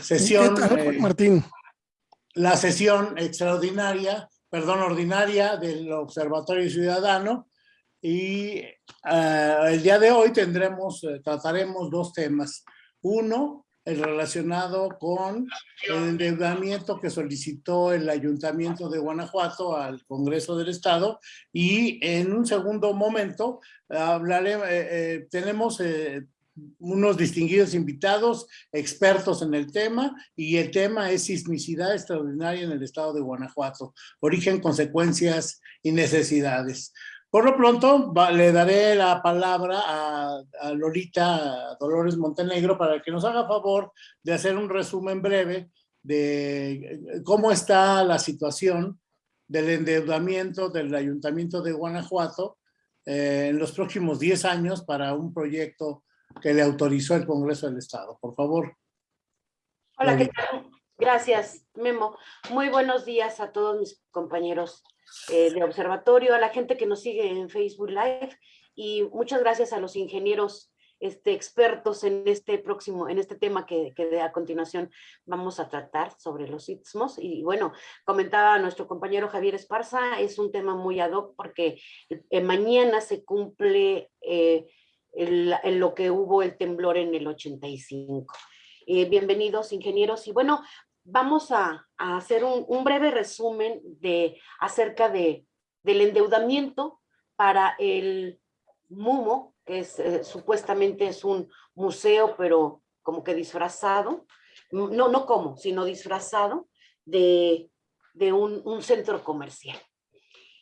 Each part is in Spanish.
sesión, ¿Qué eh, Martín? la sesión extraordinaria, perdón, ordinaria del Observatorio Ciudadano y eh, el día de hoy tendremos, eh, trataremos dos temas. Uno, el relacionado con el endeudamiento que solicitó el Ayuntamiento de Guanajuato al Congreso del Estado y en un segundo momento hablaré, eh, tenemos unos distinguidos invitados, expertos en el tema, y el tema es sismicidad extraordinaria en el estado de Guanajuato, origen, consecuencias y necesidades. Por lo pronto, le daré la palabra a, a, Lolita Dolores Montenegro para que nos haga favor de hacer un resumen breve de cómo está la situación del endeudamiento del Ayuntamiento de Guanajuato eh, en los próximos 10 años para un proyecto que le autorizó el Congreso del Estado. Por favor. Hola, ¿qué tal? Gracias, Memo. Muy buenos días a todos mis compañeros eh, de observatorio, a la gente que nos sigue en Facebook Live y muchas gracias a los ingenieros este, expertos en este próximo, en este tema que, que a continuación vamos a tratar sobre los istmos. Y bueno, comentaba nuestro compañero Javier Esparza, es un tema muy ad hoc porque eh, mañana se cumple eh, en lo que hubo el temblor en el 85. Eh, bienvenidos ingenieros y bueno, vamos a, hacer un, breve resumen de, acerca de, del endeudamiento para el MUMO, que eh, supuestamente es un museo, pero como que disfrazado, no, no como, sino disfrazado de, de un centro comercial.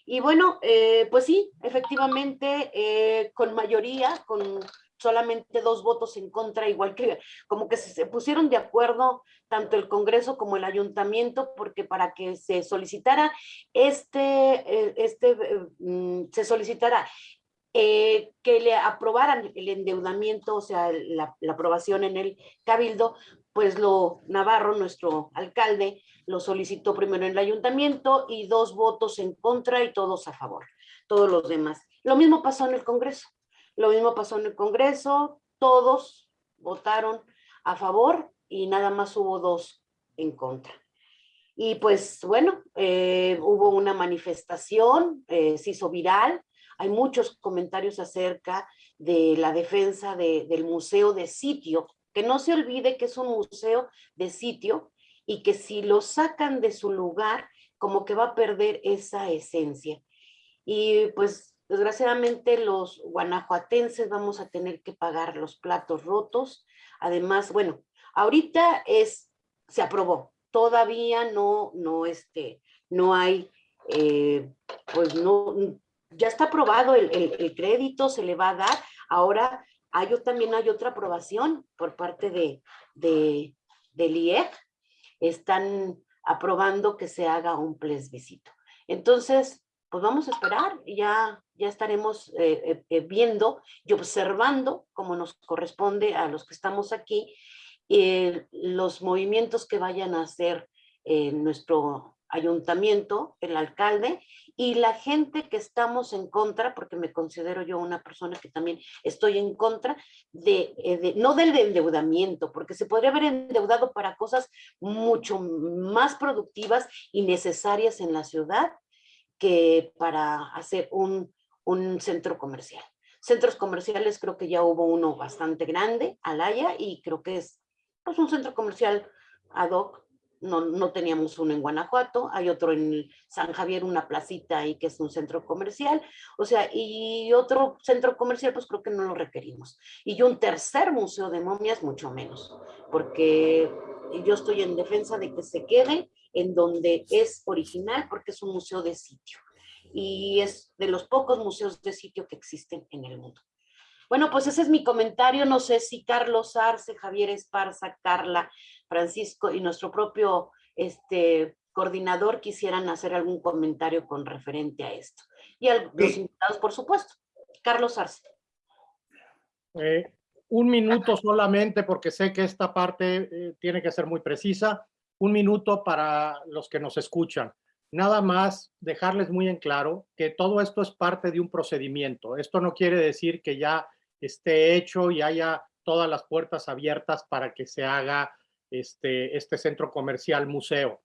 Y bueno, eh, pues sí, efectivamente, eh, con mayoría, con solamente dos votos en contra, igual que como que se pusieron de acuerdo tanto el Congreso como el Ayuntamiento, porque para que se solicitara este, eh, este mm, se solicitara que le aprobaran el endeudamiento, o sea, la, aprobación en el Cabildo, pues lo Navarro, nuestro alcalde, lo solicitó primero en el ayuntamiento y dos votos en contra y todos a favor, todos los demás. Lo mismo pasó en el Congreso, lo mismo pasó en el Congreso, todos votaron a favor y nada más hubo dos en contra. Y pues bueno, eh, hubo una manifestación, eh, se hizo viral, hay muchos comentarios acerca de la defensa de, del museo de sitio, que no se olvide que es un museo de sitio y que si lo sacan de su lugar, como que va a perder esa esencia. Y pues desgraciadamente los guanajuatenses vamos a tener que pagar los platos rotos. Además, bueno, ahorita es, se aprobó, todavía no, no, este, no hay, eh, pues no, ya está aprobado el, el, el, crédito, se le va a dar. Ahora hay, también hay otra aprobación por parte de, de, del IEC están aprobando que se haga un plebiscito. Entonces, pues vamos a esperar ya, ya estaremos eh, eh, viendo y observando como nos corresponde a los que estamos aquí eh, los movimientos que vayan a hacer nuestro ayuntamiento, el alcalde y la gente que estamos en contra, porque me considero yo una persona que también estoy en contra de, eh, de, no del endeudamiento, porque se podría haber endeudado para cosas mucho más productivas y necesarias en la ciudad que para hacer un, un centro comercial. Centros comerciales creo que ya hubo uno bastante grande, Alaya, y creo que es pues, un centro comercial ad hoc no, no, teníamos uno en Guanajuato, hay otro en San Javier, una placita ahí que es un centro comercial, o sea, y otro centro comercial pues creo que no lo requerimos. Y un tercer museo de momias mucho menos, porque yo estoy en defensa de que se quede en donde es original porque es un museo de sitio y es de los pocos museos de sitio que existen en el mundo. Bueno, pues ese es mi comentario. No sé si Carlos Arce, Javier Esparza, Carla, Francisco y nuestro propio este, coordinador quisieran hacer algún comentario con referente a esto. Y a los invitados, por supuesto. Carlos Arce. Eh, un minuto solamente, porque sé que esta parte eh, tiene que ser muy precisa. Un minuto para los que nos escuchan. Nada más dejarles muy en claro que todo esto es parte de un procedimiento. Esto no quiere decir que ya esté hecho y haya todas las puertas abiertas para que se haga este, este centro comercial museo.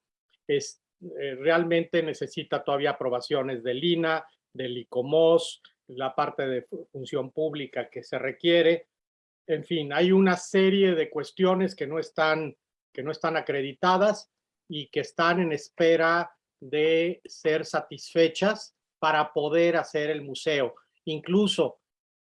Es, eh, realmente necesita todavía aprobaciones del INA, del ICOMOS, la parte de función pública que se requiere. En fin, hay una serie de cuestiones que no están, que no están acreditadas y que están en espera de ser satisfechas para poder hacer el museo. Incluso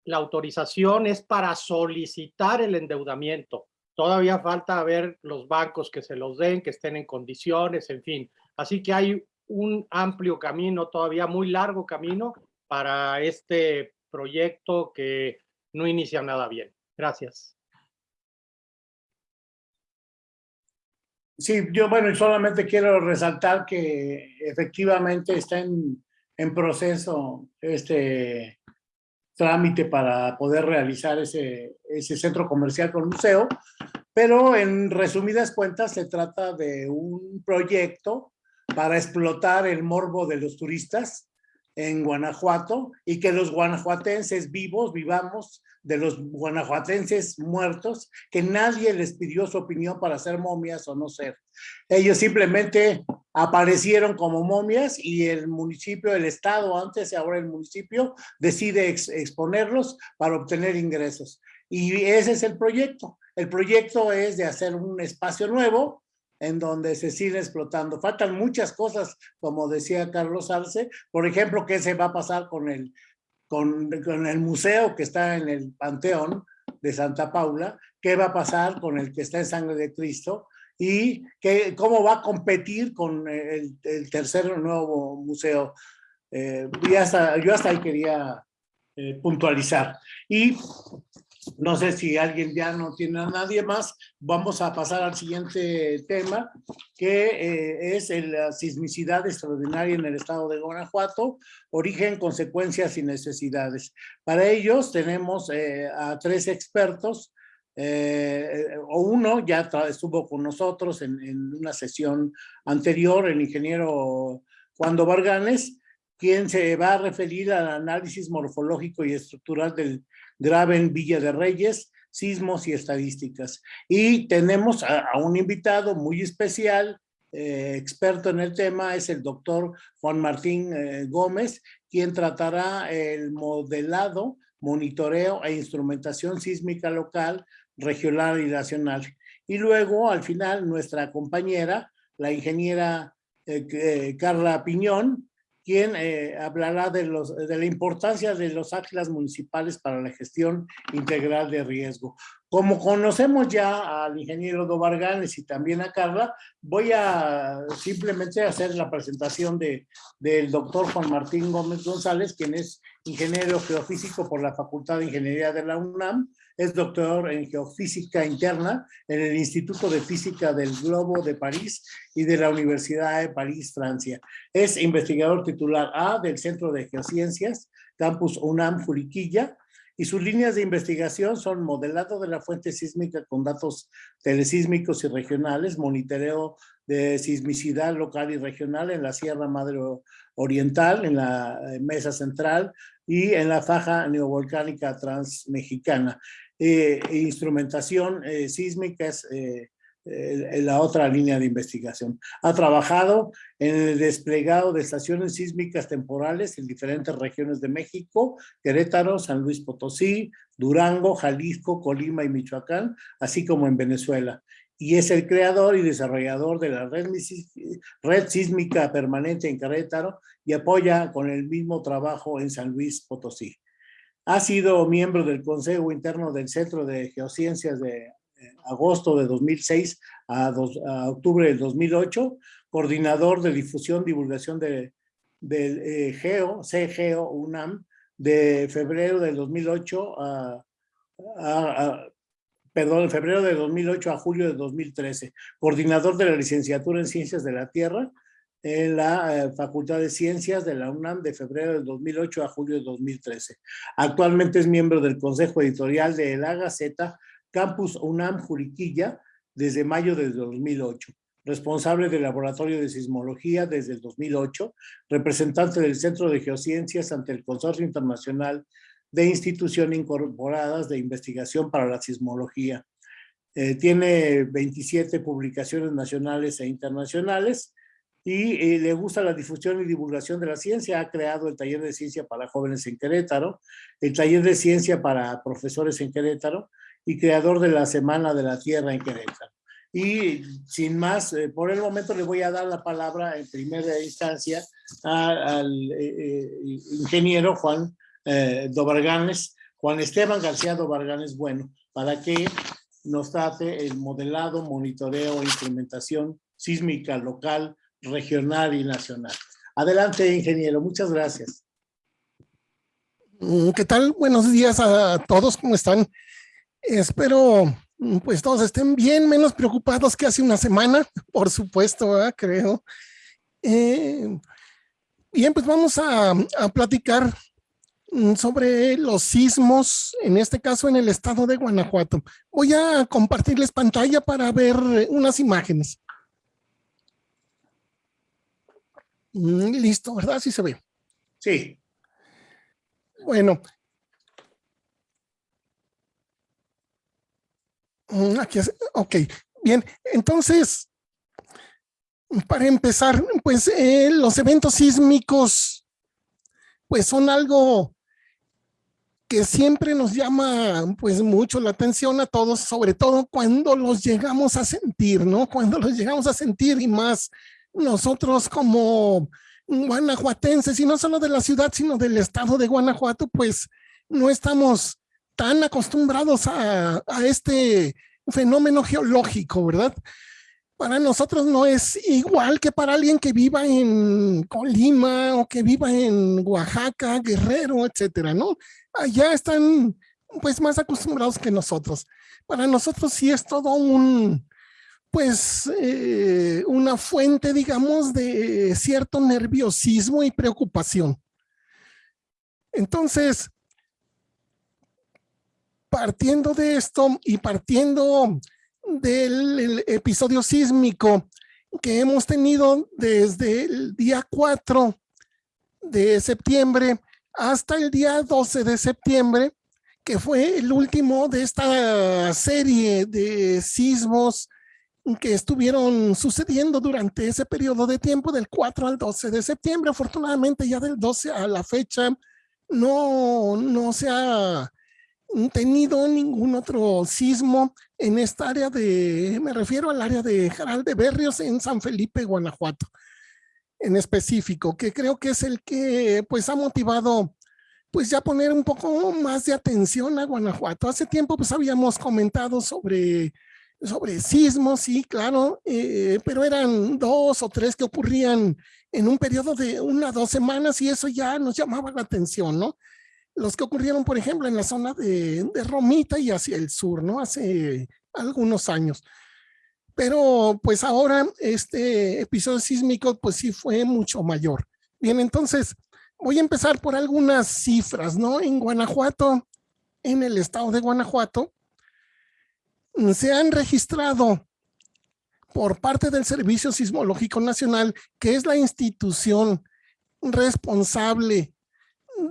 la autorización es para solicitar el endeudamiento. Todavía falta ver los bancos que se los den, que estén en condiciones, en fin. Así que hay un amplio camino, todavía muy largo camino para este proyecto que no inicia nada bien. Gracias. Sí, yo bueno, solamente quiero resaltar que efectivamente está en, en proceso este trámite para poder realizar ese, ese centro comercial con museo, pero en resumidas cuentas se trata de un proyecto para explotar el morbo de los turistas en Guanajuato y que los guanajuatenses vivos vivamos de los guanajuatenses muertos, que nadie les pidió su opinión para ser momias o no ser. Ellos simplemente aparecieron como momias y el municipio, el estado antes y ahora el municipio decide exponerlos para obtener ingresos. Y ese es el proyecto. El proyecto es de hacer un espacio nuevo en donde se sigue explotando. Faltan muchas cosas, como decía Carlos Arce. Por ejemplo, ¿qué se va a pasar con el con, el museo que está en el Panteón de Santa Paula, qué va a pasar con el que está en Sangre de Cristo y qué, cómo va a competir con el, tercer nuevo museo. Eh, hasta, yo hasta ahí quería eh, puntualizar. Y no sé si alguien ya no tiene a nadie más. Vamos a pasar al siguiente tema, que eh, es la sismicidad extraordinaria en el estado de Guanajuato, origen, consecuencias y necesidades. Para ellos tenemos eh, a tres expertos, eh, o uno ya estuvo con nosotros en, una sesión anterior, el ingeniero Juan Varganes, quien se va a referir al análisis morfológico y estructural del Graben Villa de Reyes, sismos y estadísticas. Y tenemos a, un invitado muy especial, eh, experto en el tema, es el doctor Juan Martín eh, Gómez, quien tratará el modelado, monitoreo e instrumentación sísmica local, regional y nacional. Y luego, al final, nuestra compañera, la ingeniera eh, Carla Piñón, quien eh, hablará de, los, de la importancia de los ágilas municipales para la gestión integral de riesgo. Como conocemos ya al ingeniero Dobarganes y también a Carla, voy a simplemente hacer la presentación de, del doctor Juan Martín Gómez González, quien es ingeniero geofísico por la Facultad de Ingeniería de la UNAM, es doctor en geofísica interna en el Instituto de Física del Globo de París y de la Universidad de París, Francia. Es investigador titular A del Centro de Geociencias, Campus UNAM Juriquilla, y sus líneas de investigación son modelado de la fuente sísmica con datos telesísmicos y regionales, monitoreo de sismicidad local y regional en la Sierra Madre Oriental, en la Mesa Central y en la faja neovolcánica transmexicana. Eh, e instrumentación eh, sísmica es eh, la otra línea de investigación. Ha trabajado en el desplegado de estaciones sísmicas temporales en diferentes regiones de México, Querétaro, San Luis Potosí, Durango, Jalisco, Colima y Michoacán, así como en Venezuela. Y es el creador y desarrollador de la red, red sísmica permanente en Querétaro y apoya con el mismo trabajo en San Luis Potosí. Ha sido miembro del Consejo Interno del Centro de Geociencias de eh, agosto de 2006 a, octubre del 2008, coordinador de difusión, divulgación de, del eh, GEO, CGEO UNAM, de febrero del 2008 a, a, en febrero de 2008 a julio de 2013, coordinador de la licenciatura en Ciencias de la Tierra, en la eh, Facultad de Ciencias de la UNAM de febrero del 2008 a julio de 2013. Actualmente es miembro del Consejo Editorial de La Gaceta, Campus UNAM Juriquilla, desde mayo de 2008. Responsable del Laboratorio de Sismología desde el 2008, representante del Centro de Geociencias ante el Consorcio Internacional de Instituciones Incorporadas de Investigación para la Sismología. Eh, tiene 27 publicaciones nacionales e internacionales y eh, le gusta la difusión y divulgación de la ciencia. Ha creado el taller de ciencia para jóvenes en Querétaro, el taller de ciencia para profesores en Querétaro y creador de la Semana de la Tierra en Querétaro. Y sin más, eh, por el momento le voy a dar la palabra en primera instancia al ingeniero Juan Dobarganes, Juan Esteban García Dobarganes Bueno, para que nos trate el modelado, monitoreo e implementación sísmica local, regional y nacional. Adelante, ingeniero. Muchas gracias. Mm, ¿Qué tal? Buenos días a todos. ¿Cómo están? Espero mm, pues todos estén bien, menos preocupados que hace una semana, por supuesto, creo. Eh, bien, pues vamos a, a platicar Mm, sobre los sismos, en este caso en el estado de Guanajuato. Voy a compartirles pantalla para ver unas imágenes. Mm, listo, ¿verdad? Sí se ve. Sí. Bueno. Mm, aquí es, ok, bien, entonces, para empezar, pues eh, los eventos sísmicos, pues son algo que siempre nos llama pues mucho la atención a todos, sobre todo cuando los llegamos a sentir, ¿no? Cuando los llegamos a sentir y más nosotros como guanajuatenses, y no solo de la ciudad, sino del estado de Guanajuato, pues no estamos tan acostumbrados a, a este fenómeno geológico, ¿verdad? para nosotros no es igual que para alguien que viva en Colima o que viva en Oaxaca, Guerrero, etcétera, ¿no? Allá están pues más acostumbrados que nosotros. Para nosotros sí es todo un, pues, eh, una fuente, digamos, de cierto nerviosismo y preocupación. Entonces, partiendo de esto y partiendo del episodio sísmico que hemos tenido desde el día 4 de septiembre hasta el día 12 de septiembre, que fue el último de esta serie de sismos que estuvieron sucediendo durante ese periodo de tiempo del 4 al 12 de septiembre. Afortunadamente ya del 12 a la fecha no, no se ha tenido ningún otro sismo en esta área de, me refiero al área de Jaral de Berrios en San Felipe, Guanajuato, en específico, que creo que es el que pues ha motivado pues ya poner un poco más de atención a Guanajuato. Hace tiempo pues habíamos comentado sobre, sobre sismos, sí, claro, eh, pero eran dos o tres que ocurrían en un periodo de una o dos semanas y eso ya nos llamaba la atención, ¿no? los que ocurrieron, por ejemplo, en la zona de, Romita y hacia el sur, ¿no? Hace algunos años. Pero pues ahora este episodio sísmico pues sí fue mucho mayor. Bien, entonces voy a empezar por algunas cifras, ¿no? En Guanajuato, en el estado de Guanajuato, se han registrado por parte del Servicio Sismológico Nacional, que es la institución responsable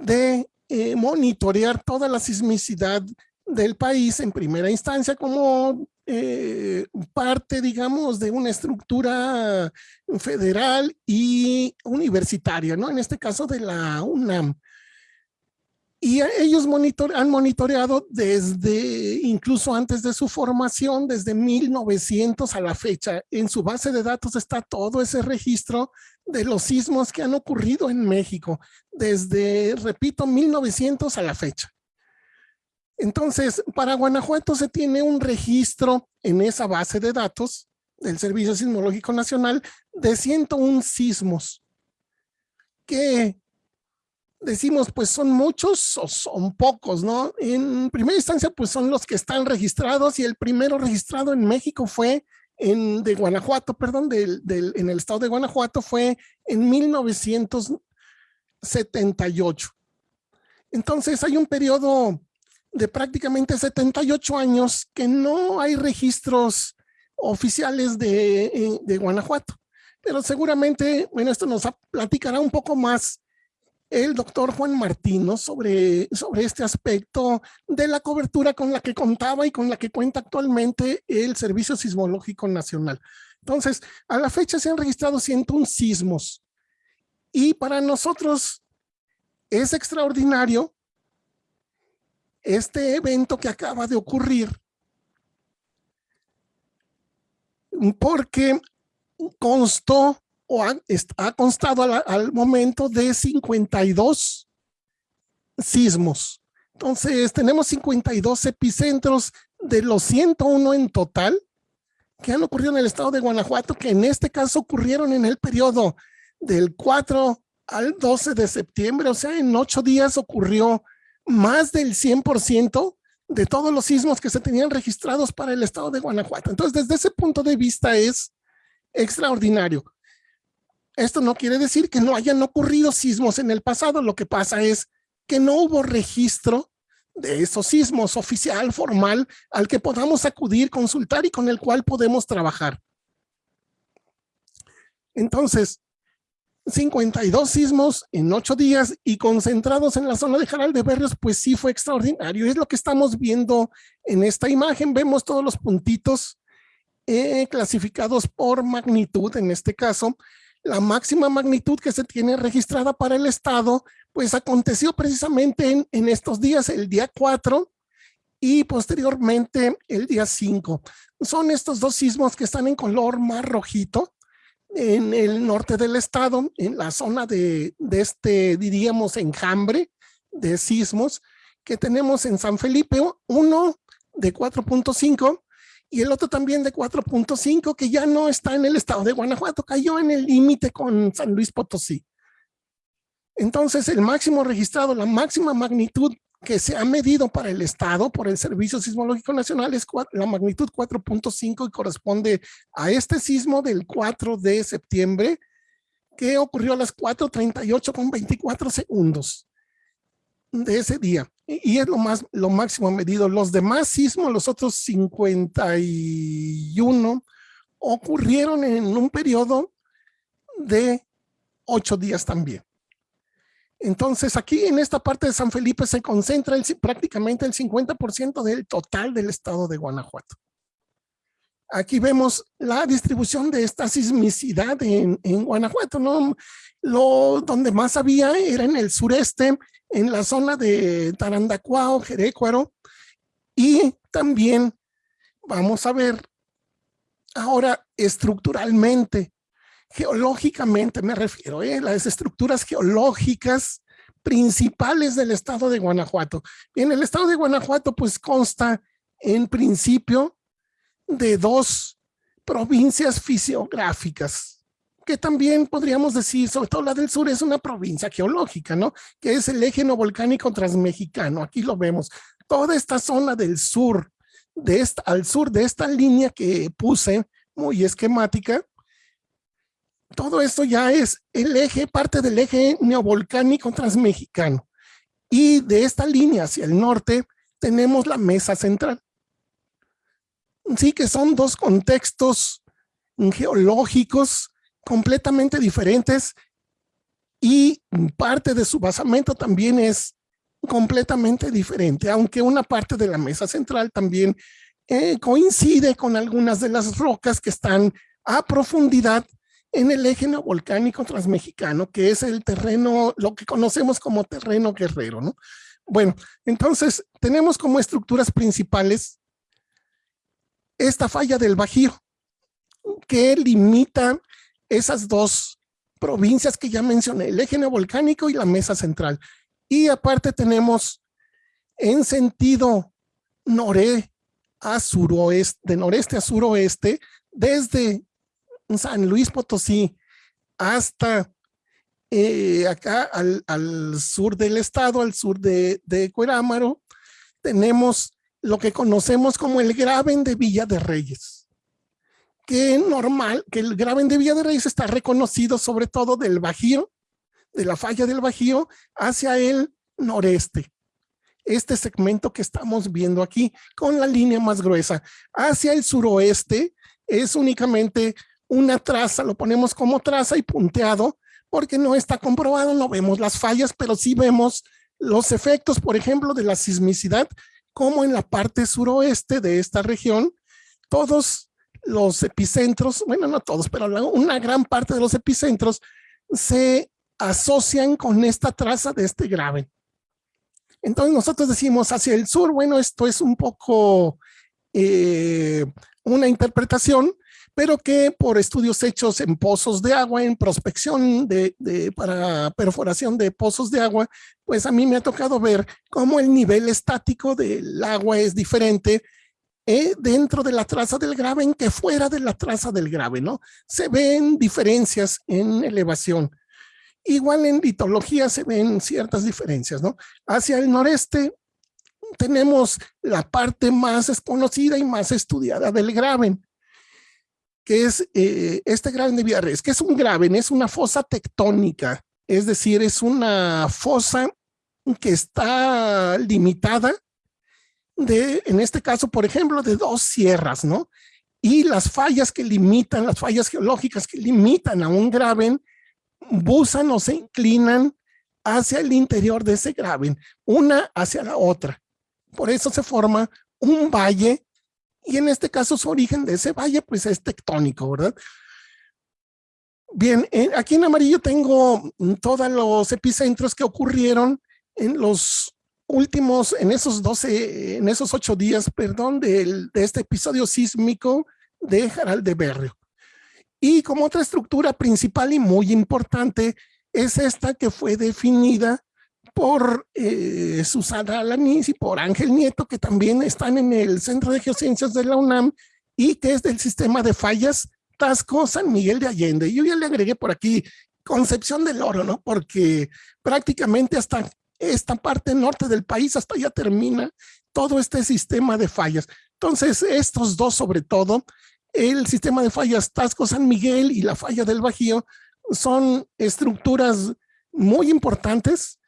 de eh, monitorear toda la sismicidad del país en primera instancia como eh, parte, digamos, de una estructura federal y universitaria, ¿no? En este caso de la UNAM. Y ellos han monitoreado desde, incluso antes de su formación, desde 1900 a la fecha. En su base de datos está todo ese registro de los sismos que han ocurrido en México, desde, repito, 1900 a la fecha. Entonces, para Guanajuato se tiene un registro en esa base de datos del Servicio Sismológico Nacional de 101 sismos que decimos, pues son muchos o son pocos, ¿no? En primera instancia, pues son los que están registrados y el primero registrado en México fue en, de Guanajuato, perdón, del, del, en el estado de Guanajuato fue en 1978. Entonces hay un periodo de prácticamente 78 años que no hay registros oficiales de, de Guanajuato. Pero seguramente, bueno, esto nos platicará un poco más el doctor Juan Martino sobre, sobre este aspecto de la cobertura con la que contaba y con la que cuenta actualmente el Servicio Sismológico Nacional. Entonces, a la fecha se han registrado 101 sismos y para nosotros es extraordinario este evento que acaba de ocurrir porque constó o ha, constado al, momento de 52 sismos. Entonces, tenemos 52 epicentros de los 101 en total que han ocurrido en el estado de Guanajuato, que en este caso ocurrieron en el periodo del 4 al 12 de septiembre, o sea, en ocho días ocurrió más del 100% de todos los sismos que se tenían registrados para el estado de Guanajuato. Entonces, desde ese punto de vista es extraordinario. Esto no quiere decir que no hayan ocurrido sismos en el pasado, lo que pasa es que no hubo registro de esos sismos oficial, formal, al que podamos acudir, consultar y con el cual podemos trabajar. Entonces, 52 sismos en ocho días y concentrados en la zona de Jaral de Berrios, pues sí fue extraordinario. Es lo que estamos viendo en esta imagen. Vemos todos los puntitos eh, clasificados por magnitud, en este caso, la máxima magnitud que se tiene registrada para el estado, pues aconteció precisamente en, estos días, el día 4 y posteriormente el día 5. Son estos dos sismos que están en color más rojito en el norte del estado, en la zona de, de este, diríamos, enjambre de sismos que tenemos en San Felipe, uno de 4.5 y el otro también de 4.5 que ya no está en el estado de Guanajuato, cayó en el límite con San Luis Potosí. Entonces el máximo registrado, la máxima magnitud que se ha medido para el estado por el Servicio Sismológico Nacional es la magnitud 4.5 y corresponde a este sismo del 4 de septiembre que ocurrió a las 4.38 con 24 segundos de ese día y es lo más lo máximo medido. Los demás sismos, los otros 51, ocurrieron en un periodo de ocho días también. Entonces aquí en esta parte de San Felipe se concentra prácticamente el 50% del total del estado de Guanajuato. Aquí vemos la distribución de esta sismicidad en, en Guanajuato, ¿no? Lo, donde más había era en el sureste, en la zona de Tarandacuao, Jerecuaro, y también vamos a ver ahora estructuralmente, geológicamente me refiero, ¿eh? las estructuras geológicas principales del estado de Guanajuato. En el estado de Guanajuato pues consta en principio de dos provincias fisiográficas, que también podríamos decir, sobre todo la del sur, es una provincia geológica, ¿no? Que es el eje no volcánico transmexicano. Aquí lo vemos. Toda esta zona del sur, de esta, al sur de esta línea que puse, muy esquemática, todo esto ya es el eje, parte del eje neovolcánico transmexicano. Y de esta línea hacia el norte tenemos la mesa central. Sí que son dos contextos geológicos completamente diferentes y parte de su basamento también es completamente diferente, aunque una parte de la mesa central también eh, coincide con algunas de las rocas que están a profundidad en el eje volcánico transmexicano, que es el terreno, lo que conocemos como terreno guerrero, ¿no? Bueno, entonces tenemos como estructuras principales esta falla del Bajío, que limita esas dos provincias que ya mencioné, el eje neovolcánico y la mesa central. Y aparte tenemos en sentido noré a suroeste, de noreste a suroeste, desde San Luis Potosí hasta eh, acá al, sur del estado, al sur de, de Cuerámaro, tenemos lo que conocemos como el Graben de Villa de Reyes que normal, que el Graben de Villa de Reyes está reconocido sobre todo del Bajío, de la falla del Bajío hacia el noreste. Este segmento que estamos viendo aquí con la línea más gruesa. Hacia el suroeste es únicamente una traza, lo ponemos como traza y punteado, porque no está comprobado, no vemos las fallas, pero sí vemos los efectos, por ejemplo, de la sismicidad, como en la parte suroeste de esta región, todos los epicentros, bueno, no todos, pero una gran parte de los epicentros se asocian con esta traza de este grave. Entonces nosotros decimos hacia el sur, bueno, esto es un poco eh, una interpretación, pero que por estudios hechos en pozos de agua, en prospección de, para perforación de pozos de agua, pues a mí me ha tocado ver cómo el nivel estático del agua es diferente eh, dentro de la traza del graben que fuera de la traza del grave, ¿no? Se ven diferencias en elevación. Igual en litología se ven ciertas diferencias, ¿no? Hacia el noreste tenemos la parte más desconocida y más estudiada del graben, que es eh, este graben de Villarreal, que es un graben, es una fosa tectónica, es decir, es una fosa que está limitada de, en este caso, por ejemplo, de dos sierras, ¿no? Y las fallas que limitan, las fallas geológicas que limitan a un graben, busan o se inclinan hacia el interior de ese graben, una hacia la otra. Por eso se forma un valle y en este caso su origen de ese valle pues es tectónico, ¿verdad? Bien, aquí en amarillo tengo todos los epicentros que ocurrieron en los últimos, en esos 12, en esos ocho días, perdón, de este episodio sísmico de Jaral de Berrio. Y como otra estructura principal y muy importante es esta que fue definida por eh, Susana Alaniz y por Ángel Nieto, que también están en el Centro de Geociencias de la UNAM y que es del sistema de fallas Tasco San Miguel de Allende. Yo ya le agregué por aquí Concepción del Oro, ¿no? Porque prácticamente hasta esta parte norte del país, hasta allá termina todo este sistema de fallas. Entonces, estos dos sobre todo, el sistema de fallas Tasco San Miguel y la falla del Bajío, son estructuras muy importantes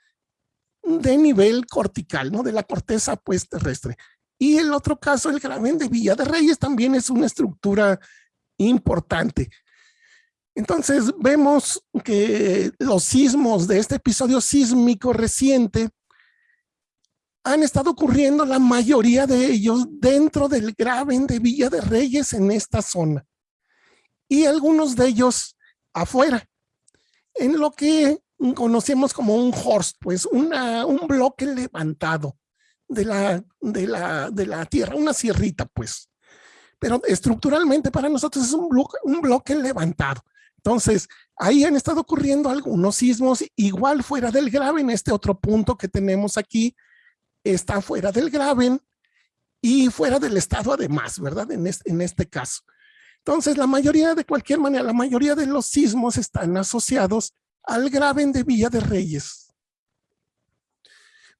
de nivel cortical, ¿no? De la corteza pues terrestre. Y el otro caso, el graben de Villa de Reyes, también es una estructura importante. Entonces vemos que los sismos de este episodio sísmico reciente han estado ocurriendo la mayoría de ellos dentro del graben de Villa de Reyes en esta zona. Y algunos de ellos afuera, en lo que conocemos como un horst, pues una, un bloque levantado de la, de, la, de la tierra, una sierrita pues. Pero estructuralmente para nosotros es un bloque, un bloque levantado. Entonces, ahí han estado ocurriendo algunos sismos, igual fuera del graben, este otro punto que tenemos aquí está fuera del graben y fuera del estado además, ¿verdad? En este, en este caso. Entonces, la mayoría, de cualquier manera, la mayoría de los sismos están asociados al graben de Villa de Reyes.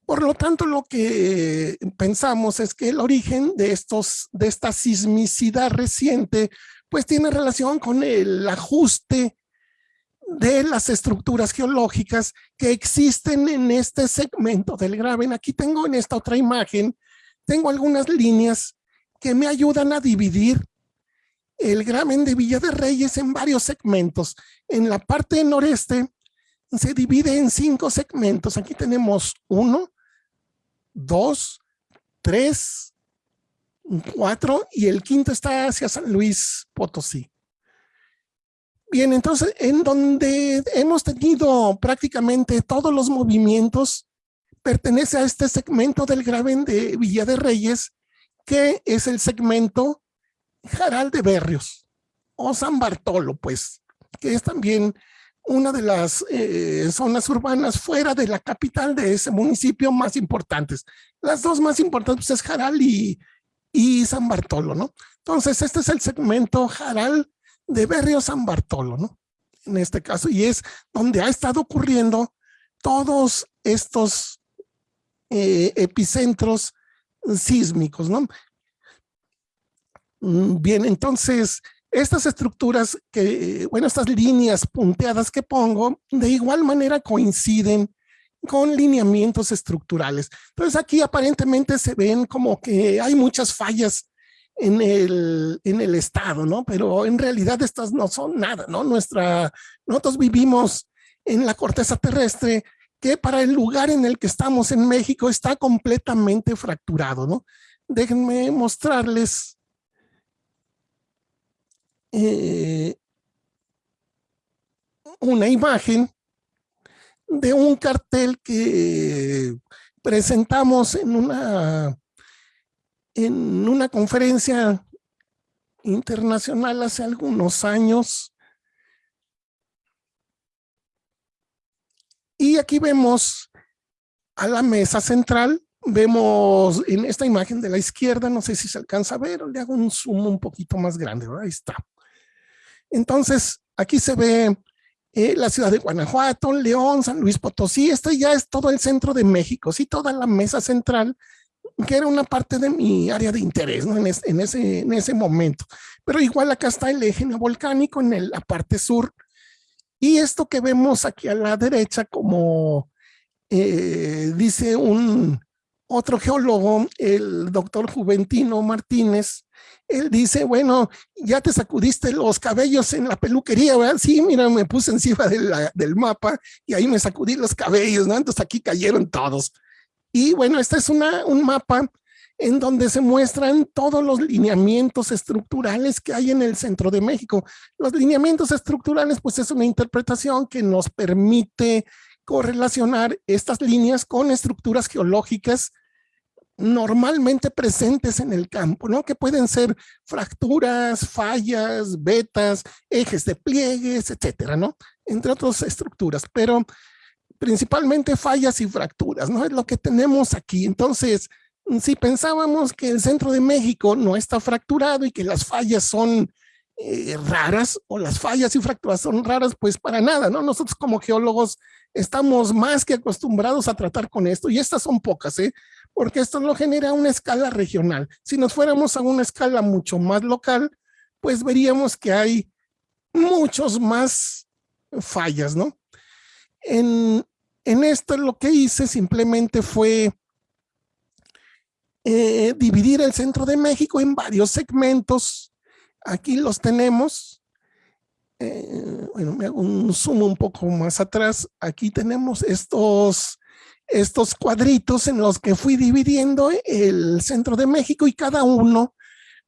Por lo tanto, lo que pensamos es que el origen de, estos, de esta sismicidad reciente pues tiene relación con el ajuste de las estructuras geológicas que existen en este segmento del graben. Aquí tengo en esta otra imagen, tengo algunas líneas que me ayudan a dividir el graben de Villa de Reyes en varios segmentos. En la parte noreste se divide en cinco segmentos. Aquí tenemos uno, dos, tres, cuatro y el quinto está hacia San Luis Potosí. Bien, entonces en donde hemos tenido prácticamente todos los movimientos pertenece a este segmento del graben de Villa de Reyes que es el segmento Jaral de Berrios o San Bartolo pues que es también una de las eh, zonas urbanas fuera de la capital de ese municipio más importantes. Las dos más importantes pues, es Jaral y, San Bartolo, ¿no? Entonces, este es el segmento Jaral de Berrio San Bartolo, ¿no? En este caso, y es donde ha estado ocurriendo todos estos eh, epicentros sísmicos, ¿no? Mm, bien, entonces, estas estructuras que, bueno, estas líneas punteadas que pongo, de igual manera coinciden con lineamientos estructurales. Entonces aquí aparentemente se ven como que hay muchas fallas en el, en el estado, ¿no? Pero en realidad estas no son nada, ¿no? Nuestra, nosotros vivimos en la corteza terrestre que para el lugar en el que estamos en México está completamente fracturado, ¿no? Déjenme mostrarles eh, una imagen de un cartel que presentamos en una, en una conferencia internacional hace algunos años. Y aquí vemos a la mesa central, vemos en esta imagen de la izquierda, no sé si se alcanza a ver, le hago un zoom un poquito más grande, ahí está. Entonces, aquí se ve eh, la ciudad de Guanajuato, León, San Luis Potosí, esto ya es todo el centro de México, sí, toda la mesa central, que era una parte de mi área de interés ¿no? en, ese, en ese momento. Pero igual acá está el eje volcánico en la parte sur. Y esto que vemos aquí a la derecha, como eh, dice un otro geólogo, el doctor Juventino Martínez, él dice, bueno, ya te sacudiste los cabellos en la peluquería, ¿verdad? Sí, mira, me puse encima del mapa y ahí me sacudí los cabellos, ¿no? Entonces aquí cayeron todos. Y bueno, este es una, un mapa en donde se muestran todos los lineamientos estructurales que hay en el centro de México. Los lineamientos estructurales, pues es una interpretación que nos permite correlacionar estas líneas con estructuras geológicas normalmente presentes en el campo, ¿no? Que pueden ser fracturas, fallas, vetas, ejes de pliegues, etcétera, ¿no? Entre otras estructuras, pero principalmente fallas y fracturas, ¿no? Es lo que tenemos aquí. Entonces, si pensábamos que el centro de México no está fracturado y que las fallas son eh, raras o las fallas y fracturas son raras, pues para nada, ¿no? Nosotros como geólogos estamos más que acostumbrados a tratar con esto y estas son pocas, ¿eh? Porque esto lo genera a una escala regional. Si nos fuéramos a una escala mucho más local, pues veríamos que hay muchos más fallas, ¿no? En, esto lo que hice simplemente fue eh, dividir el centro de México en varios segmentos. Aquí los tenemos. Eh, bueno, me hago un zoom un poco más atrás. Aquí tenemos estos estos cuadritos en los que fui dividiendo el centro de México y cada uno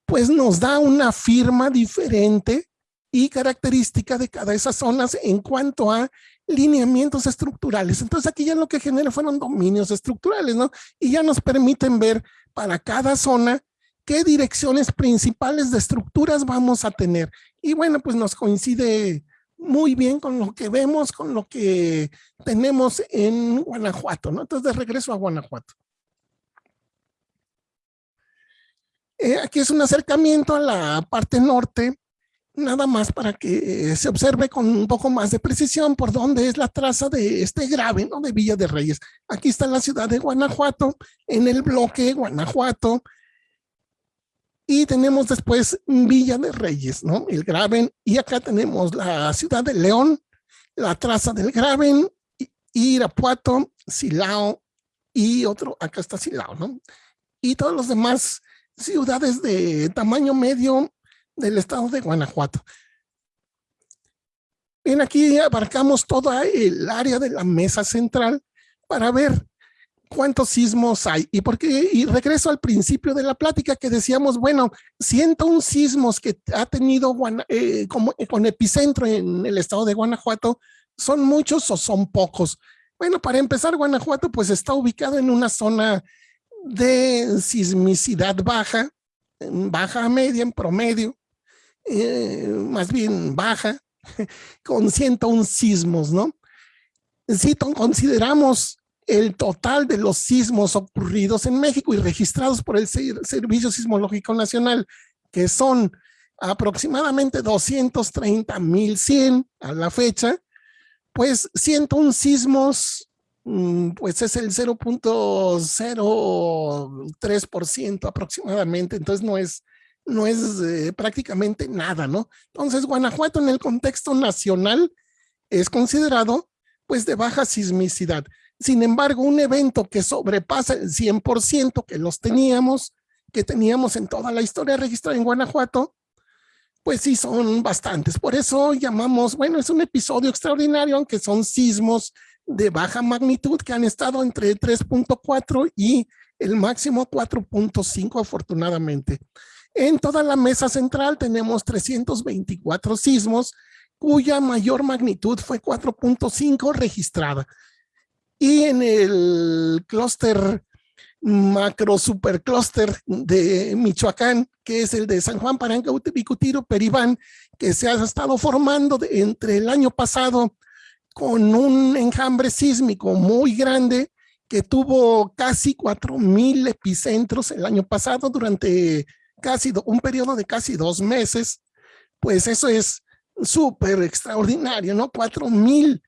pues nos da una firma diferente y característica de cada esas zonas en cuanto a lineamientos estructurales. Entonces aquí ya lo que genera fueron dominios estructurales, ¿no? Y ya nos permiten ver para cada zona qué direcciones principales de estructuras vamos a tener. Y bueno, pues nos coincide muy bien con lo que vemos, con lo que tenemos en Guanajuato, ¿no? Entonces, de regreso a Guanajuato. Eh, aquí es un acercamiento a la parte norte, nada más para que se observe con un poco más de precisión por dónde es la traza de este grave, ¿no? De Villa de Reyes. Aquí está la ciudad de Guanajuato, en el bloque Guanajuato, y tenemos después Villa de Reyes, ¿no? El Graven. Y acá tenemos la ciudad de León, la traza del Graven, Irapuato, Silao y otro, acá está Silao, ¿no? Y todos los demás ciudades de tamaño medio del estado de Guanajuato. Bien, aquí abarcamos toda el área de la mesa central para ver cuántos sismos hay. Y, porque, y regreso al principio de la plática que decíamos, bueno, 101 sismos que ha tenido eh, como, con epicentro en el estado de Guanajuato, ¿son muchos o son pocos? Bueno, para empezar, Guanajuato pues está ubicado en una zona de sismicidad baja, baja a media, en promedio, eh, más bien baja, con 101 sismos, ¿no? Si consideramos el total de los sismos ocurridos en México y registrados por el Servicio Sismológico Nacional, que son aproximadamente 230.100 a la fecha, pues 101 sismos, mm, pues es el 0.03% aproximadamente, entonces no es, no es eh, prácticamente nada, ¿no? Entonces Guanajuato en el contexto nacional es considerado pues de baja sismicidad. Sin embargo, un evento que sobrepasa el 100% que los teníamos, que teníamos en toda la historia registrada en Guanajuato, pues sí son bastantes. Por eso llamamos, bueno, es un episodio extraordinario, aunque son sismos de baja magnitud que han estado entre 3.4 y el máximo 4.5 afortunadamente. En toda la mesa central tenemos 324 sismos cuya mayor magnitud fue 4.5 registrada. Y en el clúster macro superclúster de Michoacán, que es el de San Juan Paranca, Bicutiro, Peribán, que se ha estado formando entre el año pasado con un enjambre sísmico muy grande que tuvo casi 4.000 epicentros el año pasado durante casi un periodo de casi dos meses, pues eso es súper extraordinario, ¿no? 4.000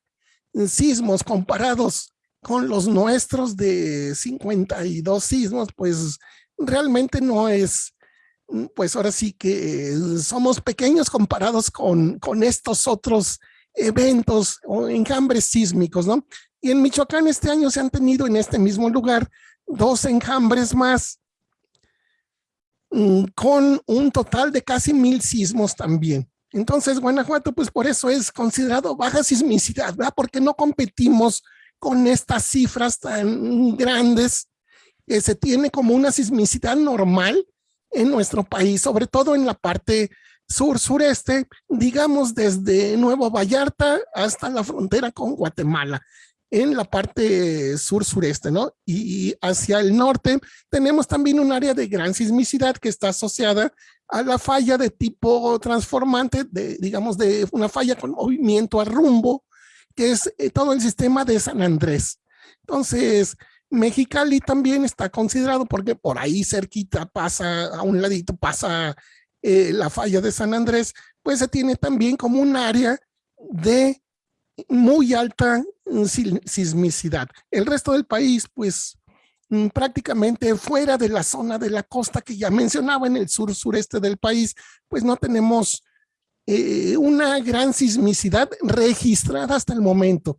sismos comparados con los nuestros de 52 sismos, pues realmente no es, mm, pues ahora sí que somos pequeños comparados con, con estos otros eventos o enjambres sísmicos, ¿no? Y en Michoacán este año se han tenido en este mismo lugar dos enjambres más mm, con un total de casi mil sismos también. Entonces, Guanajuato, pues por eso es considerado baja sismicidad, ¿verdad? Porque no competimos con estas cifras tan grandes que se tiene como una sismicidad normal en nuestro país, sobre todo en la parte sur-sureste, digamos desde Nuevo Vallarta hasta la frontera con Guatemala, en la parte sur-sureste, ¿no? Y hacia el norte tenemos también un área de gran sismicidad que está asociada a la falla de tipo transformante, de, digamos, de una falla con movimiento a rumbo, que es eh, todo el sistema de San Andrés. Entonces, Mexicali también está considerado porque por ahí cerquita pasa, a un ladito pasa eh, la falla de San Andrés, pues se tiene también como un área de muy alta mm, sismicidad. El resto del país, pues mm, prácticamente fuera de la zona de la costa que ya mencionaba en el sur sureste del país, pues no tenemos eh, una gran sismicidad registrada hasta el momento.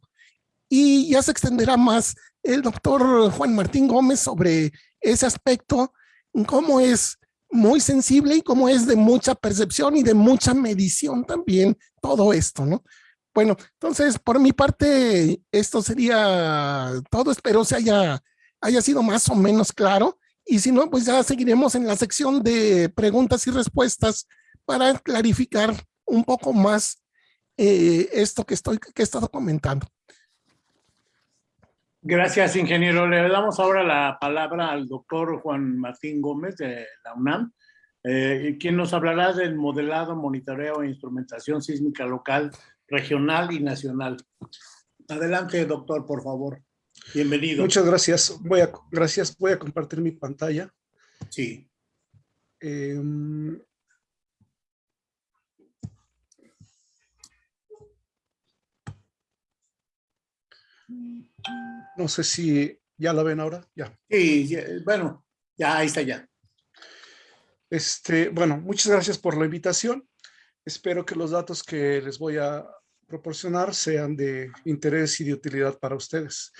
Y ya se extenderá más el doctor Juan Martín Gómez sobre ese aspecto, cómo es muy sensible y cómo es de mucha percepción y de mucha medición también todo esto, ¿no? Bueno, entonces por mi parte esto sería todo, espero se haya, haya sido más o menos claro y si no, pues ya seguiremos en la sección de preguntas y respuestas para clarificar un poco más eh, esto que, estoy, que he estado comentando. Gracias, ingeniero. Le damos ahora la palabra al doctor Juan Martín Gómez de la UNAM, eh, quien nos hablará del modelado, monitoreo e instrumentación sísmica local, regional y nacional. Adelante, doctor, por favor. Bienvenido. Muchas gracias. Voy a, gracias. Voy a compartir mi pantalla. Sí. Eh, No sé si ya la ven ahora. Ya. Sí, bueno, ya ahí está ya. Este, bueno, muchas gracias por la invitación. Espero que los datos que les voy a proporcionar sean de interés y de utilidad para ustedes.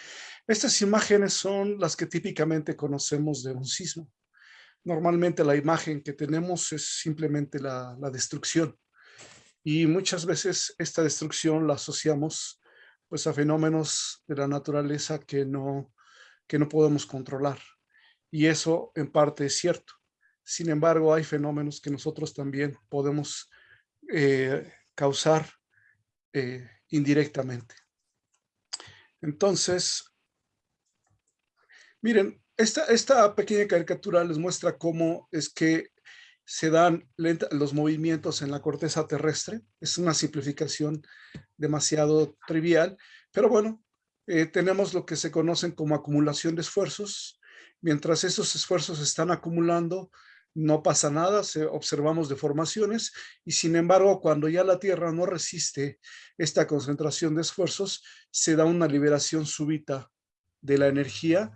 Estas imágenes son las que típicamente conocemos de un sismo. Normalmente la imagen que tenemos es simplemente la, la destrucción. Y muchas veces esta destrucción la asociamos pues a fenómenos de la naturaleza que no, que no podemos controlar. Y eso en parte es cierto. Sin embargo, hay fenómenos que nosotros también podemos eh, causar eh, indirectamente. Entonces, miren, esta, esta pequeña caricatura les muestra cómo es que se dan los movimientos en la corteza terrestre. Es una simplificación demasiado trivial, pero bueno, eh, tenemos lo que se conocen como acumulación de esfuerzos. Mientras esos esfuerzos están acumulando, no pasa nada, se, observamos deformaciones y sin embargo cuando ya la Tierra no resiste esta concentración de esfuerzos, se da una liberación súbita de la energía,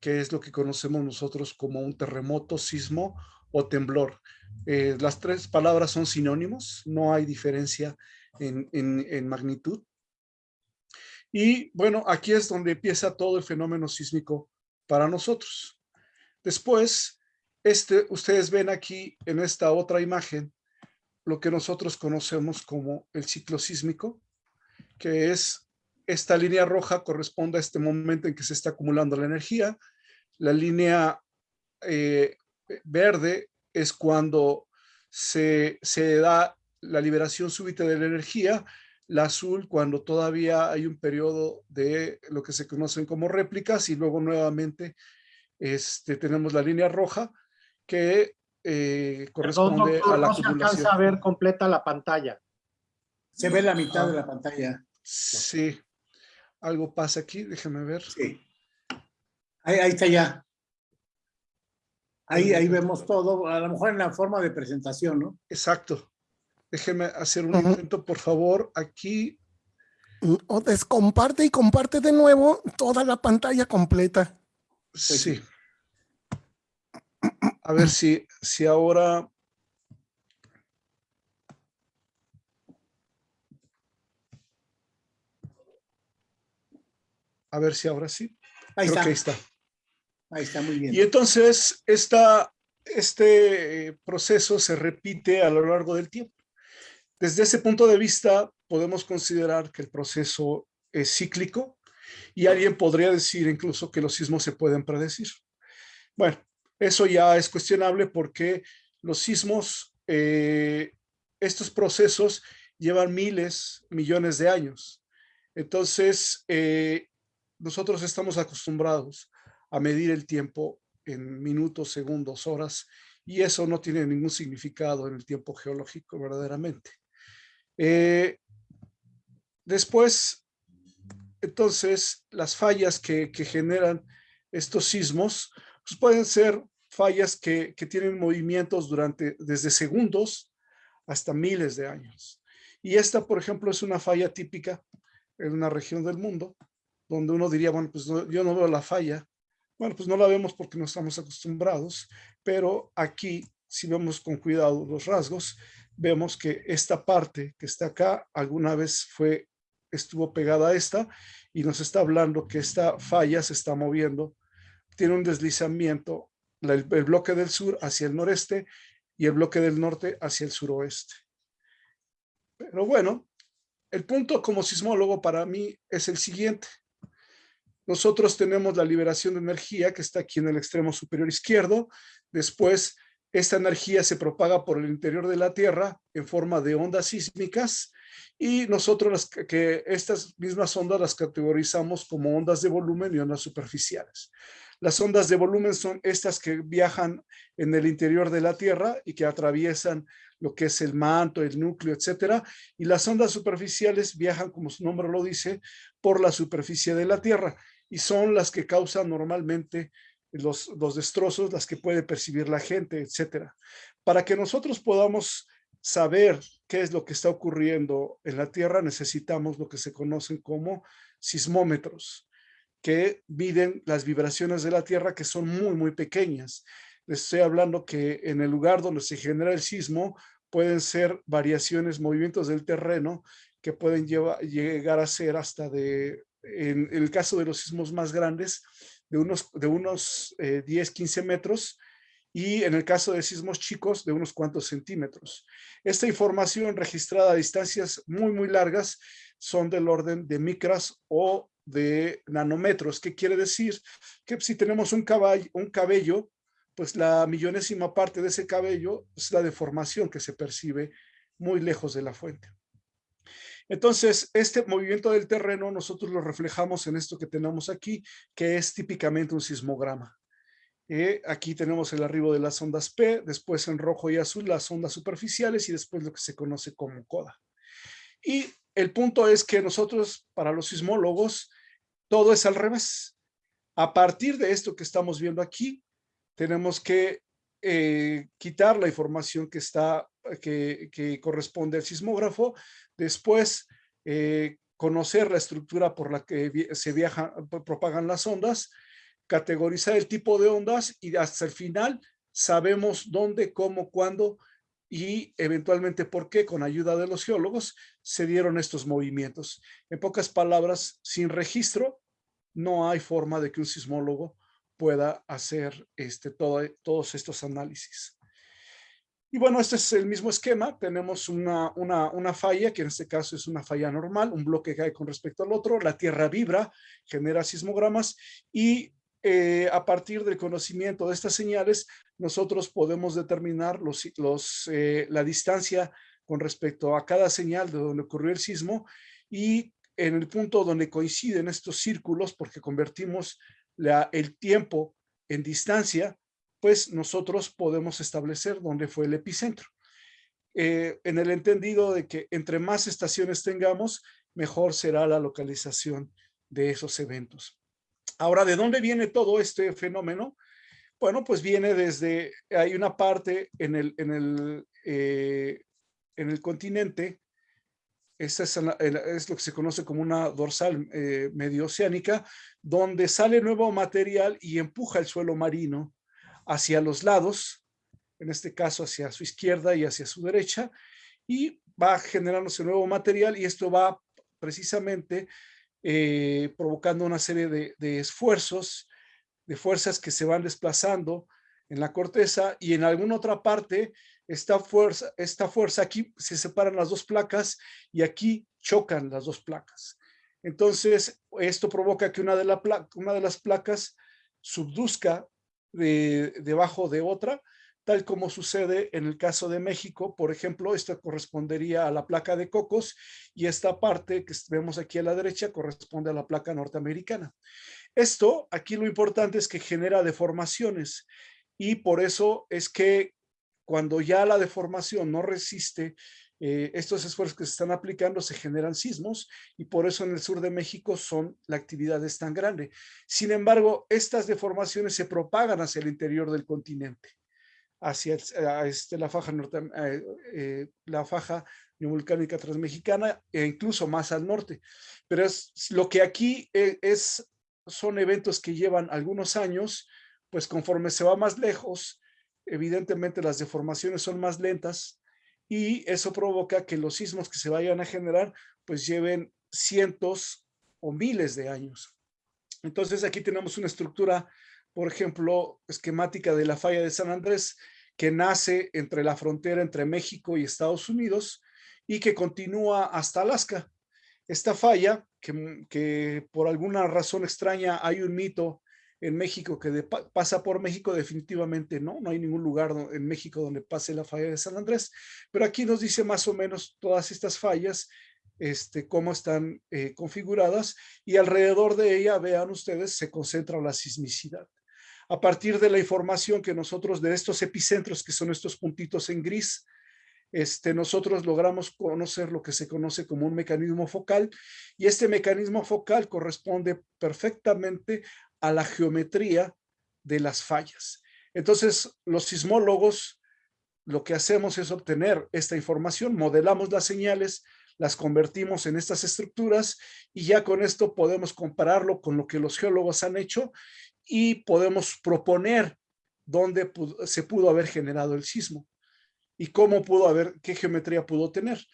que es lo que conocemos nosotros como un terremoto, sismo o temblor. Eh, las tres palabras son sinónimos, no hay diferencia en, magnitud. Y bueno, aquí es donde empieza todo el fenómeno sísmico para nosotros. Después, este, ustedes ven aquí en esta otra imagen lo que nosotros conocemos como el ciclo sísmico, que es esta línea roja corresponde a este momento en que se está acumulando la energía. La línea eh, verde es cuando se, se da la liberación súbita de la energía, la azul cuando todavía hay un periodo de lo que se conocen como réplicas y luego nuevamente este, tenemos la línea roja que eh, corresponde a la no se alcanza a ver completa la pantalla. Se ve la mitad de la pantalla. Sí. Algo pasa aquí, déjame ver. Sí. Ahí, ahí está ya. Ahí, ahí vemos todo, a lo mejor en la forma de presentación, ¿no? Exacto. Déjeme hacer un intento, por favor, aquí. O descomparte y comparte de nuevo toda la pantalla completa. Sí. A ver si, si ahora... A ver si ahora sí. Ahí está. ahí está. Ahí está, muy bien. Y entonces este eh, proceso se repite a lo largo del tiempo. Desde ese punto de vista, podemos considerar que el proceso es cíclico y alguien podría decir incluso que los sismos se pueden predecir. Bueno, eso ya es cuestionable porque los sismos, eh, estos procesos llevan miles, millones de años. Entonces, eh, nosotros estamos acostumbrados a medir el tiempo en minutos, segundos, horas, y eso no tiene ningún significado en el tiempo geológico verdaderamente. Eh, después, entonces, las fallas que, generan estos sismos pues pueden ser fallas que, tienen movimientos durante desde segundos hasta miles de años. Y esta, por ejemplo, es una falla típica en una región del mundo, donde uno diría, bueno, pues yo no veo la falla. Bueno, pues no la vemos porque no estamos acostumbrados, pero aquí, si vemos con cuidado los rasgos, vemos que esta parte que está acá alguna vez fue, estuvo pegada a esta y nos está hablando que esta falla se está moviendo, tiene un deslizamiento, el, el bloque del sur hacia el noreste y el bloque del norte hacia el suroeste. Pero bueno, el punto como sismólogo para mí es el siguiente. Nosotros tenemos la liberación de energía que está aquí en el extremo superior izquierdo. Después esta energía se propaga por el interior de la Tierra en forma de ondas sísmicas y nosotros las, que estas mismas ondas las categorizamos como ondas de volumen y ondas superficiales. Las ondas de volumen son estas que viajan en el interior de la Tierra y que atraviesan lo que es el manto, el núcleo, etcétera. Y las ondas superficiales viajan, como su nombre lo dice, por la superficie de la Tierra y son las que causan normalmente los, los destrozos, las que puede percibir la gente, etcétera. Para que nosotros podamos saber qué es lo que está ocurriendo en la Tierra, necesitamos lo que se conocen como sismómetros, que miden las vibraciones de la Tierra, que son muy, muy pequeñas. Les estoy hablando que en el lugar donde se genera el sismo pueden ser variaciones, movimientos del terreno que pueden llegar a ser hasta de, en el caso de los sismos más grandes, de unos, de unos 10, eh, 15 metros y en el caso de sismos chicos de unos cuantos centímetros. Esta información registrada a distancias muy, muy largas son del orden de micras o de nanómetros. ¿Qué quiere decir? Que si tenemos un, caballo, un cabello, pues la millonésima parte de ese cabello es la deformación que se percibe muy lejos de la fuente. Entonces, este movimiento del terreno nosotros lo reflejamos en esto que tenemos aquí, que es típicamente un sismograma. Eh, aquí tenemos el arribo de las ondas P, después en rojo y azul las ondas superficiales y después lo que se conoce como coda. Y el punto es que nosotros, para los sismólogos, todo es al revés. A partir de esto que estamos viendo aquí, tenemos que eh, quitar la información que está que, corresponde al sismógrafo, después eh, conocer la estructura por la que se viajan, propagan las ondas, categorizar el tipo de ondas y hasta el final sabemos dónde, cómo, cuándo y eventualmente por qué, con ayuda de los geólogos, se dieron estos movimientos. En pocas palabras, sin registro, no hay forma de que un sismólogo pueda hacer este, todo, todos estos análisis. Y bueno, este es el mismo esquema. Tenemos una, una, una, falla, que en este caso es una falla normal, un bloque cae con respecto al otro, la Tierra vibra, genera sismogramas y eh, a partir del conocimiento de estas señales, nosotros podemos determinar los, los, eh, la distancia con respecto a cada señal de donde ocurrió el sismo y en el punto donde coinciden estos círculos, porque convertimos la, el tiempo en distancia, pues nosotros podemos establecer dónde fue el epicentro. Eh, en el entendido de que entre más estaciones tengamos, mejor será la localización de esos eventos. Ahora, ¿de dónde viene todo este fenómeno? Bueno, pues viene desde, hay una parte en el, en el, eh, en el continente, es, lo que se conoce como una dorsal eh, medio oceánica, donde sale nuevo material y empuja el suelo marino hacia los lados, en este caso hacia su izquierda y hacia su derecha, y va generándose nuevo material y esto va precisamente eh, provocando una serie de, esfuerzos, de fuerzas que se van desplazando en la corteza y en alguna otra parte esta fuerza, esta fuerza aquí se separan las dos placas y aquí chocan las dos placas. Entonces, esto provoca que una de, la una de las placas subduzca de, debajo de otra, tal como sucede en el caso de México. Por ejemplo, esto correspondería a la placa de Cocos y esta parte que vemos aquí a la derecha corresponde a la placa norteamericana. Esto, aquí lo importante es que genera deformaciones y por eso es que cuando ya la deformación no resiste eh, estos esfuerzos que se están aplicando se generan sismos y por eso en el sur de México son la actividad es tan grande. Sin embargo, estas deformaciones se propagan hacia el interior del continente, hacia este, la faja, norte, eh, eh, la faja neovolcánica transmexicana e incluso más al norte. Pero es lo que aquí es, son eventos que llevan algunos años, pues conforme se va más lejos, evidentemente las deformaciones son más lentas, y eso provoca que los sismos que se vayan a generar pues lleven cientos o miles de años. Entonces aquí tenemos una estructura, por ejemplo, esquemática de la falla de San Andrés que nace entre la frontera entre México y Estados Unidos y que continúa hasta Alaska. Esta falla, que, que por alguna razón extraña hay un mito en México que pasa por México definitivamente no, no hay ningún lugar en México donde pase la falla de San Andrés, pero aquí nos dice más o menos todas estas fallas, este, cómo están eh, configuradas y alrededor de ella, vean ustedes, se concentra la sismicidad. A partir de la información que nosotros de estos epicentros, que son estos puntitos en gris, este, nosotros logramos conocer lo que se conoce como un mecanismo focal y este mecanismo focal corresponde perfectamente a la geometría de las fallas. Entonces, los sismólogos lo que hacemos es obtener esta información, modelamos las señales, las convertimos en estas estructuras y ya con esto podemos compararlo con lo que los geólogos han hecho y podemos proponer dónde se pudo haber generado el sismo y cómo pudo haber, qué geometría pudo tener.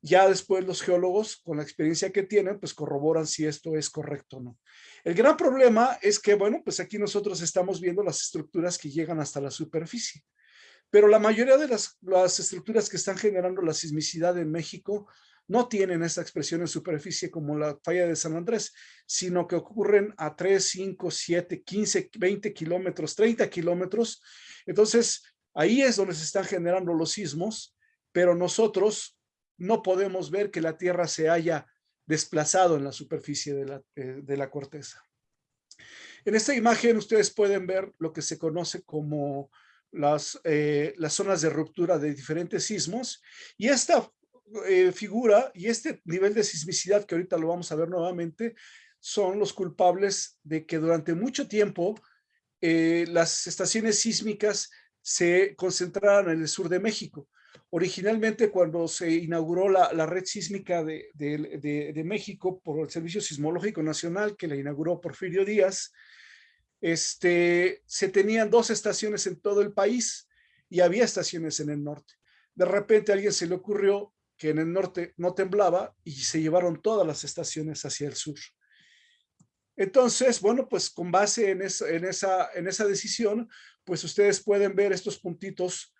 Ya después los geólogos, con la experiencia que tienen, pues corroboran si esto es correcto o no. El gran problema es que, bueno, pues aquí nosotros estamos viendo las estructuras que llegan hasta la superficie. Pero la mayoría de las, estructuras que están generando la sismicidad en México no tienen esta expresión en superficie como la falla de San Andrés, sino que ocurren a 3, 5, 7, 15, 20 kilómetros, 30 kilómetros. Entonces, ahí es donde se están generando los sismos, pero nosotros no podemos ver que la Tierra se haya desplazado en la superficie de la, eh, de la corteza. En esta imagen ustedes pueden ver lo que se conoce como las, eh, las zonas de ruptura de diferentes sismos y esta eh, figura y este nivel de sismicidad que ahorita lo vamos a ver nuevamente son los culpables de que durante mucho tiempo las estaciones sísmicas se concentraran en el sur de México. Originalmente, cuando se inauguró la, red sísmica de, México por el Servicio Sismológico Nacional, que la inauguró Porfirio Díaz, este, se tenían dos estaciones en todo el país y había estaciones en el norte. De repente a alguien se le ocurrió que en el norte no temblaba y se llevaron todas las estaciones hacia el sur. Entonces, bueno, pues con base en en esa, en esa decisión, pues ustedes pueden ver estos puntitos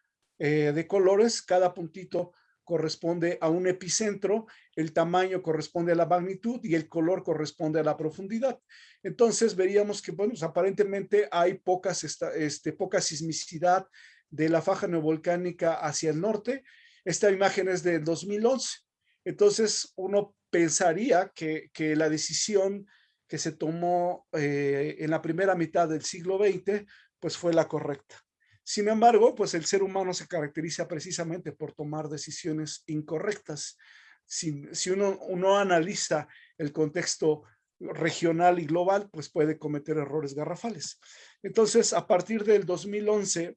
eh, de colores. Cada puntito corresponde a un epicentro, el tamaño corresponde a la magnitud y el color corresponde a la profundidad. Entonces veríamos que, bueno, pues, aparentemente hay pocas, este, poca sismicidad de la faja neovolcánica hacia el norte. Esta imagen es de 2011. Entonces uno pensaría que, que la decisión que se tomó eh, en la primera mitad del siglo XX, pues fue la correcta. Sin embargo, pues el ser humano se caracteriza precisamente por tomar decisiones incorrectas. Si, uno, uno analiza el contexto regional y global, pues puede cometer errores garrafales. Entonces, a partir del 2011,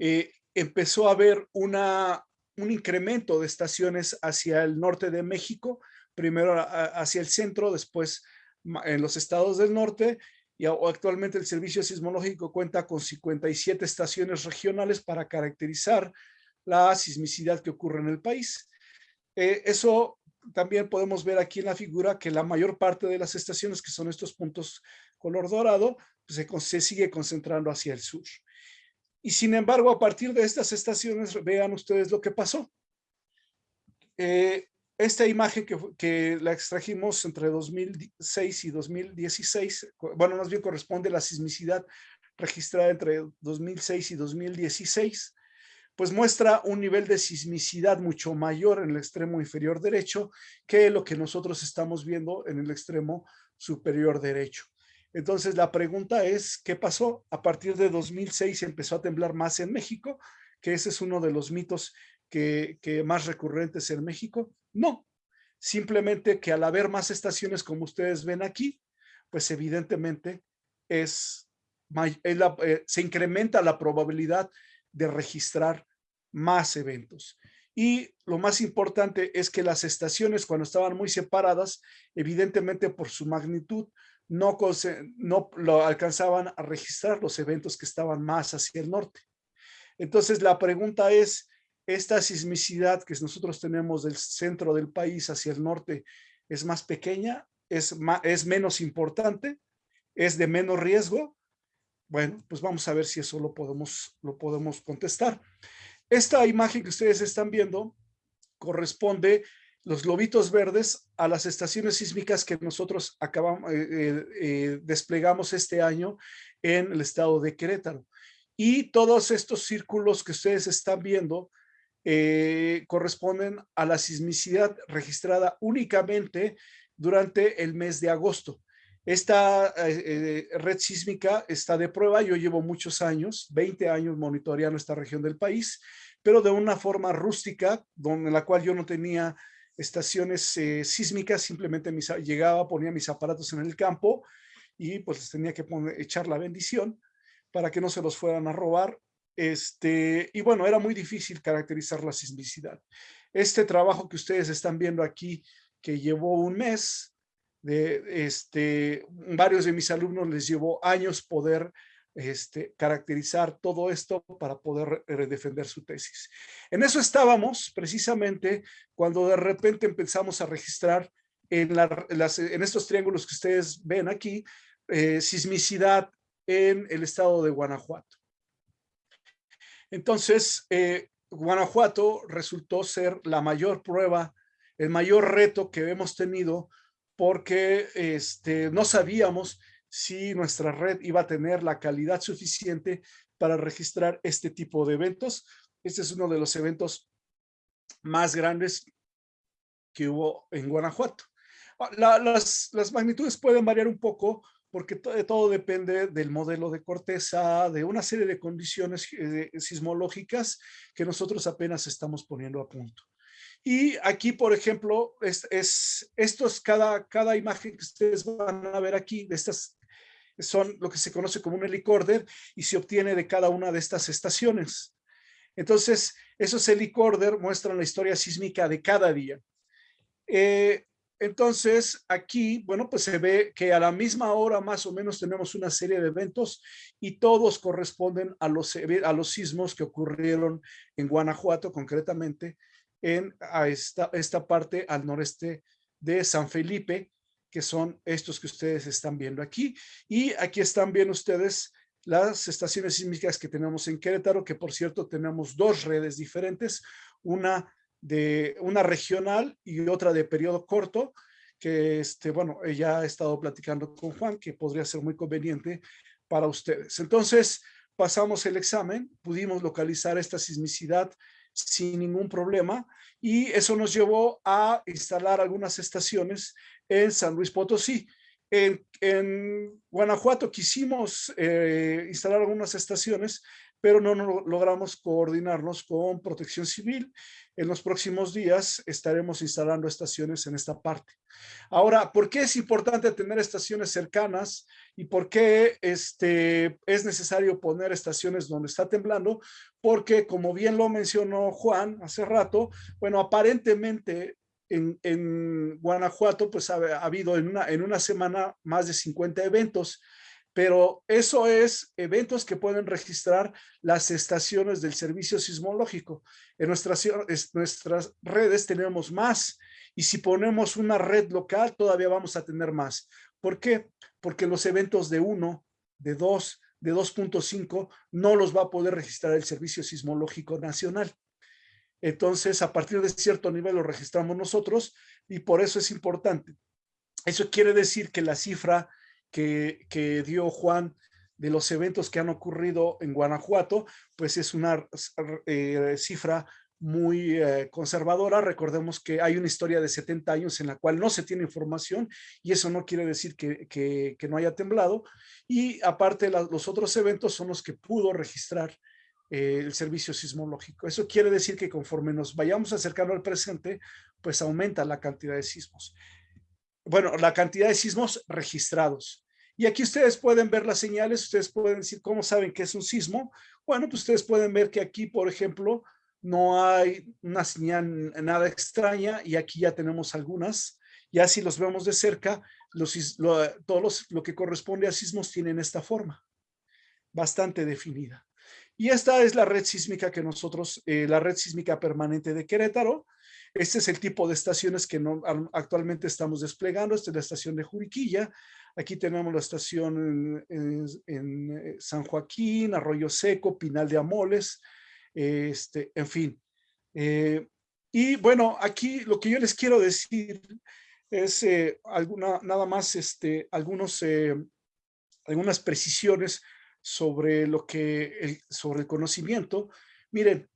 eh, empezó a haber un incremento de estaciones hacia el norte de México, primero hacia el centro, después en los estados del norte y actualmente el Servicio Sismológico cuenta con 57 estaciones regionales para caracterizar la sismicidad que ocurre en el país. Eh, eso también podemos ver aquí en la figura que la mayor parte de las estaciones, que son estos puntos color dorado, pues se, sigue concentrando hacia el sur. Y sin embargo, a partir de estas estaciones, vean ustedes lo que pasó. Eh, esta imagen que, la extrajimos entre 2006 y 2016, bueno, más bien corresponde a la sismicidad registrada entre 2006 y 2016, pues muestra un nivel de sismicidad mucho mayor en el extremo inferior derecho que lo que nosotros estamos viendo en el extremo superior derecho. Entonces la pregunta es, ¿qué pasó? A partir de 2006 empezó a temblar más en México, que ese es uno de los mitos que, más recurrentes en México. No, simplemente que al haber más estaciones como ustedes ven aquí, pues evidentemente es, eh, se incrementa la probabilidad de registrar más eventos. Y lo más importante es que las estaciones cuando estaban muy separadas, evidentemente por su magnitud, no, no lo alcanzaban a registrar los eventos que estaban más hacia el norte. Entonces la pregunta es, esta sismicidad que nosotros tenemos del centro del país hacia el norte es más pequeña, es, es menos importante, es de menos riesgo. Bueno, pues vamos a ver si eso lo podemos, lo podemos contestar. Esta imagen que ustedes están viendo corresponde los globitos verdes a las estaciones sísmicas que nosotros acabamos, eh, eh, eh, desplegamos este año en el estado de Querétaro. Y todos estos círculos que ustedes están viendo eh, corresponden a la sismicidad registrada únicamente durante el mes de agosto. Esta eh, eh, red sísmica está de prueba, yo llevo muchos años, 20 años monitoreando esta región del país, pero de una forma rústica, donde la cual yo no tenía estaciones sísmicas, simplemente llegaba, ponía mis aparatos en el campo y pues tenía que echar la bendición para que no se los fueran a robar este, y bueno, era muy difícil caracterizar la sismicidad. Este trabajo que ustedes están viendo aquí, que llevó un mes, de, este, varios de mis alumnos les llevó años poder este, caracterizar todo esto para poder defender su tesis. En eso estábamos precisamente cuando de repente empezamos a registrar en, las, en estos triángulos que ustedes ven aquí, eh, sismicidad en el estado de Guanajuato. Entonces, eh, Guanajuato resultó ser la mayor prueba, el mayor reto que hemos tenido porque este, no sabíamos si nuestra red iba a tener la calidad suficiente para registrar este tipo de eventos. Este es uno de los eventos más grandes que hubo en Guanajuato. Ah, las, las magnitudes pueden variar un poco porque todo depende del modelo de corteza, de una serie de condiciones eh, sismológicas que nosotros apenas estamos poniendo a punto. Y aquí, por ejemplo, es, cada, cada imagen que ustedes van a ver aquí, estas son lo que se conoce como un helicorder y se obtiene de cada una de estas estaciones. Entonces, esos helicorder muestran la historia sísmica de cada día. Eh, entonces, aquí, bueno, pues se ve que a la misma hora más o menos tenemos una serie de eventos y todos corresponden a los, a los sismos que ocurrieron en Guanajuato, concretamente en a esta, esta parte al noreste de San Felipe, que son estos que ustedes están viendo aquí. Y aquí están viendo ustedes las estaciones sísmicas que tenemos en Querétaro, que por cierto tenemos dos redes diferentes, una de una regional y otra de periodo corto, que este, bueno, ella ha estado platicando con Juan, que podría ser muy conveniente para ustedes. Entonces, pasamos el examen, pudimos localizar esta sismicidad sin ningún problema y eso nos llevó a instalar algunas estaciones en San Luis Potosí. En, en Guanajuato quisimos eh, instalar algunas estaciones, pero no, no, logramos coordinarnos con Protección Civil. En los próximos días estaremos instalando estaciones en esta parte. Ahora, ¿por qué es importante tener estaciones cercanas y por qué este, es necesario poner estaciones donde está temblando? Porque, como bien lo mencionó Juan hace rato, bueno, aparentemente en, Guanajuato, pues ha, ha, habido en una, en una semana más de 50 eventos pero eso es eventos que pueden registrar las estaciones del servicio sismológico. En nuestras, nuestras redes tenemos más y si ponemos una red local todavía vamos a tener más. ¿Por qué? Porque los eventos de 1, de 2, de 2.5 no los va a poder registrar el Servicio Sismológico Nacional. Entonces, a partir de cierto nivel lo registramos nosotros y por eso es importante. Eso quiere decir que la cifra que, dio Juan de los eventos que han ocurrido en Guanajuato, pues es una eh, cifra muy eh, conservadora. Recordemos que hay una historia de 70 años en la cual no se tiene información y eso no quiere decir que, no haya temblado. Y aparte los otros eventos son los que pudo registrar eh, el servicio sismológico. Eso quiere decir que conforme nos vayamos acercando al presente, pues aumenta la cantidad de sismos. Bueno, la cantidad de sismos registrados. Y aquí ustedes pueden ver las señales, ustedes pueden decir cómo saben que es un sismo. Bueno, pues ustedes pueden ver que aquí, por ejemplo, no hay una señal nada extraña y aquí ya tenemos algunas. Ya si los vemos de cerca, los, lo, todos lo que corresponde a sismos tienen esta forma, bastante definida. Y esta es la red sísmica que nosotros, eh, la red sísmica permanente de Querétaro. Este es el tipo de estaciones que no, actualmente estamos desplegando. Esta es la estación de Juriquilla. Aquí tenemos la estación en, eh, San Joaquín, Arroyo Seco, Pinal de Amoles, este, en fin. Eh, y bueno, aquí lo que yo les quiero decir es eh, alguna, nada más este, algunos, algunas precisiones sobre lo que, sobre el conocimiento. Miren,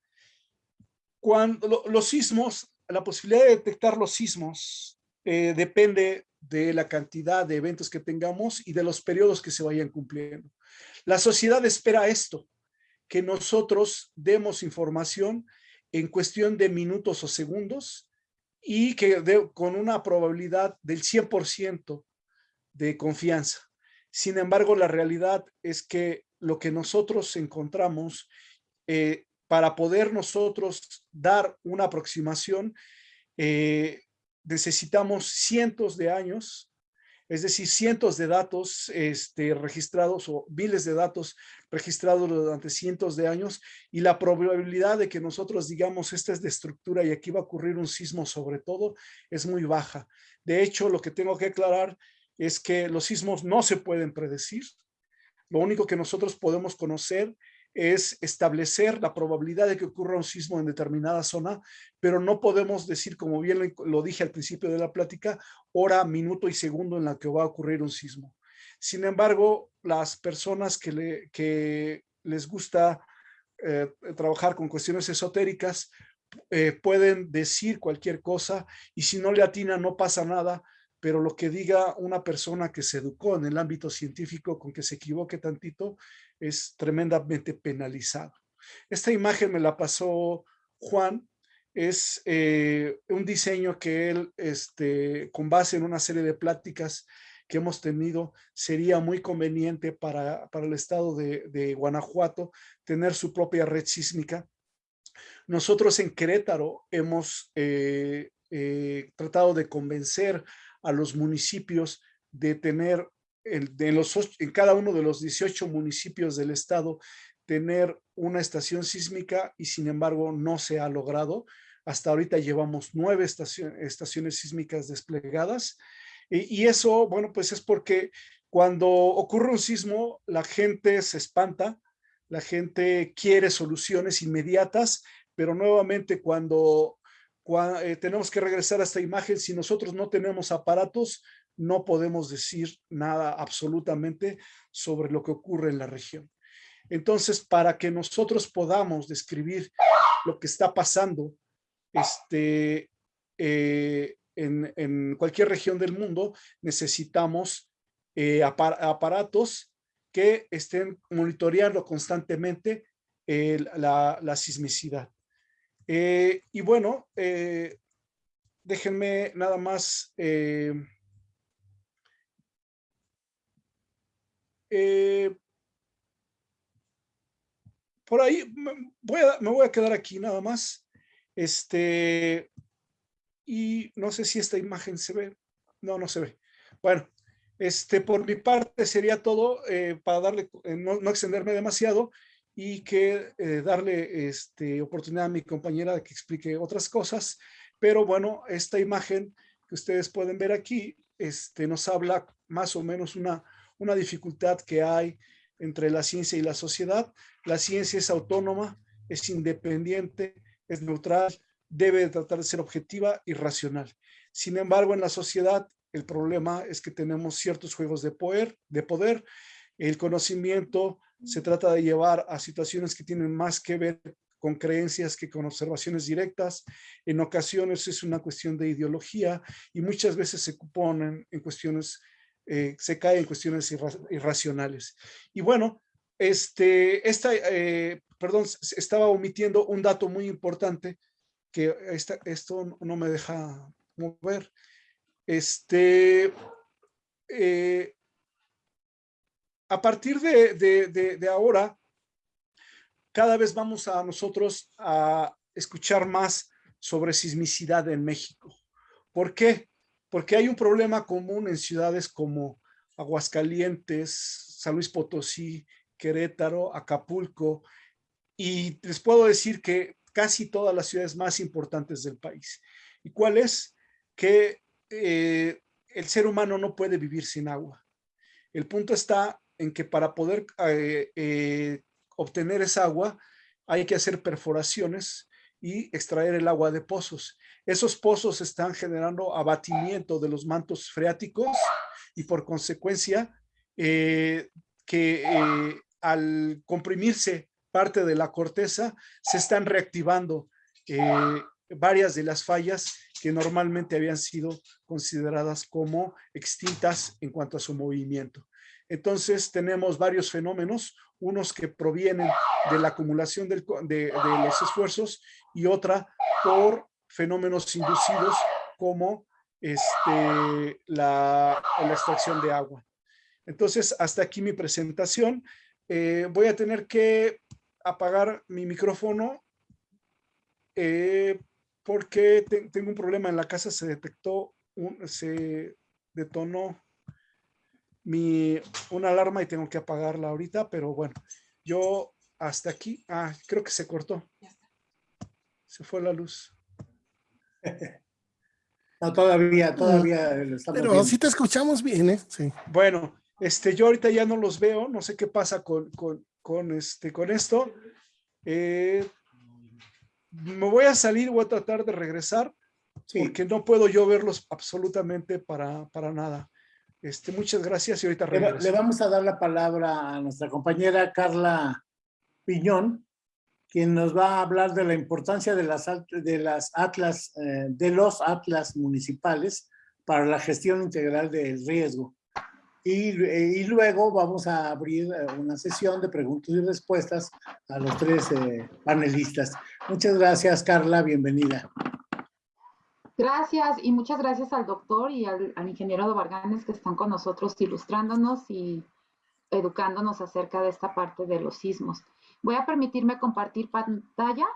cuando los sismos, la posibilidad de detectar los sismos depende de la cantidad de eventos que tengamos y de los periodos que se vayan cumpliendo. La sociedad espera esto, que nosotros demos información en cuestión de minutos o segundos y que con una probabilidad del 100% de confianza. Sin embargo, la realidad es que lo que nosotros encontramos eh, para poder nosotros dar una aproximación, eh, necesitamos cientos de años, es decir, cientos de datos este, registrados o miles de datos registrados durante cientos de años y la probabilidad de que nosotros digamos esta es de estructura y aquí va a ocurrir un sismo sobre todo es muy baja. De hecho, lo que tengo que aclarar es que los sismos no se pueden predecir. Lo único que nosotros podemos conocer es establecer la probabilidad de que ocurra un sismo en determinada zona, pero no podemos decir, como bien lo dije al principio de la plática, hora, minuto y segundo en la que va a ocurrir un sismo. Sin embargo, las personas que, le, que les gusta eh, trabajar con cuestiones esotéricas eh, pueden decir cualquier cosa y si no le atina no pasa nada, pero lo que diga una persona que se educó en el ámbito científico con que se equivoque tantito es tremendamente penalizado. Esta imagen me la pasó Juan, es eh, un diseño que él, este, con base en una serie de pláticas que hemos tenido, sería muy conveniente para, para el estado de, Guanajuato tener su propia red sísmica. Nosotros en Querétaro hemos eh, eh, tratado de convencer a los municipios de tener en, cada uno de los 18 municipios del estado tener una estación sísmica y sin embargo no se ha logrado. Hasta ahorita llevamos nueve estaciones sísmicas desplegadas y, eso, bueno, pues es porque Cuando ocurre un sismo, la gente se espanta, la gente quiere soluciones inmediatas, pero nuevamente cuando, cua- eh, tenemos que regresar a esta imagen, si nosotros no tenemos aparatos, no podemos decir nada absolutamente sobre lo que ocurre en la región. Entonces, para que nosotros podamos describir lo que está pasando este, eh, en, cualquier región del mundo, necesitamos eh, apar- aparatos que estén monitoreando constantemente eh, la, la sismicidad. Y bueno, déjenme nada más eh, por ahí me voy, a, me voy a quedar aquí nada más. Este, y no sé si esta imagen se ve. No, no se ve. Bueno, este, por mi parte sería todo eh, para darle, eh, no, no extenderme demasiado y que darle este, oportunidad a mi compañera de que explique otras cosas. Pero bueno, esta imagen que ustedes pueden ver aquí este, nos habla más o menos una, una dificultad que hay entre la ciencia y la sociedad. La ciencia es autónoma, es independiente, es neutral, debe de tratar de ser objetiva y racional. Sin embargo, en la sociedad el problema es que tenemos ciertos juegos de poder, de poder. El conocimiento se trata de llevar a situaciones que tienen más que ver con creencias que con observaciones directas. En ocasiones es una cuestión de ideología y muchas veces se ponen en cuestiones, eh, se cae en cuestiones irra irracionales. Y bueno, este, esta, eh, perdón, estaba omitiendo un dato muy importante que esta, esto no me deja mover. Este, eh, a partir de, de, de, de, ahora, cada vez vamos a nosotros a escuchar más sobre sismicidad en México. ¿Por qué? Porque hay un problema común en ciudades como Aguascalientes, San Luis Potosí, Querétaro, Acapulco, y les puedo decir que casi todas las ciudades más importantes del país. ¿Y cuál es? Que eh, el ser humano no puede vivir sin agua. El punto está en que para poder eh, eh, obtener esa agua hay que hacer perforaciones y extraer el agua de pozos. Esos pozos están generando abatimiento de los mantos freáticos y por consecuencia eh, que eh, al comprimirse parte de la corteza se están reactivando eh, varias de las fallas que normalmente habían sido consideradas como extintas en cuanto a su movimiento. Entonces tenemos varios fenómenos, unos que provienen de la acumulación de, de, los esfuerzos y otra por fenómenos inducidos como este, la, la extracción de agua. Entonces, hasta aquí mi presentación. Eh, voy a tener que apagar mi micrófono eh, porque te, tengo un problema en la casa, se detectó, un, se detonó mi, una alarma y tengo que apagarla ahorita, pero bueno, yo hasta aquí, ah, creo que se cortó. Se fue la luz. No, todavía, todavía lo estamos Pero viendo. sí te escuchamos bien, ¿eh? Sí. Bueno, este, yo ahorita ya no los veo, no sé qué pasa con, con, con, este, con esto. Eh, me voy a salir, voy a tratar de regresar, Sí. porque no puedo yo verlos absolutamente para, para nada. Este, muchas gracias y ahorita Le, regreso. le vamos a dar la palabra a nuestra compañera Carla Piñón, quien nos va a hablar de la importancia de las, de las atlas, eh, de los atlas municipales para la gestión integral del riesgo. Y, eh, y luego vamos a abrir eh, una sesión de preguntas y respuestas a los tres panelistas. Muchas gracias, Carla. Bienvenida. Gracias y muchas gracias al doctor y al, al ingeniero de Varganes que están con nosotros ilustrándonos y educándonos acerca de esta parte de los sismos. Voy a permitirme compartir pantalla.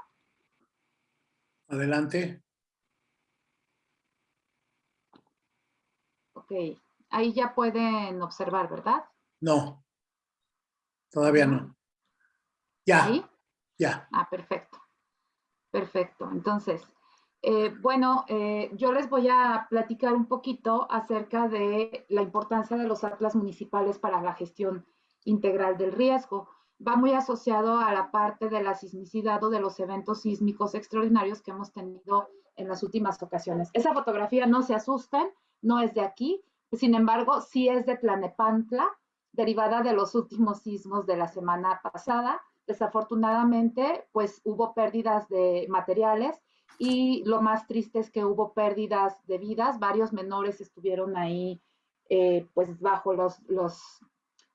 Adelante. Ok, ahí ya pueden observar, ¿verdad? No. Todavía no. Ya, ¿Ahí? ya. Ah, perfecto. Perfecto. Entonces, Eh, bueno, eh, yo les voy a platicar un poquito acerca de la importancia de los atlas municipales para la gestión integral del riesgo. Va muy asociado a la parte de la sismicidad o de los eventos sísmicos extraordinarios que hemos tenido en las últimas ocasiones. Esa fotografía, no se asusten, no es de aquí, sin embargo, sí es de Tlanepantla, derivada de los últimos sismos de la semana pasada. Desafortunadamente, pues hubo pérdidas de materiales y lo más triste es que hubo pérdidas de vidas, varios menores estuvieron ahí eh, pues bajo, los,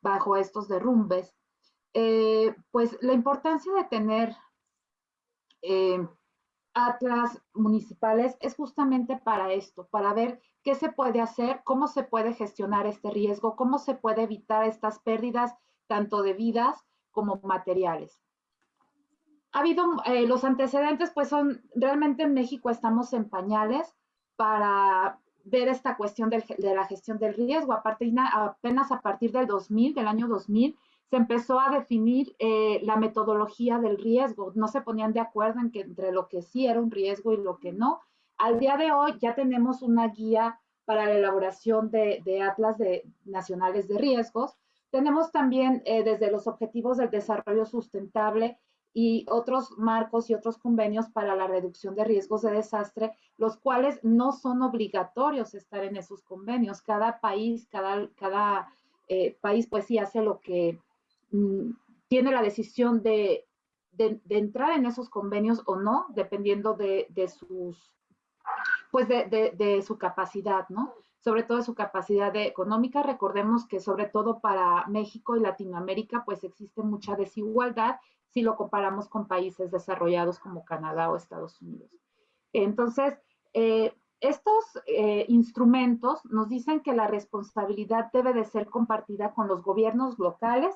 bajo estos derrumbes. Eh, pues la importancia de tener eh, atlas municipales es justamente para esto, para ver qué se puede hacer, cómo se puede gestionar este riesgo, cómo se puede evitar estas pérdidas tanto de vidas como materiales ha habido eh, los antecedentes, pues son, realmente en México estamos en pañales para ver esta cuestión de la gestión del riesgo. Aparte, apenas a partir del 2000, del año 2000, se empezó a definir eh, la metodología del riesgo. No se ponían de acuerdo en que entre lo que sí era un riesgo y lo que no. Al día de hoy ya tenemos una guía para la elaboración de, atlas nacionales de riesgos. Tenemos también eh, desde los objetivos del desarrollo sustentable y otros marcos y otros convenios para la reducción de riesgos de desastre, los cuales no son obligatorios estar en esos convenios. Cada país, cada, cada eh, país pues sí hace lo que tiene la decisión de, de, entrar en esos convenios o no, dependiendo de, de sus, pues de, su capacidad, ¿no? Sobre todo su capacidad económica. Recordemos que sobre todo para México y Latinoamérica pues existe mucha desigualdad si lo comparamos con países desarrollados como Canadá o Estados Unidos. Entonces, eh, estos eh, instrumentos nos dicen que la responsabilidad debe de ser compartida con los gobiernos locales,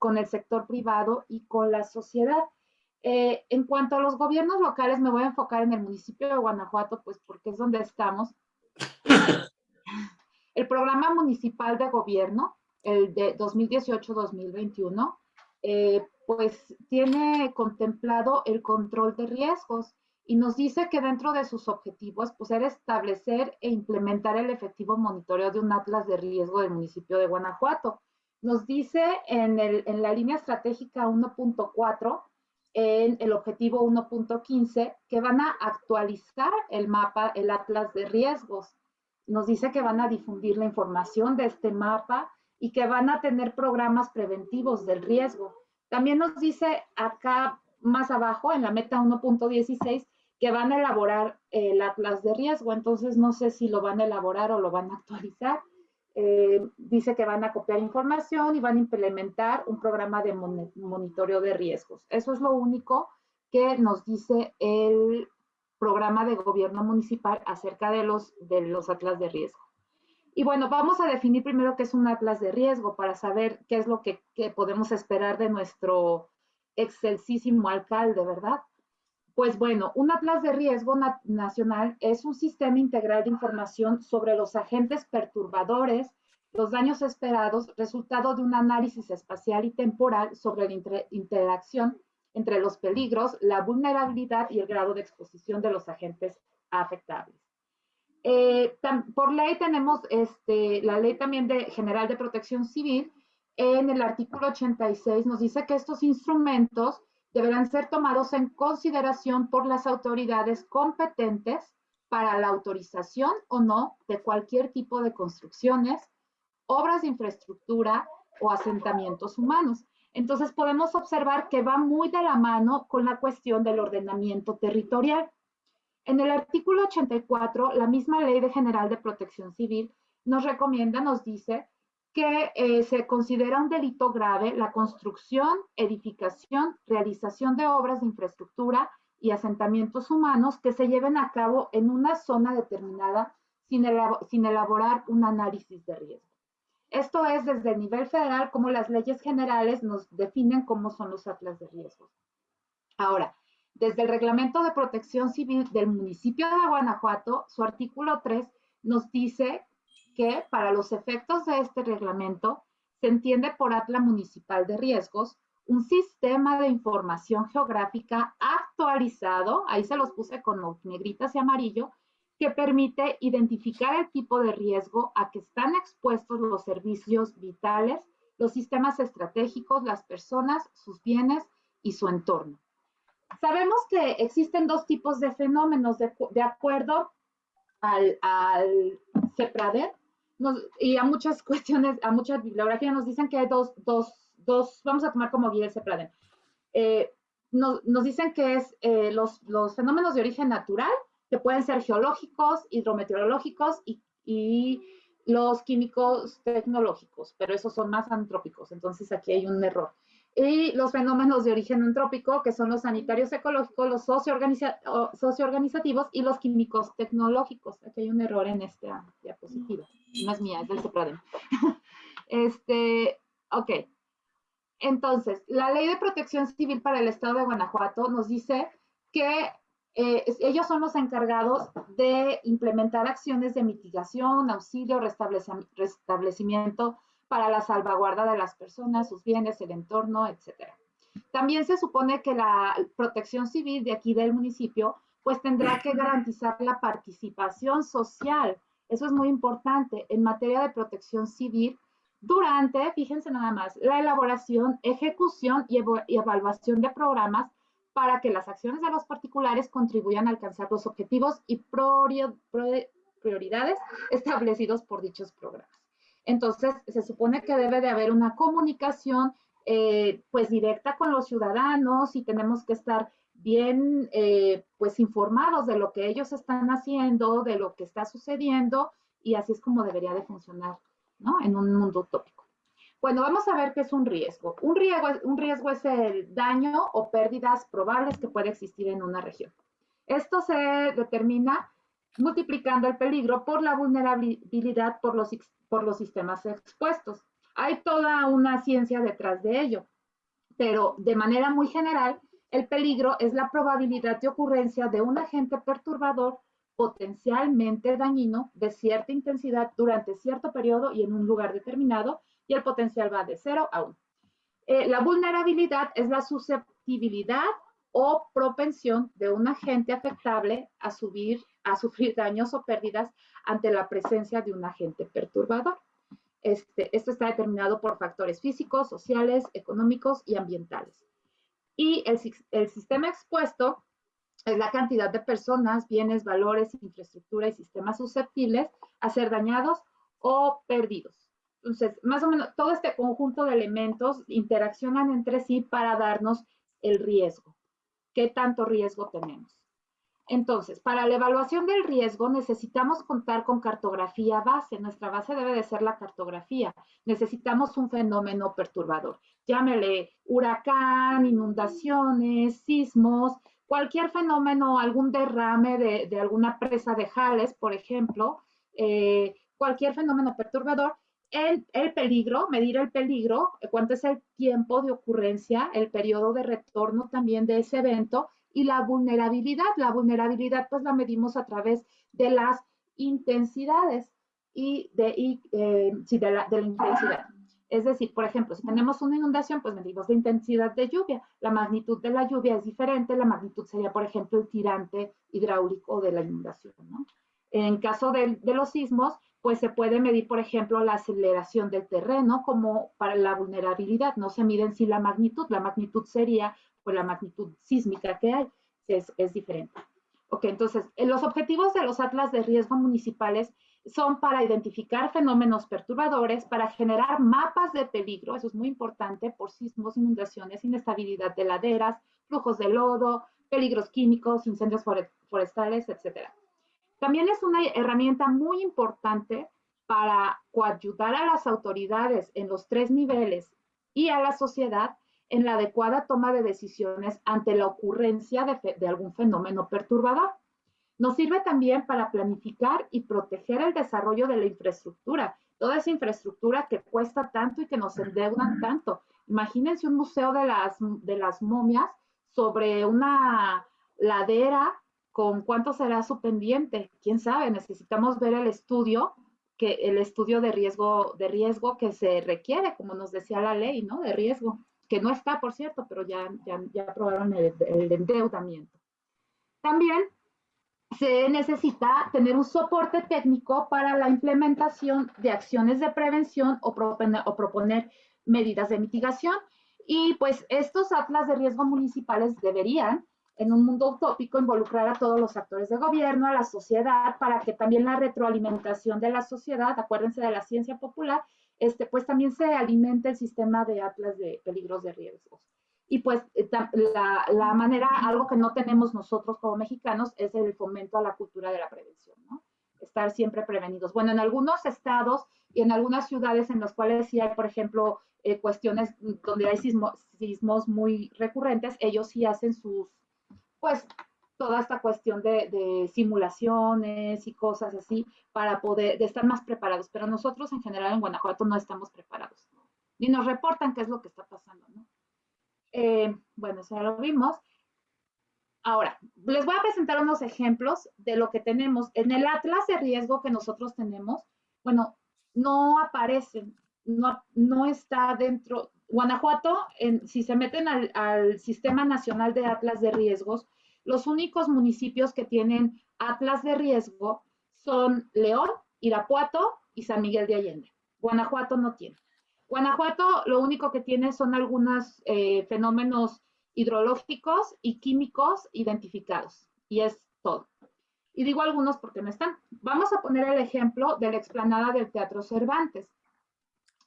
con el sector privado y con la sociedad. Eh, en cuanto a los gobiernos locales, me voy a enfocar en el municipio de Guanajuato, pues porque es donde estamos. El programa municipal de gobierno, el de 2018-2021, eh, pues tiene contemplado el control de riesgos y nos dice que dentro de sus objetivos, pues era establecer e implementar el efectivo monitoreo de un atlas de riesgo del municipio de Guanajuato. Nos dice en, el, en la línea estratégica 1.4, en el objetivo 1.15, que van a actualizar el mapa, el atlas de riesgos. Nos dice que van a difundir la información de este mapa y que van a tener programas preventivos del riesgo. También nos dice acá más abajo, en la meta 1.16, que van a elaborar el atlas de riesgo. Entonces, no sé si lo van a elaborar o lo van a actualizar. Eh, dice que van a copiar información y van a implementar un programa de monitoreo de riesgos. Eso es lo único que nos dice el programa de gobierno municipal acerca de los, de los atlas de riesgo. Y bueno, vamos a definir primero qué es un atlas de riesgo para saber qué es lo que, podemos esperar de nuestro excelsísimo alcalde, ¿verdad? Pues bueno, un atlas de riesgo nacional es un sistema integral de información sobre los agentes perturbadores, los daños esperados, resultado de un análisis espacial y temporal sobre la interacción entre los peligros, la vulnerabilidad y el grado de exposición de los agentes afectables. Eh, por ley tenemos este, la ley también de, general de protección civil. En el artículo 86 nos dice que estos instrumentos deberán ser tomados en consideración por las autoridades competentes para la autorización o no de cualquier tipo de construcciones, obras de infraestructura o asentamientos humanos. Entonces podemos observar que va muy de la mano con la cuestión del ordenamiento territorial. En el artículo 84, la misma Ley de General de Protección Civil nos recomienda, nos dice que eh, se considera un delito grave la construcción, edificación, realización de obras de infraestructura y asentamientos humanos que se lleven a cabo en una zona determinada sin, sin elaborar un análisis de riesgo. Esto es desde el nivel federal como las leyes generales nos definen cómo son los atlas de riesgos. Ahora, desde el Reglamento de Protección Civil del municipio de Guanajuato, su artículo 3 nos dice que para los efectos de este reglamento se entiende por atla municipal de riesgos un sistema de información geográfica actualizado, ahí se los puse con negritas y amarillo, que permite identificar el tipo de riesgo a que están expuestos los servicios vitales, los sistemas estratégicos, las personas, sus bienes y su entorno. Sabemos que existen dos tipos de fenómenos de, acuerdo al, al y a muchas cuestiones, a mucha bibliografía nos dicen que hay dos, dos dos, vamos a tomar como guía ese plan. Eh, nos, dicen que es eh, los, los, fenómenos de origen natural, que pueden ser geológicos, hidrometeorológicos y, y, los químicos tecnológicos, pero esos son más antrópicos, entonces aquí hay un error. Y los fenómenos de origen antrópico, que son los sanitarios ecológicos, los socioorganizativos y los químicos tecnológicos. Aquí hay un error en esta diapositiva. No es mía, es del CEPRADEM. este, ok. Entonces, la ley de protección civil para el estado de Guanajuato nos dice que eh, ellos son los encargados de implementar acciones de mitigación, auxilio, restablecimiento para la salvaguarda de las personas, sus bienes, el entorno, etc. También se supone que la protección civil de aquí del municipio pues tendrá que garantizar la participación social. Eso es muy importante. En materia de protección civil, durante, fíjense nada más, la elaboración, ejecución y, evaluación de programas para que las acciones de los particulares contribuyan a alcanzar los objetivos y prioridades establecidos por dichos programas. Entonces, se supone que debe de haber una comunicación eh, pues directa con los ciudadanos y tenemos que estar bien eh, pues informados de lo que ellos están haciendo, de lo que está sucediendo y así es como debería de funcionar en un mundo utópico. Bueno, vamos a ver qué es un riesgo. Un riesgo, un riesgo es el daño o pérdidas probables que puede existir en una región. Esto se determina multiplicando el peligro por la vulnerabilidad por los, por los sistemas expuestos. Hay toda una ciencia detrás de ello, pero de manera muy general, el peligro es la probabilidad de ocurrencia de un agente perturbador potencialmente dañino de cierta intensidad durante cierto periodo y en un lugar determinado, y el potencial va de 0 a 1. Eh, la vulnerabilidad es la susceptibilidad o propensión de un agente afectable a, subir, a sufrir daños o pérdidas ante la presencia de un agente perturbador. Este, esto está determinado por factores físicos, sociales, económicos y ambientales. Y el, el sistema expuesto es la cantidad de personas, bienes, valores, infraestructura y sistemas susceptibles a ser dañados o perdidos. Entonces, más o menos todo este conjunto de elementos interaccionan entre sí para darnos el riesgo. ¿Qué tanto riesgo tenemos? Entonces, para la evaluación del riesgo necesitamos contar con cartografía base. Nuestra base debe de ser la cartografía. Necesitamos un fenómeno perturbador. Llámele huracán, inundaciones, sismos, cualquier fenómeno, algún derrame de, alguna presa de Jales, por ejemplo, eh, cualquier fenómeno perturbador, el, el, peligro, medir el peligro, cuánto es el tiempo de ocurrencia, el periodo de retorno también de ese evento y la vulnerabilidad. La vulnerabilidad pues la medimos a través de las intensidades y de, eh, de, la, de intensidad. Es decir, por ejemplo, si tenemos una inundación, pues medimos la intensidad de lluvia. La magnitud de la lluvia es diferente. La magnitud sería, por ejemplo, el tirante hidráulico de la inundación. En caso de, los sismos, pues se puede medir, por ejemplo, la aceleración del terreno como para la vulnerabilidad. No se mide en sí la magnitud. La magnitud sería pues, la magnitud sísmica que hay. Es, es diferente. Ok, entonces, los objetivos de los atlas de riesgo municipales son para identificar fenómenos perturbadores, para generar mapas de peligro, eso es muy importante, por sismos, inundaciones, inestabilidad de laderas, flujos de lodo, peligros químicos, incendios forestales, etc. También es una herramienta muy importante para coayudar a las autoridades en los tres niveles y a la sociedad en la adecuada toma de decisiones ante la ocurrencia de, algún fenómeno perturbador. Nos sirve también para planificar y proteger el desarrollo de la infraestructura, toda esa infraestructura que cuesta tanto y que nos endeudan tanto. Imagínense un museo de las, de las momias sobre una ladera con cuánto será su pendiente. ¿Quién sabe? Necesitamos ver el estudio que el estudio de riesgo de riesgo que se requiere, como nos decía la ley, ¿no? De riesgo. Que no está, por cierto, pero ya, ya, ya aprobaron el, endeudamiento. También se necesita tener un soporte técnico para la implementación de acciones de prevención o proponer, o proponer medidas de mitigación. Y pues estos atlas de riesgo municipales deberían, en un mundo utópico, involucrar a todos los actores de gobierno, a la sociedad, para que también la retroalimentación de la sociedad, acuérdense de la ciencia popular, este, pues también se alimente el sistema de atlas de peligros de riesgos. Y pues eh, la, la, manera, algo que no tenemos nosotros como mexicanos es el fomento a la cultura de la prevención, ¿no? Estar siempre prevenidos. Bueno, en algunos estados y en algunas ciudades en las cuales sí hay, por ejemplo, eh, cuestiones donde hay sismo, sismos muy recurrentes, ellos sí hacen sus, pues, toda esta cuestión de, de, simulaciones y cosas así para poder, de estar más preparados. Pero nosotros en general en Guanajuato no estamos preparados. Ni nos reportan qué es lo que está pasando, ¿no? Eh, bueno, eso ya lo vimos. Ahora, les voy a presentar unos ejemplos de lo que tenemos. En el atlas de riesgo que nosotros tenemos, bueno, no aparecen, no, no está dentro. Guanajuato, en, si se meten al, al Sistema Nacional de Atlas de Riesgos, los únicos municipios que tienen atlas de riesgo son León, Irapuato y San Miguel de Allende. Guanajuato no tiene. Guanajuato lo único que tiene son algunos eh, fenómenos hidrológicos y químicos identificados, y es todo. Y digo algunos porque no están. Vamos a poner el ejemplo de la explanada del Teatro Cervantes.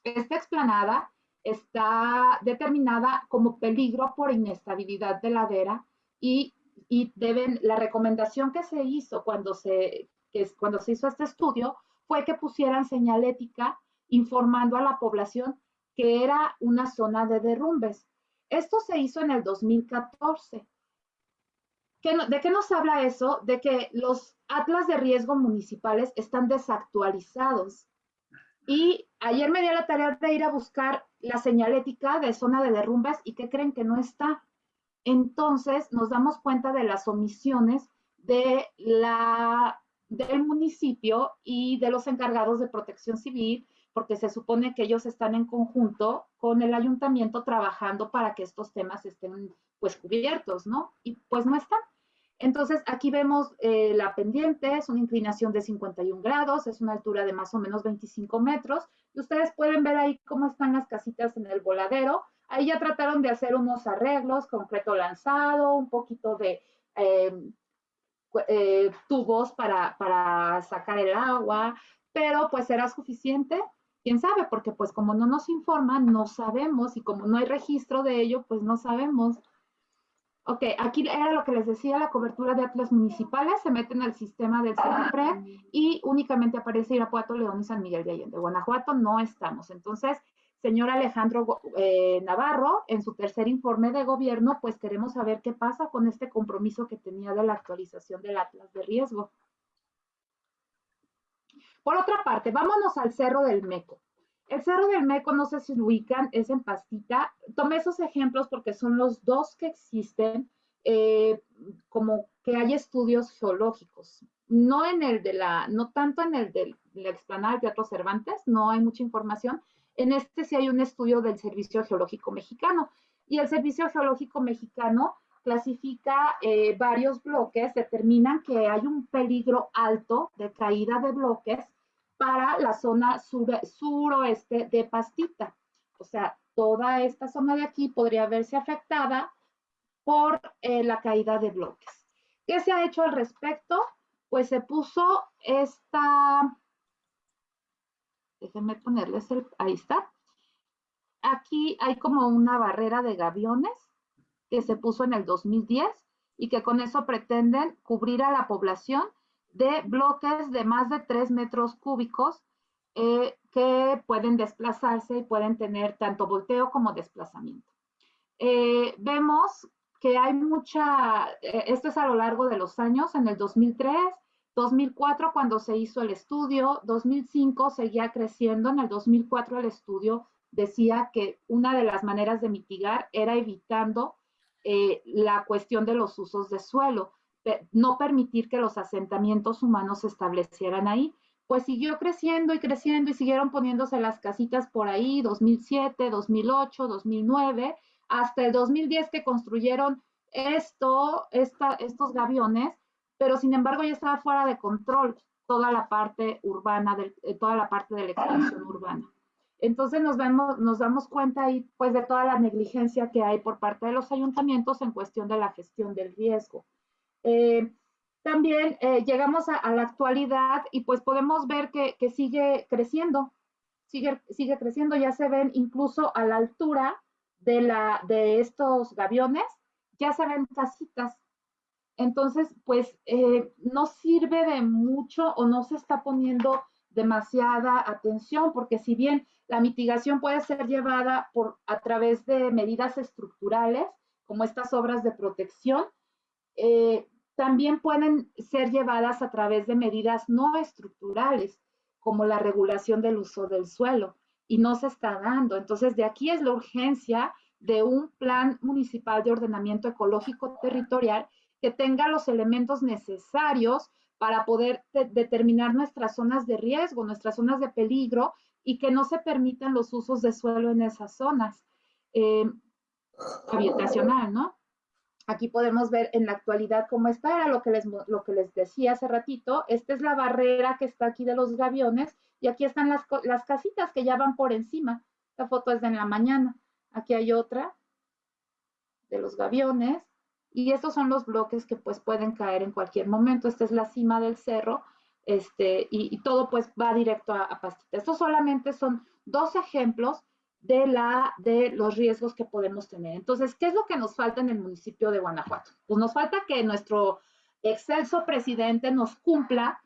Esta explanada está determinada como peligro por inestabilidad de ladera y, y deben, la recomendación que se hizo cuando se, que cuando se hizo este estudio fue que pusieran señalética informando a la población que era una zona de derrumbes. Esto se hizo en el 2014. ¿De qué nos habla eso? De que los atlas de riesgo municipales están desactualizados. Y ayer me dio la tarea de ir a buscar la señalética de zona de derrumbes y que creen que no está. Entonces nos damos cuenta de las omisiones del municipio y de los encargados de protección civil porque se supone que ellos están en conjunto con el ayuntamiento trabajando para que estos temas estén pues cubiertos, ¿no? Y pues no están. Entonces aquí vemos eh, la pendiente, es una inclinación de 51 grados, es una altura de más o menos 25 metros, y ustedes pueden ver ahí cómo están las casitas en el voladero. Ahí ya trataron de hacer unos arreglos, concreto lanzado, un poquito de eh, eh, tubos para, para sacar el agua, pero pues era suficiente quién sabe, porque pues como no nos informan, no sabemos y como no hay registro de ello, pues no sabemos. Ok, aquí era lo que les decía, la cobertura de atlas municipales se meten al sistema del CENAPRED y únicamente aparece Irapuato, León y San Miguel de Allende. Guanajuato no estamos. Entonces, señor Alejandro eh, Navarro, en su tercer informe de gobierno, pues queremos saber qué pasa con este compromiso que tenía de la actualización del atlas de riesgo. Por otra parte, vámonos al Cerro del Meco. El Cerro del Meco, no sé si ubican, es en Pastita. Tomé esos ejemplos porque son los dos que existen, eh, como que hay estudios geológicos. No en el de la, no tanto en el de la explanada del Teatro Cervantes, no hay mucha información. En este sí hay un estudio del Servicio Geológico Mexicano. Y el Servicio Geológico Mexicano clasifica eh, varios bloques, determinan que hay un peligro alto de caída de bloques para la zona suroeste de Pastita. O sea, toda esta zona de aquí podría verse afectada por eh, la caída de bloques. ¿Qué se ha hecho al respecto? Pues se puso esta, déjenme ponerles el, ahí está. Aquí hay como una barrera de gaviones que se puso en el 2010 y que con eso pretenden cubrir a la población de bloques de más de 3 metros cúbicos eh, que pueden desplazarse y pueden tener tanto volteo como desplazamiento. Eh, vemos que hay mucha, eh, esto es a lo largo de los años, en el 2003, 2004 cuando se hizo el estudio, 2005 seguía creciendo, en el 2004 el estudio decía que una de las maneras de mitigar era evitando la cuestión de los usos de suelo no permitir que los asentamientos humanos se establecieran ahí. Pues siguió creciendo y creciendo y siguieron poniéndose las casitas por ahí, 2007, 2008, 2009, hasta el 2010 que construyeron esto, estos gaviones, pero sin embargo ya estaba fuera de control toda la parte urbana, de, eh, toda la parte de la expansión urbana. Entonces nos, vemos, nos damos cuenta ahí pues de toda la negligencia que hay por parte de los ayuntamientos en cuestión de la gestión del riesgo. Eh, también eh, llegamos a, la actualidad y pues podemos ver que, que, sigue creciendo, sigue, sigue creciendo, ya se ven incluso a la altura de, la, de estos gaviones, ya se ven casitas. Entonces, pues eh, no sirve de mucho o no se está poniendo demasiada atención, porque si bien la mitigación puede ser llevada por, a través de medidas estructurales, como estas obras de protección, eh, también pueden ser llevadas a través de medidas no estructurales, como la regulación del uso del suelo, y no se está dando. Entonces, de aquí es la urgencia de un plan municipal de ordenamiento ecológico territorial que tenga los elementos necesarios para poder determinar nuestras zonas de riesgo, nuestras zonas de peligro y que no se permitan los usos de suelo en esas zonas eh, habitacional, ¿no? Aquí podemos ver en la actualidad cómo está, era lo que, les, lo que les decía hace ratito. Esta es la barrera que está aquí de los gaviones y aquí están las, las casitas que ya van por encima. La foto es de en la mañana. Aquí hay otra de los gaviones y estos son los bloques que pues pueden caer en cualquier momento. Esta es la cima del cerro este, y, todo pues va directo a, a pastita. Estos solamente son dos ejemplos de, la, de los riesgos que podemos tener. Entonces, ¿qué es lo que nos falta en el municipio de Guanajuato? Pues nos falta que nuestro excelso presidente nos cumpla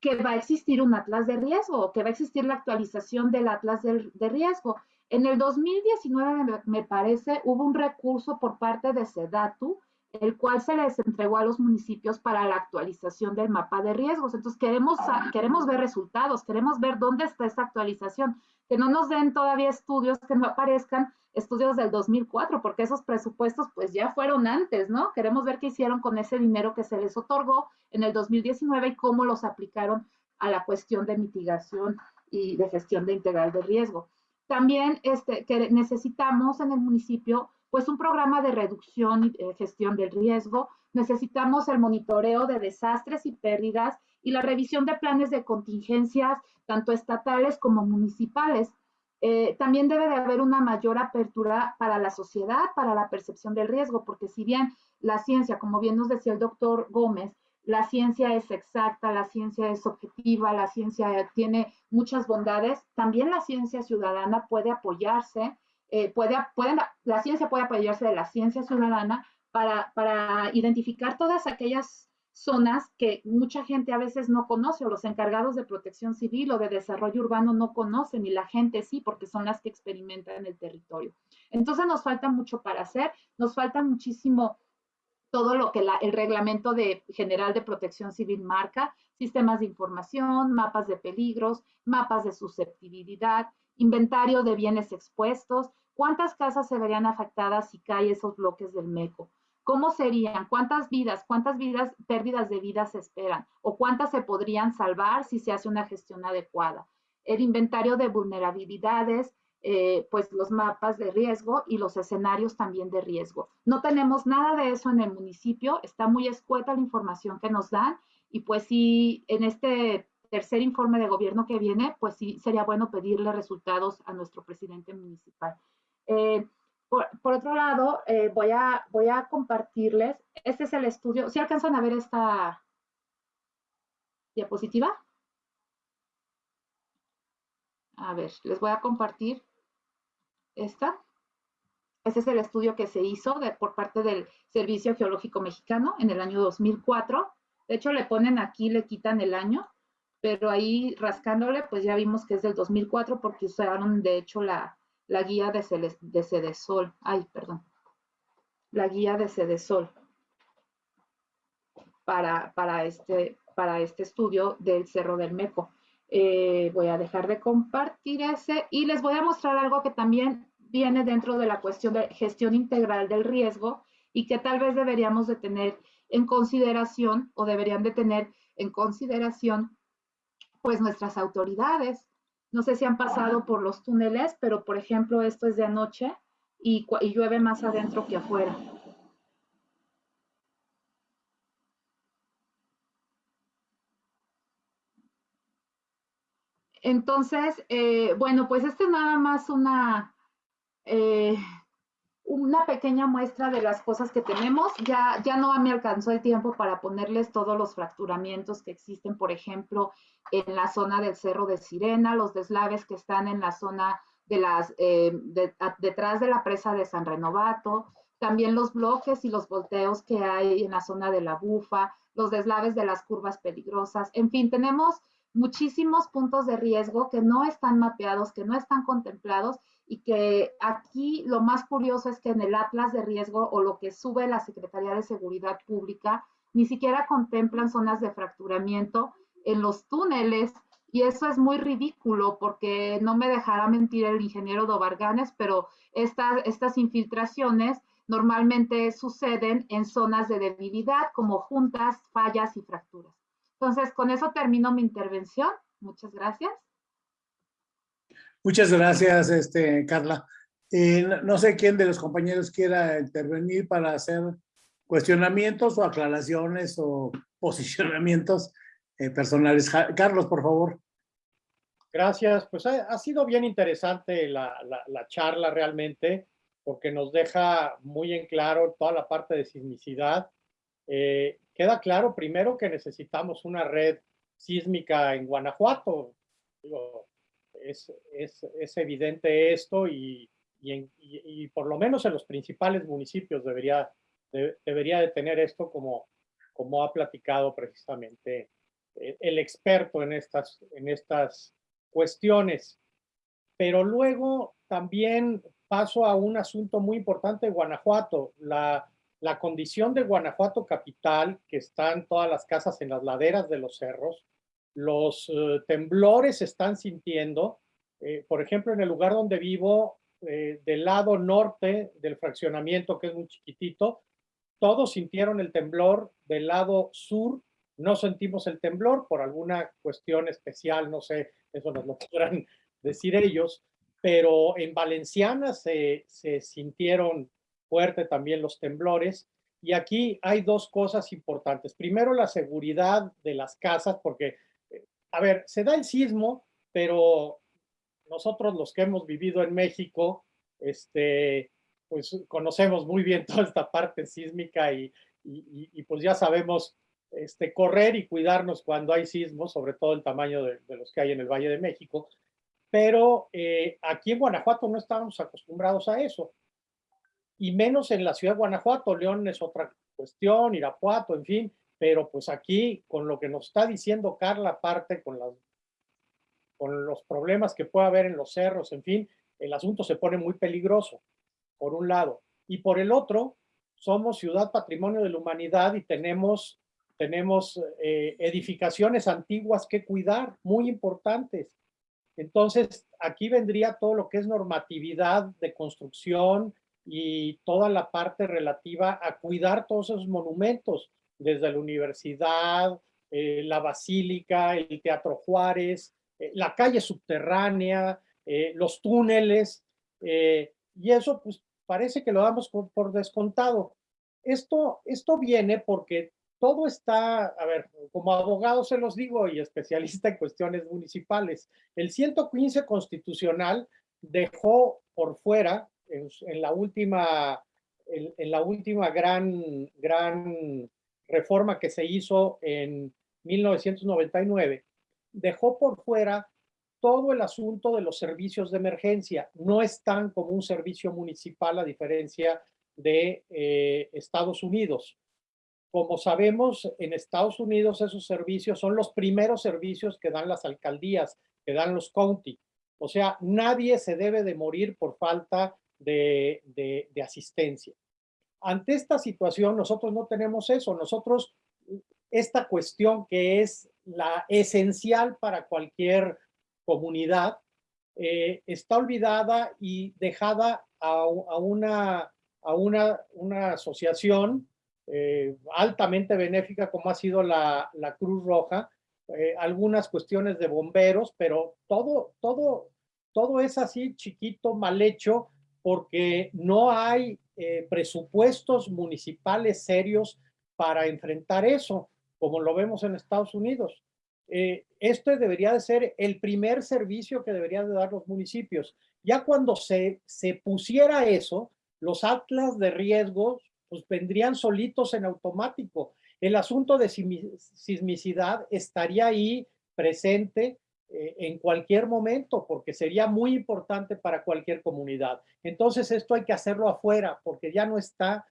que va a existir un atlas de riesgo, que va a existir la actualización del atlas de, de riesgo. En el 2019, me parece, hubo un recurso por parte de SEDATU el cual se les entregó a los municipios para la actualización del mapa de riesgos. Entonces, queremos, queremos ver resultados, queremos ver dónde está esa actualización, que no nos den todavía estudios, que no aparezcan estudios del 2004, porque esos presupuestos pues ya fueron antes, ¿no? Queremos ver qué hicieron con ese dinero que se les otorgó en el 2019 y cómo los aplicaron a la cuestión de mitigación y de gestión de integral de riesgo. También este, que necesitamos en el municipio pues un programa de reducción y eh, gestión del riesgo. Necesitamos el monitoreo de desastres y pérdidas y la revisión de planes de contingencias, tanto estatales como municipales. Eh, también debe de haber una mayor apertura para la sociedad, para la percepción del riesgo, porque si bien la ciencia, como bien nos decía el doctor Gómez, la ciencia es exacta, la ciencia es objetiva, la ciencia tiene muchas bondades, también la ciencia ciudadana puede apoyarse eh, puede, la ciencia puede apoyarse de la ciencia ciudadana para, para identificar todas aquellas zonas que mucha gente a veces no conoce o los encargados de protección civil o de desarrollo urbano no conocen y la gente sí porque son las que experimentan el territorio. Entonces nos falta mucho para hacer, nos falta muchísimo todo lo que el reglamento de, general de protección civil marca, sistemas de información, mapas de peligros, mapas de susceptibilidad, inventario de bienes expuestos, cuántas casas se verían afectadas si caen esos bloques del MECO, cómo serían, cuántas vidas, cuántas vidas, pérdidas de vidas se esperan o cuántas se podrían salvar si se hace una gestión adecuada. El inventario de vulnerabilidades, eh, pues los mapas de riesgo y los escenarios también de riesgo. No tenemos nada de eso en el municipio, está muy escueta la información que nos dan y pues sí, en este tercer informe de gobierno que viene, pues sí sería bueno pedirle resultados a nuestro presidente municipal. Eh, por, otro lado, eh, voy, a, compartirles, este es el estudio, ¿si alcanzan a ver esta diapositiva? A ver, les voy a compartir esta. Este es el estudio que se hizo por parte del Servicio Geológico Mexicano en el año 2004. De hecho, le ponen aquí, le quitan el año, pero ahí rascándole, pues ya vimos que es del 2004 porque usaron de hecho la, la guía de, Cedesol. Ay, perdón. La guía de Cedesol para, para, este, para este estudio del Cerro del Meco. Eh, voy a dejar de compartir ese y les voy a mostrar algo que también viene dentro de la cuestión de gestión integral del riesgo y que tal vez deberíamos de tener en consideración o deberían de tener en consideración pues nuestras autoridades. No sé si han pasado por los túneles, pero por ejemplo, esto es de anoche. y, y llueve más adentro que afuera. Entonces, eh, bueno, pues este es nada más una, eh, una pequeña muestra de las cosas que tenemos. Ya, ya no me alcanzó el tiempo para ponerles todos los fracturamientos que existen, por ejemplo, en la zona del Cerro de Sirena, los deslaves que están en la zona de las, eh, detrás de la presa de San Renovato, también los bloques y los volteos que hay en la zona de la Bufa, los deslaves de las curvas peligrosas. En fin, tenemos muchísimos puntos de riesgo que no están mapeados, que no están contemplados y que aquí lo más curioso es que en el atlas de riesgo o lo que sube la Secretaría de Seguridad Pública ni siquiera contemplan zonas de fracturamiento en los túneles y eso es muy ridículo porque no me dejará mentir el ingeniero Dobarganes, pero estas, estas infiltraciones normalmente suceden en zonas de debilidad como juntas, fallas y fracturas. Entonces, con eso termino mi intervención. Muchas gracias. Muchas gracias, este, Carla. Eh, no sé quién de los compañeros quiera intervenir para hacer cuestionamientos o aclaraciones o posicionamientos eh, personales. Carlos, por favor. Gracias. Pues ha, sido bien interesante la, charla realmente, porque nos deja muy en claro toda la parte de sismicidad. Eh, queda claro primero que necesitamos una red sísmica en Guanajuato. Es, evidente esto y, por lo menos en los principales municipios debería de, debería de tener esto como, como ha platicado precisamente el experto en estas, en estas cuestiones. Pero luego también paso a un asunto muy importante de Guanajuato, la la condición de Guanajuato capital, que están todas las casas en las laderas de los cerros, los eh, temblores se están sintiendo, eh, por ejemplo, en el lugar donde vivo, eh, del lado norte del fraccionamiento, que es muy chiquitito, todos sintieron el temblor, del lado sur no sentimos el temblor por alguna cuestión especial, no sé, eso nos lo podrán decir ellos, pero en Valenciana se, se sintieron fuerte también los temblores. Y aquí hay dos cosas importantes. Primero, la seguridad de las casas, porque, a ver, se da el sismo, pero nosotros los que hemos vivido en México, este, pues conocemos muy bien toda esta parte sísmica y, y, pues ya sabemos este, correr y cuidarnos cuando hay sismos, sobre todo el tamaño de, los que hay en el Valle de México. Pero eh, aquí en Guanajuato no estábamos acostumbrados a eso y menos en la ciudad de Guanajuato. León es otra cuestión, Irapuato, en fin, pero pues aquí con lo que nos está diciendo Carla, aparte con, los problemas que puede haber en los cerros, en fin, el asunto se pone muy peligroso, por un lado. Y por el otro, somos ciudad patrimonio de la humanidad y tenemos, tenemos eh, edificaciones antiguas que cuidar, muy importantes. Entonces, aquí vendría todo lo que es normatividad de construcción, y toda la parte relativa a cuidar todos esos monumentos, desde la universidad, eh, la basílica, el Teatro Juárez, eh, la calle subterránea, eh, los túneles, y eso pues parece que lo damos por, descontado. Esto, esto viene porque todo está, a ver, como abogado se los digo y especialista en cuestiones municipales, el 115 constitucional dejó por fuera en, la última, en, la última gran, gran reforma que se hizo en 1999, dejó por fuera todo el asunto de los servicios de emergencia. No están como un servicio municipal a diferencia de eh, Estados Unidos. Como sabemos, en Estados Unidos esos servicios son los primeros servicios que dan las alcaldías, que dan los county. O sea, nadie se debe de morir por falta de, asistencia. Ante esta situación, nosotros no tenemos eso. Nosotros, esta cuestión que es la esencial para cualquier comunidad, eh, está olvidada y dejada a, una, a una, una asociación eh, altamente benéfica como ha sido la, Cruz Roja, eh, algunas cuestiones de bomberos, pero todo, todo, todo es así chiquito, mal hecho, porque no hay eh, presupuestos municipales serios para enfrentar eso, como lo vemos en Estados Unidos. Eh, este debería de ser el primer servicio que deberían de dar los municipios. Ya cuando se, se pusiera eso, los atlas de riesgos pues vendrían solitos en automático. El asunto de sismicidad estaría ahí presente eh, en cualquier momento, porque sería muy importante para cualquier comunidad. Entonces esto hay que hacerlo afuera, porque ya no está,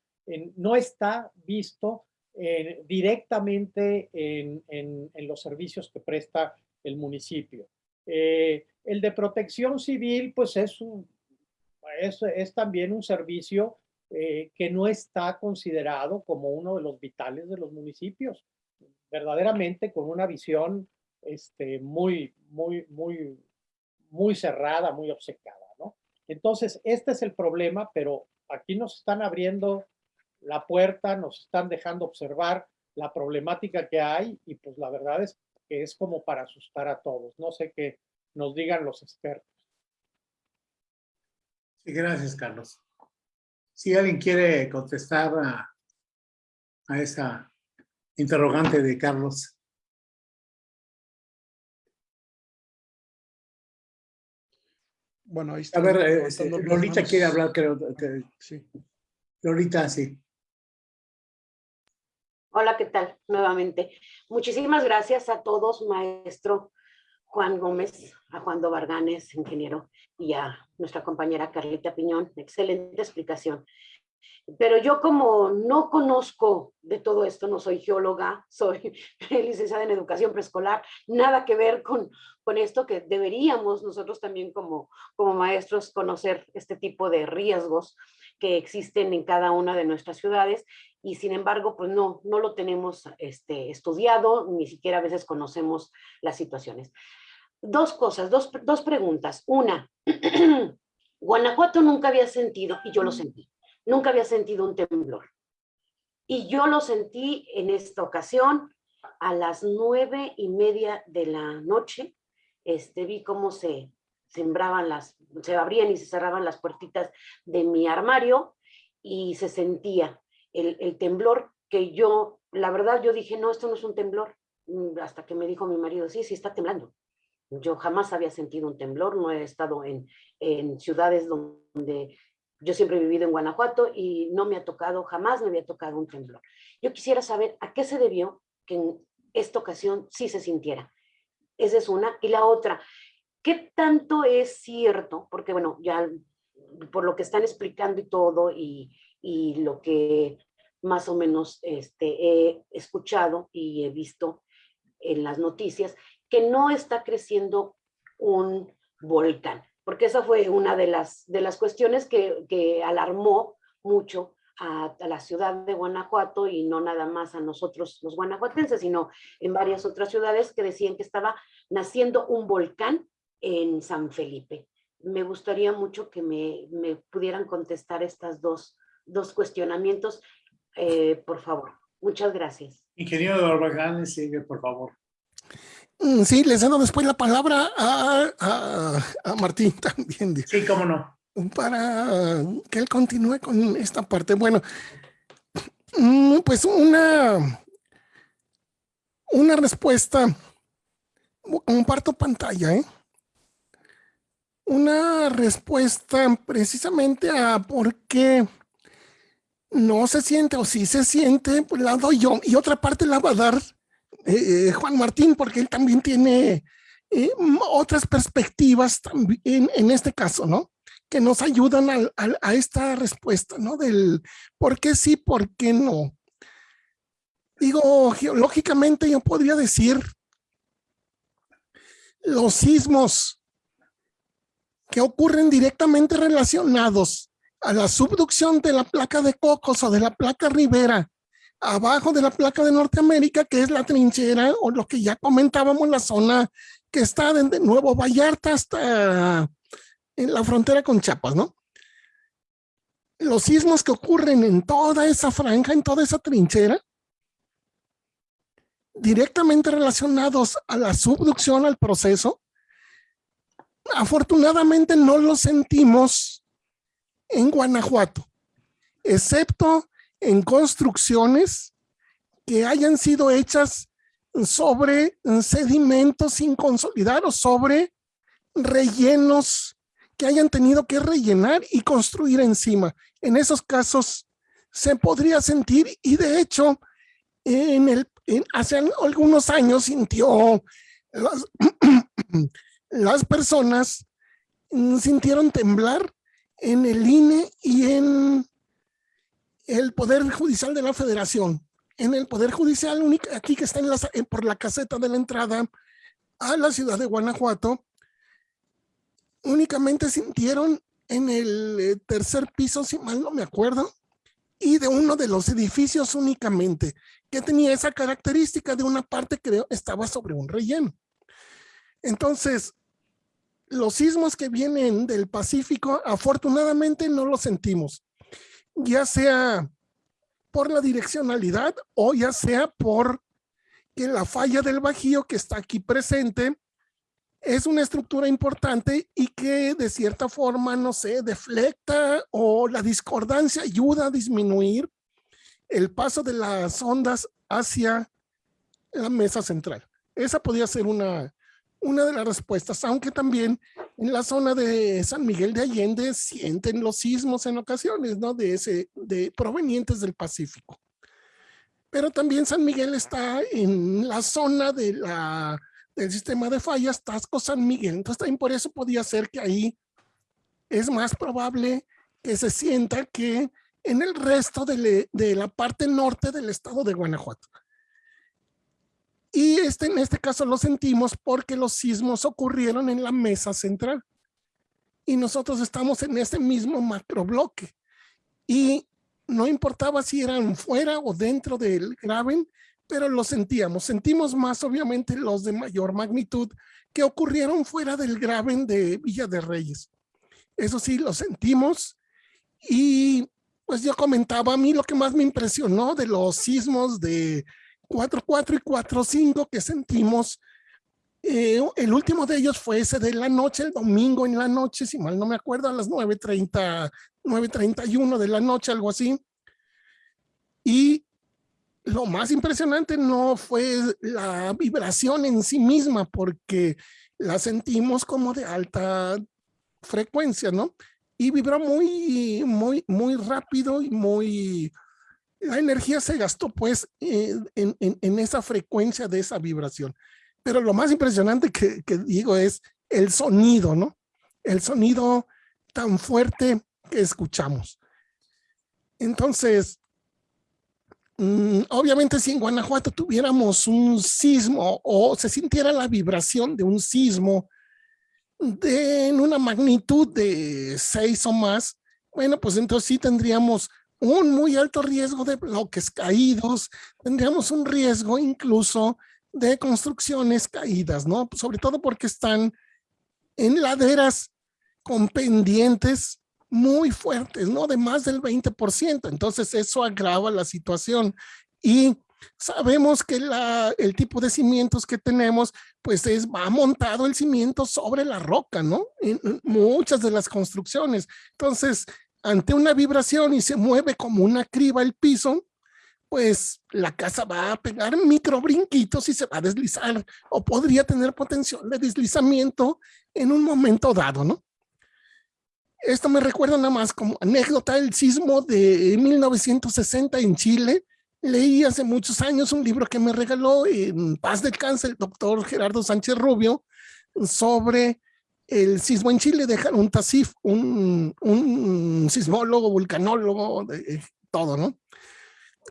no está visto eh, directamente en, los servicios que presta el municipio. Eh, el de protección civil, pues es, un, es, también un servicio que no está considerado como uno de los vitales de los municipios, verdaderamente con una visión este, muy, muy, muy, muy cerrada, muy obcecada, ¿no? Entonces, este es el problema, pero aquí nos están abriendo la puerta, nos están dejando observar la problemática que hay y pues la verdad es que es como para asustar a todos. No sé qué nos digan los expertos. Sí, gracias, Carlos. Si alguien quiere contestar a, a esa interrogante de Carlos. Bueno, ahí está. A ver, eh, Lolita quiere hablar, creo que. Sí. Lolita, sí. Hola, ¿qué tal? Nuevamente. Muchísimas gracias a todos, maestro Juan Gómez, a Juan Dobarganes, ingeniero, y a nuestra compañera Carlita Piñón. Excelente explicación. Pero yo como no conozco de todo esto, no soy geóloga, soy licenciada en educación preescolar, nada que ver con, con esto que deberíamos nosotros también como, como maestros conocer este tipo de riesgos que existen en cada una de nuestras ciudades y sin embargo pues no, no lo tenemos este, estudiado, ni siquiera a veces conocemos las situaciones. Dos cosas, dos, dos preguntas. Una, Guanajuato nunca había sentido, y yo lo sentí, Nunca había sentido un temblor. Y yo lo sentí en esta ocasión a las nueve y media de la noche. Este, vi cómo se sembraban las, se abrían y se cerraban las puertitas de mi armario y se sentía el, el temblor que yo, la verdad yo dije, no, esto no es un temblor, mm, hasta que me dijo mi marido, sí, sí está temblando. Yo jamás había sentido un temblor, no he estado en, en ciudades donde yo siempre he vivido en Guanajuato y no me ha tocado, jamás me había tocado un temblor. Yo quisiera saber a qué se debió que en esta ocasión sí se sintiera. Esa es una. Y la otra, ¿qué tanto es cierto? Porque bueno, ya por lo que están explicando y todo y, y lo que más o menos este, he escuchado y he visto en las noticias, que no está creciendo un volcán porque esa fue una de las, de las cuestiones que, alarmó mucho a, la ciudad de Guanajuato y no nada más a nosotros los guanajuatenses, sino en varias otras ciudades que decían que estaba naciendo un volcán en San Felipe. Me gustaría mucho que me, pudieran contestar estas dos, dos cuestionamientos, eh, por favor. Muchas gracias. Ingeniero de Orbagán, sigue, por favor. Mm, sí, les cedo después la palabra a, Martín también. Sí, cómo no. Para que él continúe con esta parte. Bueno, mm, pues una, una respuesta, comparto pantalla, ¿eh? Una respuesta precisamente a por qué no se siente o si se siente, pues la doy yo. Y otra parte la va a dar eh, eh, Juan Martín, porque él también tiene eh, otras perspectivas también en este caso, ¿no? Que nos ayudan a, a, esta respuesta, ¿no? Del por qué sí, por qué no. Digo, geológicamente yo podría decir los sismos que ocurren directamente relacionados a la subducción de la placa de Cocos o de la placa Rivera abajo de la placa de Norteamérica, que es la trinchera o lo que ya comentábamos, la zona que está de Nuevo Vallarta hasta en la frontera con Chiapas, ¿no? Los sismos que ocurren en toda esa franja, en toda esa trinchera, directamente relacionados a la subducción, al proceso, afortunadamente no los sentimos en Guanajuato, excepto en construcciones que hayan sido hechas sobre sedimentos sin consolidar o sobre rellenos que hayan tenido que rellenar y construir encima. En esos casos se podría sentir y de hecho en el, hace algunos años sintió las, las personas sintieron temblar en el INE y en el Poder Judicial de la Federación. En el Poder Judicial, aquí que está en la, por la caseta de la entrada a la ciudad de Guanajuato, únicamente sintieron en el eh, tercer piso, si mal no me acuerdo, y de uno de los edificios únicamente, que tenía esa característica de una parte que estaba sobre un relleno. Entonces, los sismos que vienen del Pacífico, afortunadamente no los sentimos, ya sea por la direccionalidad o ya sea por que la falla del bajío que está aquí presente es una estructura importante y que de cierta forma, no sé, deflecta o la discordancia ayuda a disminuir el paso de las ondas hacia la mesa central. Esa podría ser una, una de las respuestas, aunque también en la zona de San Miguel de Allende sienten los sismos en ocasiones, ¿no? De ese, de provenientes del Pacífico. Pero también San Miguel está en la zona de la, del sistema de fallas Tasco San Miguel. Entonces también por eso podía ser que ahí es más probable que se sienta que en el resto de, de la parte norte del estado de Guanajuato. Y este, en este caso lo sentimos porque los sismos ocurrieron en la mesa central. Y nosotros estamos en ese mismo macrobloque. Y no importaba si eran fuera o dentro del graben, pero lo sentíamos. Sentimos más obviamente los de mayor magnitud que ocurrieron fuera del graben de Villa de Reyes. Eso sí, lo sentimos. Y pues yo comentaba, a mí lo que más me impresionó de los sismos de 4-4 y 4-5 que sentimos. Eh, el último de ellos fue ese de la noche, el domingo en la noche, si mal no me acuerdo, a las 9.30, 9.31 de la noche, algo así. Y lo más impresionante no fue la vibración en sí misma, porque la sentimos como de alta frecuencia, ¿no? Y vibró muy, muy, muy rápido y muy, la energía se gastó pues eh, en, en, esa frecuencia de esa vibración. Pero lo más impresionante que, que, digo es el sonido, ¿no? El sonido tan fuerte que escuchamos. Entonces, mm, obviamente si en Guanajuato tuviéramos un sismo o se sintiera la vibración de un sismo de en una magnitud de seis o más, bueno, pues entonces sí tendríamos un muy alto riesgo de bloques caídos, tendríamos un riesgo incluso de construcciones caídas, ¿no? Sobre todo porque están en laderas con pendientes muy fuertes, ¿no? De más del 20%. Entonces eso agrava la situación y sabemos que la, el tipo de cimientos que tenemos, pues es, va montado el cimiento sobre la roca, ¿no? En muchas de las construcciones. Entonces, ante una vibración y se mueve como una criba el piso, pues la casa va a pegar micro brinquitos y se va a deslizar o podría tener potencial de deslizamiento en un momento dado, ¿no? Esto me recuerda nada más como anécdota el sismo de 1960 en Chile. Leí hace muchos años un libro que me regaló en paz del cáncer el doctor Gerardo Sánchez Rubio sobre el sismo en Chile dejaron un TASIF, un, un sismólogo, vulcanólogo, de, todo, ¿no?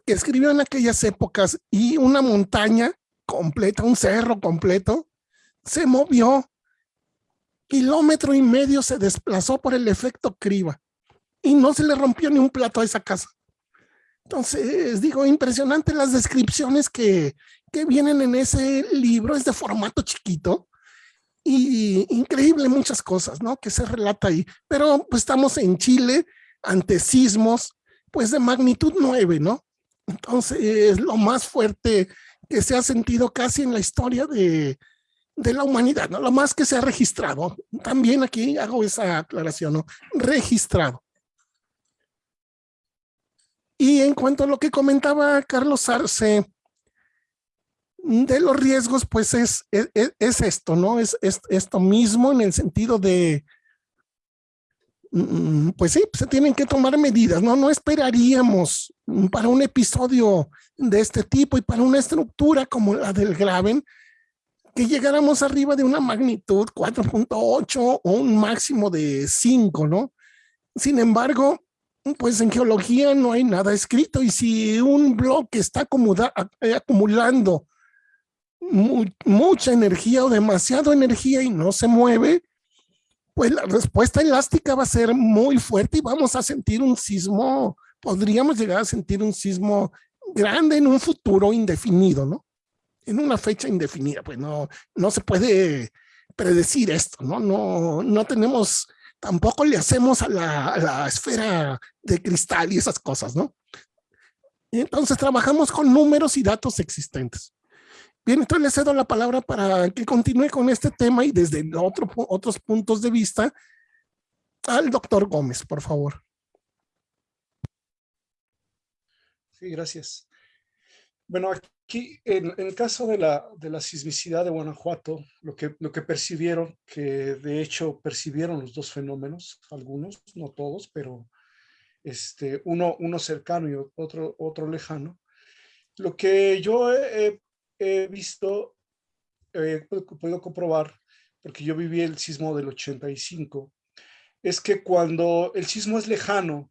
Que escribió en aquellas épocas y una montaña completa, un cerro completo, se movió, kilómetro y medio se desplazó por el efecto criba y no se le rompió ni un plato a esa casa. Entonces, digo, impresionante las descripciones que, que vienen en ese libro, es de formato chiquito, y increíble muchas cosas, ¿no? Que se relata ahí. Pero pues estamos en Chile ante sismos, pues de magnitud 9, ¿no? Entonces, es lo más fuerte que se ha sentido casi en la historia de, de la humanidad, ¿no? Lo más que se ha registrado. También aquí hago esa aclaración, ¿no? Registrado. Y en cuanto a lo que comentaba Carlos Arce, de los riesgos, pues es, es, esto, ¿no? Es, esto mismo en el sentido de, mm, pues sí, se tienen que tomar medidas, ¿no? No esperaríamos para un episodio de este tipo y para una estructura como la del Graven, que llegáramos arriba de una magnitud 4.8 o un máximo de 5, ¿no? Sin embargo, pues en geología no hay nada escrito y si un bloque está acumulando mucha energía o demasiado energía y no se mueve, pues la respuesta elástica va a ser muy fuerte y vamos a sentir un sismo, podríamos llegar a sentir un sismo grande en un futuro indefinido, ¿no? En una fecha indefinida, pues no, no se puede predecir esto, ¿no? No, no tenemos, tampoco le hacemos a la, a la esfera de cristal y esas cosas, ¿no? Entonces trabajamos con números y datos existentes. Bien, entonces le cedo la palabra para que continúe con este tema y desde otro, otros puntos de vista al doctor Gómez, por favor. Sí, gracias. Bueno, aquí en, el caso de la, de la, sismicidad de Guanajuato, lo que, lo que percibieron, que de hecho percibieron los dos fenómenos, algunos, no todos, pero este, uno, uno cercano y otro, otro lejano, lo que yo he, he visto, he podido comprobar, porque yo viví el sismo del 85, es que cuando el sismo es lejano,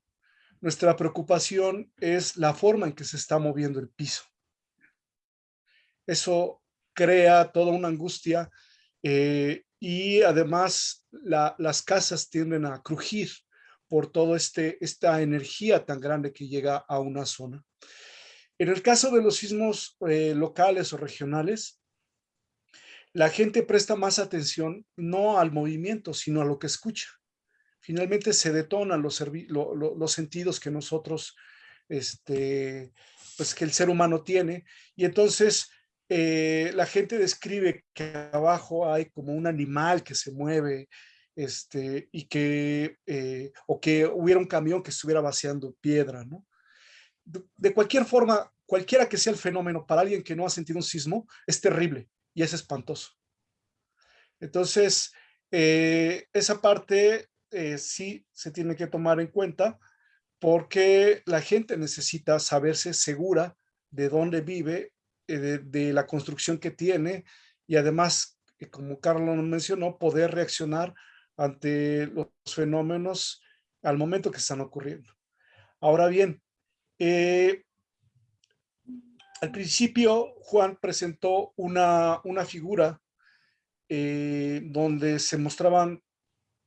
nuestra preocupación es la forma en que se está moviendo el piso. Eso crea toda una angustia eh, y además las casas tienden a crujir por toda este, esta energía tan grande que llega a una zona. En el caso de los sismos eh, locales o regionales, la gente presta más atención no al movimiento, sino a lo que escucha. Finalmente se detonan los, sentidos que nosotros, este, pues que el ser humano tiene. Y entonces eh, la gente describe que abajo hay como un animal que se mueve, este, y que, eh, o que hubiera un camión que estuviera vaciando piedra, ¿no? De cualquier forma, cualquiera que sea el fenómeno, para alguien que no ha sentido un sismo, es terrible y es espantoso. Entonces, eh, esa parte eh, sí se tiene que tomar en cuenta porque la gente necesita saberse segura de dónde vive, eh, de, de, la construcción que tiene y además, como Carlos mencionó, poder reaccionar ante los fenómenos al momento que están ocurriendo. Ahora bien, eh, al principio, Juan presentó una, una figura eh, donde se mostraban,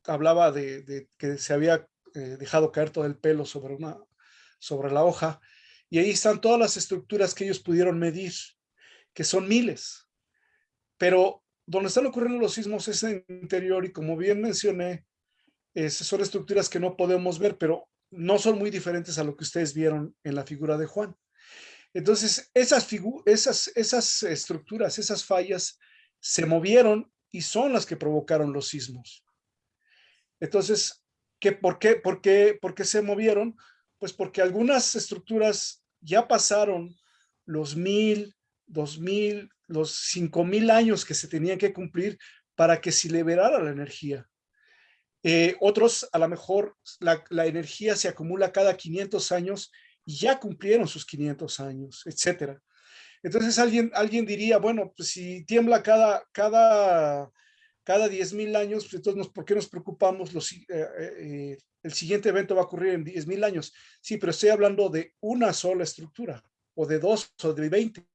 hablaba de, que se había eh, dejado caer todo el pelo sobre, una, sobre la hoja, y ahí están todas las estructuras que ellos pudieron medir, que son miles. Pero donde están ocurriendo los sismos es en el interior, y como bien mencioné, son estructuras que no podemos ver, pero no son muy diferentes a lo que ustedes vieron en la figura de Juan. Entonces, esas, esas, esas estructuras, esas fallas se movieron y son las que provocaron los sismos. Entonces, ¿qué, por, qué, por, qué, ¿por qué se movieron? Pues porque algunas estructuras ya pasaron los mil, dos mil, los cinco mil años que se tenían que cumplir para que se liberara la energía. Eh, otros, a lo mejor, la, energía se acumula cada 500 años y ya cumplieron sus 500 años, etcétera. Entonces alguien, alguien diría, bueno, pues si tiembla cada, cada, cada 10 mil años, pues entonces ¿por qué nos preocupamos? Eh, eh, el siguiente evento va a ocurrir en 10 mil años. Sí, pero estoy hablando de una sola estructura, o de dos, o de 20,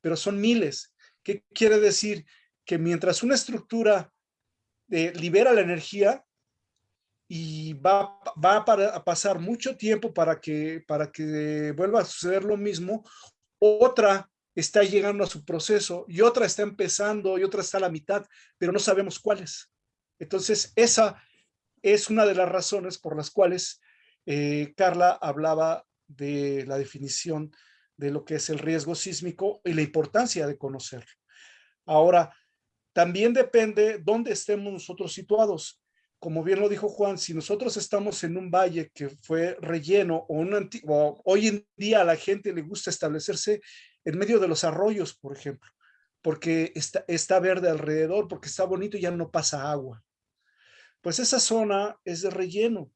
pero son miles. ¿Qué quiere decir? Que mientras una estructura libera la energía, y va, va a pasar mucho tiempo para que, para que vuelva a suceder lo mismo. Otra está llegando a su proceso y otra está empezando y otra está a la mitad, pero no sabemos cuáles. Entonces, esa es una de las razones por las cuales eh, Carla hablaba de la definición de lo que es el riesgo sísmico y la importancia de conocerlo. Ahora, también depende dónde estemos nosotros situados como bien lo dijo Juan, si nosotros estamos en un valle que fue relleno o, un antiguo, hoy en día a la gente le gusta establecerse en medio de los arroyos, por ejemplo, porque está, verde alrededor, porque está bonito y ya no pasa agua. Pues esa zona es de relleno.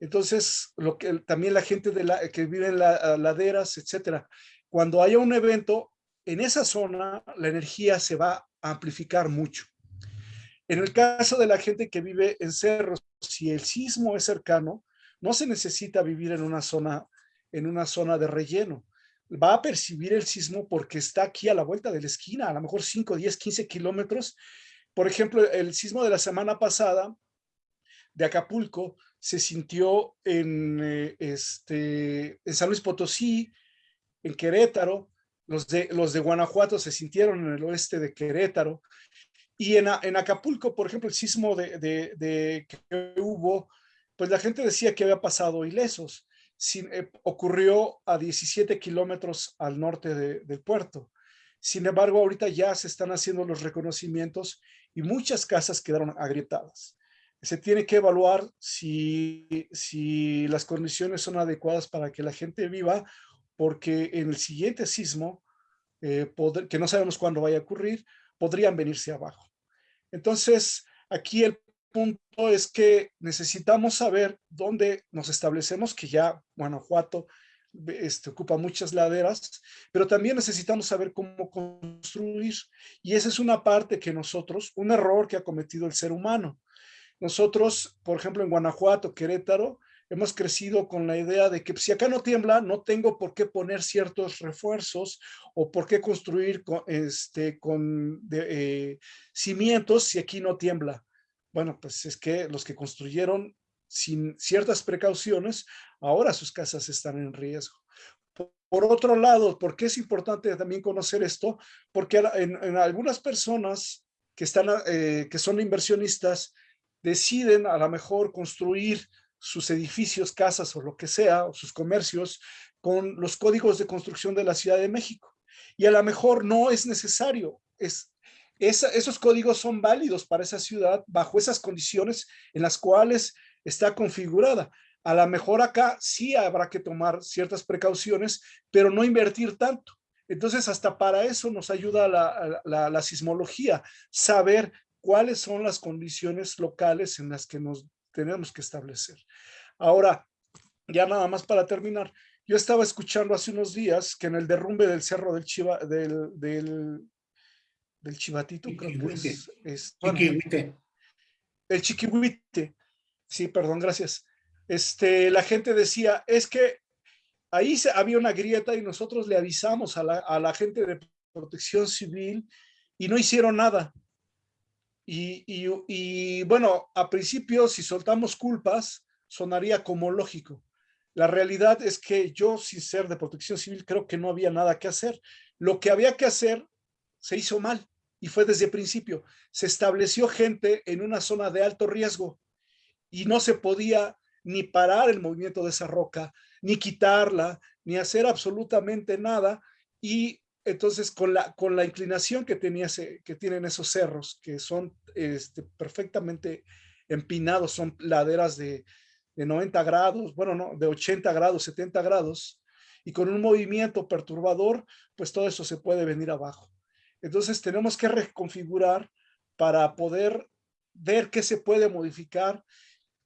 Entonces, lo que también la gente de la, que vive en las laderas, etcétera, cuando haya un evento, en esa zona la energía se va a amplificar mucho. En el caso de la gente que vive en cerros, si el sismo es cercano, no se necesita vivir en una zona, en una zona de relleno. Va a percibir el sismo porque está aquí a la vuelta de la esquina, a lo mejor 5, 10, 15 kilómetros. Por ejemplo, el sismo de la semana pasada de Acapulco se sintió en, eh, este, en San Luis Potosí, en Querétaro, los de, los de Guanajuato se sintieron en el oeste de Querétaro, y en, en Acapulco, por ejemplo, el sismo de, de, que hubo, pues la gente decía que había pasado ilesos. Sin, eh, ocurrió a 17 kilómetros al norte del puerto. Sin embargo, ahorita ya se están haciendo los reconocimientos y muchas casas quedaron agrietadas. Se tiene que evaluar si, si las condiciones son adecuadas para que la gente viva, porque en el siguiente sismo, eh, que no sabemos cuándo vaya a ocurrir, podrían venirse abajo. Entonces, aquí el punto es que necesitamos saber dónde nos establecemos, que ya Guanajuato este, ocupa muchas laderas, pero también necesitamos saber cómo construir. Y esa es una parte que nosotros, un error que ha cometido el ser humano. Nosotros, por ejemplo, en Guanajuato, Querétaro, hemos crecido con la idea de que si acá no tiembla, no tengo por qué poner ciertos refuerzos o por qué construir con, este, con eh, cimientos si aquí no tiembla. Bueno, pues es que los que construyeron sin ciertas precauciones, ahora sus casas están en riesgo. Por, otro lado, ¿por qué es importante también conocer esto? Porque en, algunas personas que, están, eh, que son inversionistas deciden a lo mejor construir sus edificios, casas o lo que sea, o sus comercios, con los códigos de construcción de la Ciudad de México. Y a lo mejor no es necesario, es, esos códigos son válidos para esa ciudad bajo esas condiciones en las cuales está configurada. A lo mejor acá sí habrá que tomar ciertas precauciones, pero no invertir tanto. Entonces, hasta para eso nos ayuda la, la, la, sismología, saber cuáles son las condiciones locales en las que nos tenemos que establecer. Ahora, ya nada más para terminar, yo estaba escuchando hace unos días que en el derrumbe del cerro del Chiva, del, del, del Chivatito, creo que es, es el Chiquihuite, sí, perdón, gracias. Este, la gente decía, es que ahí se, había una grieta y nosotros le avisamos a la, a la gente de protección civil y no hicieron nada. Y, bueno, a principio, si soltamos culpas, sonaría como lógico. La realidad es que yo, sin ser de protección civil, creo que no había nada que hacer. Lo que había que hacer se hizo mal y fue desde el principio. Se estableció gente en una zona de alto riesgo y no se podía ni parar el movimiento de esa roca, ni quitarla, ni hacer absolutamente nada. Y entonces, con la, con la inclinación que, tenía que tienen esos cerros, que son este, perfectamente empinados, son laderas de, de 90 grados, bueno, no, de 80 grados, 70 grados, y con un movimiento perturbador, pues todo eso se puede venir abajo. Entonces tenemos que reconfigurar para poder ver qué se puede modificar,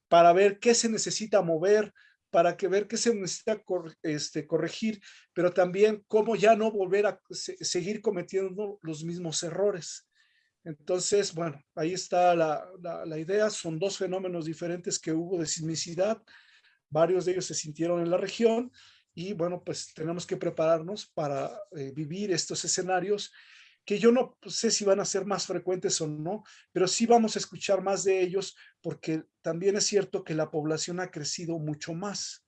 para ver qué se necesita mover, para que ver qué se necesita este, corregir, pero también cómo ya no volver a seguir cometiendo los mismos errores. Entonces, bueno, ahí está la, la, idea. Son dos fenómenos diferentes que hubo de sismicidad. Varios de ellos se sintieron en la región y bueno, pues tenemos que prepararnos para eh, vivir estos escenarios que yo no sé si van a ser más frecuentes o no, pero sí vamos a escuchar más de ellos porque también es cierto que la población ha crecido mucho más.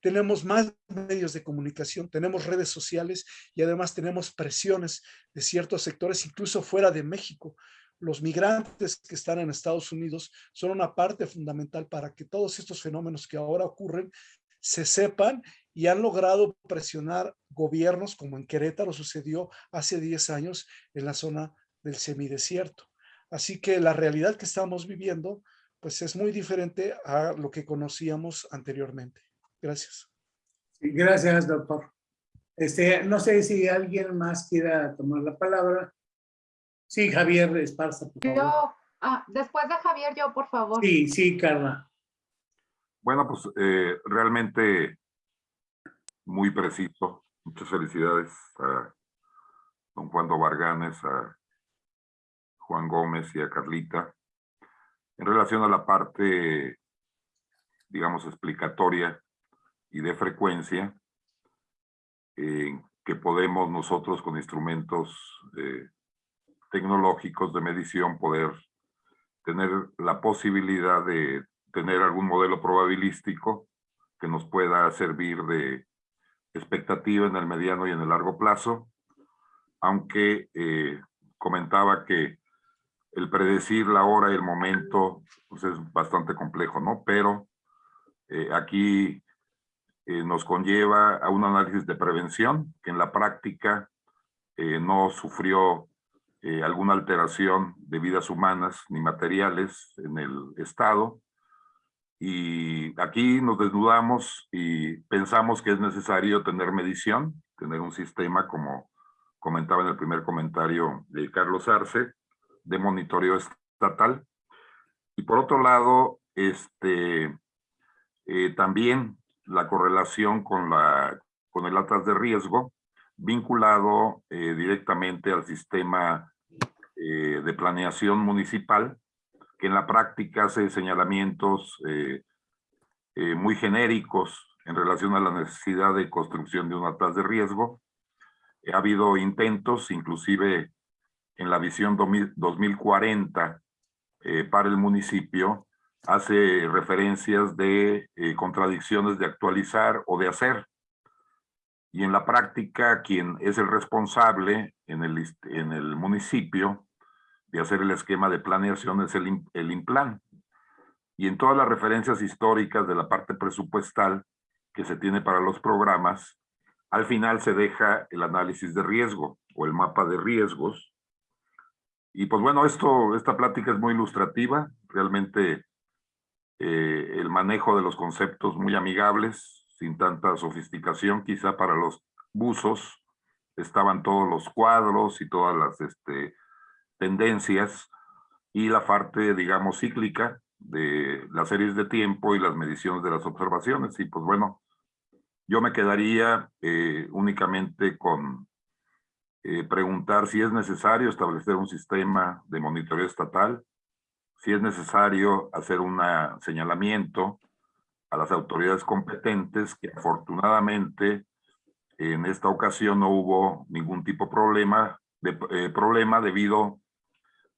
Tenemos más medios de comunicación, tenemos redes sociales y además tenemos presiones de ciertos sectores, incluso fuera de México. Los migrantes que están en Estados Unidos son una parte fundamental para que todos estos fenómenos que ahora ocurren se sepan y han logrado presionar gobiernos, como en Querétaro sucedió hace 10 años en la zona del semidesierto. Así que la realidad que estamos viviendo, pues es muy diferente a lo que conocíamos anteriormente. Gracias. Gracias, doctor. Este, no sé si alguien más quiera tomar la palabra. Sí, Javier Esparza, por favor. Yo, ah, después de Javier, yo, por favor. Sí, sí, Carla. Bueno, pues eh, realmente muy preciso. Muchas felicidades a don Juan Varganes, a Juan Gómez y a Carlita. En relación a la parte, digamos, explicatoria y de frecuencia, eh, que podemos nosotros con instrumentos eh, tecnológicos de medición poder tener la posibilidad de tener algún modelo probabilístico que nos pueda servir de expectativa en el mediano y en el largo plazo, aunque eh, comentaba que el predecir la hora y el momento pues es bastante complejo, ¿no? Pero eh, aquí eh, nos conlleva a un análisis de prevención que en la práctica no sufrió alguna alteración de vidas humanas ni materiales en el Estado, y aquí nos desnudamos y pensamos que es necesario tener medición, tener un sistema como comentaba en el primer comentario de Carlos Arce, de monitoreo estatal. Y por otro lado, este, eh, también la correlación con, la, con el atlas de riesgo vinculado eh, directamente al sistema eh, de planeación municipal en la práctica hace señalamientos eh, eh, muy genéricos en relación a la necesidad de construcción de una tasa de riesgo. Ha habido intentos, inclusive en la visión 2040 eh, para el municipio, hace referencias de contradicciones de actualizar o de hacer. Y en la práctica, quien es el responsable en el, en el municipio de hacer el esquema de planeación es el, el IMPLAN. Y en todas las referencias históricas de la parte presupuestal que se tiene para los programas, al final se deja el análisis de riesgo o el mapa de riesgos. Y pues bueno, esto, esta plática es muy ilustrativa, realmente eh, el manejo de los conceptos muy amigables, sin tanta sofisticación, quizá para los buzos estaban todos los cuadros y todas las este, tendencias y la parte, digamos, cíclica de las series de tiempo y las mediciones de las observaciones. Y pues bueno, yo me quedaría eh, únicamente con eh, preguntar si es necesario establecer un sistema de monitoreo estatal, si es necesario hacer un señalamiento a las autoridades competentes, que afortunadamente en esta ocasión no hubo ningún tipo de problema, de, eh, problema debido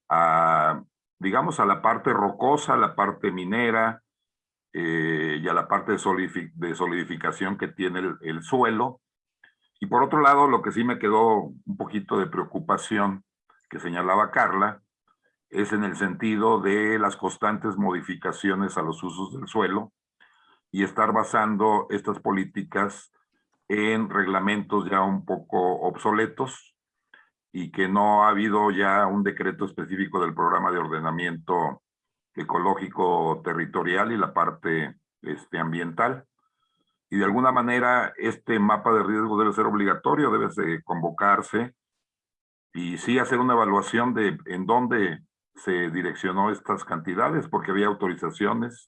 a, digamos, a la parte rocosa, a la parte minera eh, y a la parte de, solidificación que tiene el, suelo. Y por otro lado, lo que sí me quedó un poquito de preocupación que señalaba Carla, es en el sentido de las constantes modificaciones a los usos del suelo y estar basando estas políticas en reglamentos ya un poco obsoletos, y que no ha habido ya un decreto específico del programa de ordenamiento ecológico territorial y la parte este, ambiental. Y de alguna manera este mapa de riesgo debe ser obligatorio, debe de convocarse y sí hacer una evaluación de en dónde se direccionó estas cantidades, porque había autorizaciones,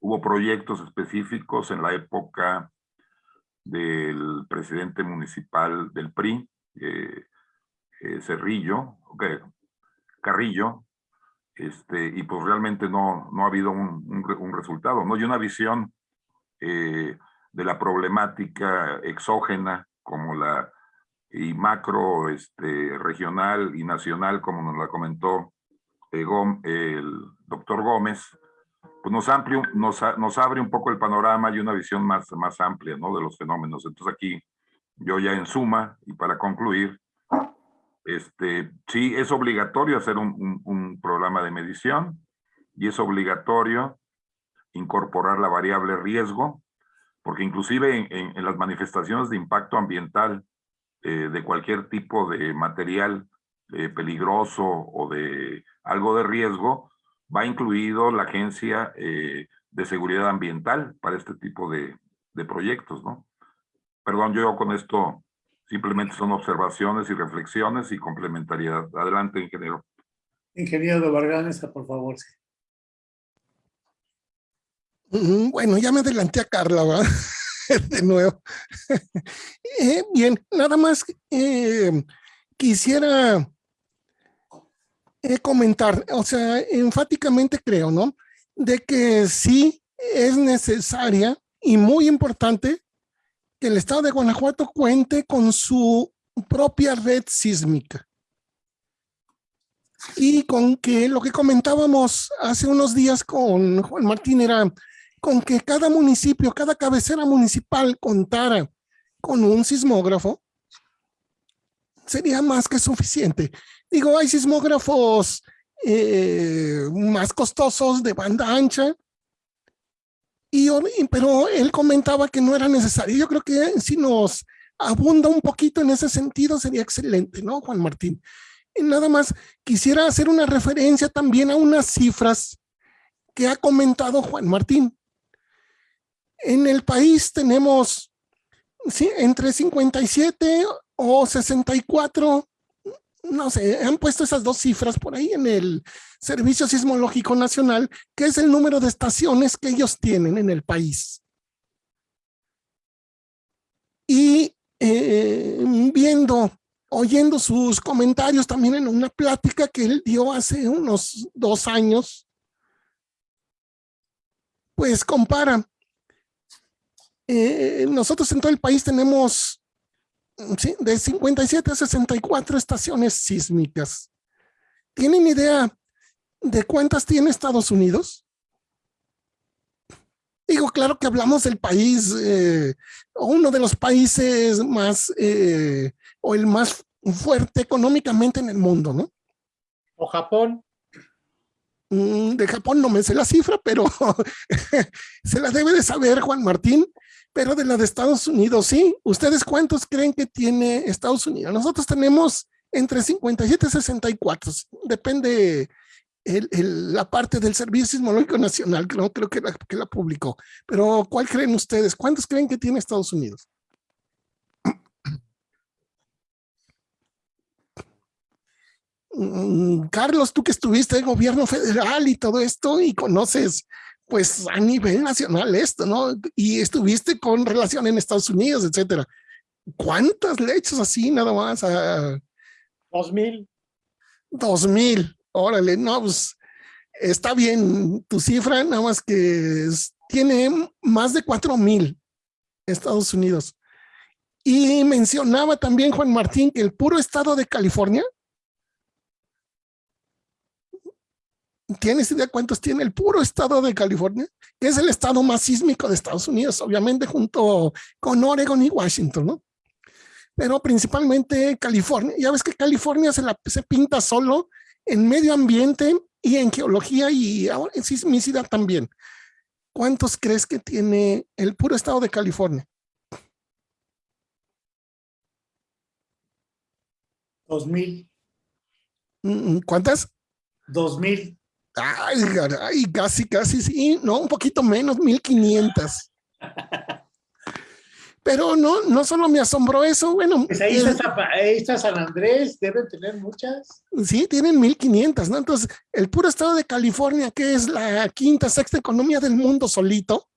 hubo proyectos específicos en la época del presidente municipal del PRI, eh, eh, Cerrillo, Carrillo, este, y pues realmente no, no ha habido un, un, resultado, ¿no? Y una visión eh, de la problemática exógena como la y macro, este, regional y nacional, como nos la comentó eh, el doctor Gómez, pues nos, amplio, nos, nos, abre un poco el panorama y una visión más, más amplia ¿no? de los fenómenos. Entonces aquí, yo ya en suma, y para concluir, este, sí, es obligatorio hacer un, programa de medición y es obligatorio incorporar la variable riesgo, porque inclusive en, las manifestaciones de impacto ambiental eh, de cualquier tipo de material eh, peligroso o de algo de riesgo, va incluido la Agencia eh, de Seguridad Ambiental para este tipo de, de proyectos, ¿no? Perdón, yo con esto simplemente son observaciones y reflexiones y complementariedad. Adelante, ingeniero. Ingeniero Varganesa, por favor. Bueno, ya me adelanté a Carla, ¿verdad? De nuevo. Eh, bien, nada más eh, quisiera eh, comentar, o sea, enfáticamente creo, ¿no? De que sí es necesaria y muy importante que el estado de Guanajuato cuente con su propia red sísmica. Y con que lo que comentábamos hace unos días con Juan Martín era con que cada municipio, cada cabecera municipal contara con un sismógrafo, sería más que suficiente. Digo, hay sismógrafos eh, más costosos de banda ancha, y, pero él comentaba que no era necesario. Yo creo que si nos abunda un poquito en ese sentido sería excelente, ¿no, Juan Martín? Y nada más quisiera hacer una referencia también a unas cifras que ha comentado Juan Martín. En el país tenemos sí, entre 57 o 64, no sé, han puesto esas dos cifras por ahí en el Servicio Sismológico Nacional, que es el número de estaciones que ellos tienen en el país. Y eh, viendo, oyendo sus comentarios también en una plática que él dio hace unos dos años, pues compara eh, nosotros en todo el país tenemos de 57 a 64 estaciones sísmicas. ¿Tienen idea de cuántas tiene Estados Unidos? Digo, claro que hablamos del país, eh, o uno de los países más, eh, o el más fuerte económicamente en el mundo, ¿no? ¿O Japón? Mm, de Japón no me sé la cifra, pero se la debe de saber Juan Martín pero de la de Estados Unidos, sí. ¿Ustedes cuántos creen que tiene Estados Unidos? Nosotros tenemos entre 57 y 64, depende la parte del Servicio Sismológico Nacional, que no creo que la, que la publicó. Pero, ¿cuál creen ustedes? ¿Cuántos creen que tiene Estados Unidos? Mm, Carlos, tú que estuviste en gobierno federal y todo esto y conoces pues a nivel nacional esto, ¿no? Y estuviste con relación en Estados Unidos, etcétera. ¿Cuántas leches así nada más? Dos mil. Dos mil, órale, no, pues está bien tu cifra, nada más que tiene más de cuatro mil Estados Unidos. Y mencionaba también Juan Martín que el puro estado de California ¿Tienes idea cuántos tiene el puro estado de California? Que es el estado más sísmico de Estados Unidos, obviamente junto con Oregon y Washington, ¿no? Pero principalmente California. Ya ves que California se, la, se pinta solo en medio ambiente y en geología y ahora en sismicidad también. ¿Cuántos crees que tiene el puro estado de California? Dos mil. Mm, ¿Cuántas? Dos mil. Ay, casi, casi, sí, no, un poquito menos, 1500. Pero no, no solo me asombró eso, bueno. Pues ahí, está, San Andrés, deben tener muchas. Sí, tienen 1500, ¿no? Entonces, el puro estado de California, que es la quinta, sexta economía del mundo solito,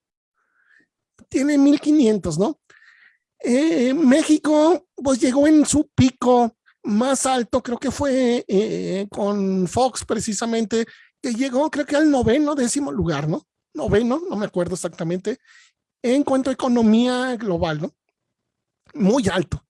tiene 1500, ¿no? Eh, México, pues llegó en su pico más alto, creo que fue eh, con Fox precisamente, que llegó creo que al noveno, décimo lugar, ¿no? Noveno, no me acuerdo exactamente, en cuanto a economía global, ¿no? Muy alto,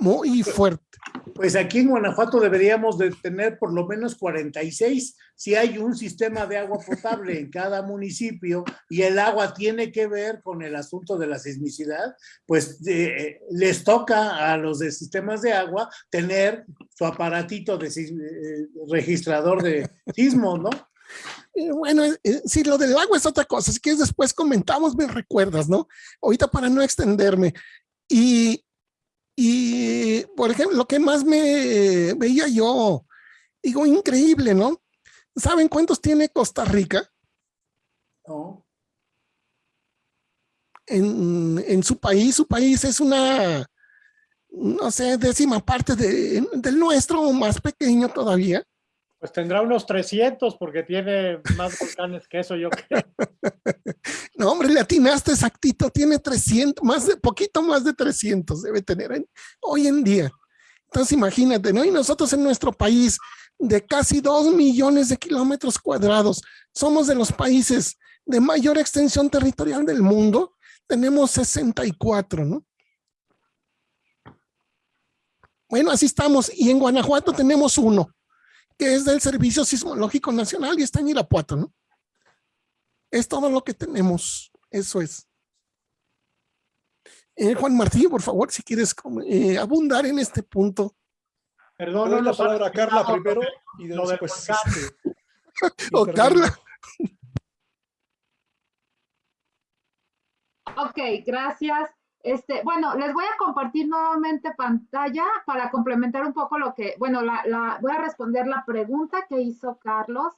muy pues, fuerte. Pues aquí en Guanajuato deberíamos de tener por lo menos 46 si hay un sistema de agua potable en cada municipio y el agua tiene que ver con el asunto de la sismicidad, pues eh, les toca a los de sistemas de agua tener su aparatito de eh, registrador de sismos, ¿no? Bueno, eh, si lo del agua es otra cosa, si quieres después comentamos, me recuerdas, ¿no? Ahorita para no extenderme. Y, y por ejemplo, lo que más me veía yo, digo, increíble, ¿no? ¿Saben cuántos tiene Costa Rica? No. En, en su país, su país es una, no sé, décima parte de, del nuestro más pequeño todavía. Pues tendrá unos 300 porque tiene más volcanes que eso, yo creo. No, hombre, le atinaste exactito, tiene 300, más de, poquito más de 300 debe tener en- hoy en día. Entonces imagínate, ¿no? Y nosotros en nuestro país de casi 2 millones de kilómetros cuadrados, somos de los países de mayor extensión territorial del mundo, tenemos 64, ¿no? Bueno, así estamos. Y en Guanajuato tenemos uno, que es del Servicio Sismológico Nacional y está en Irapuato, ¿no? Es todo lo que tenemos. Eso es. Eh, Juan Martín, por favor, si quieres eh, abundar en este punto. Perdón, no la palabra a Carla primero y de- lo del después. O. Carla. Ok, gracias. Este, bueno, les voy a compartir nuevamente pantalla para complementar un poco lo que, bueno, la, voy a responder la pregunta que hizo Carlos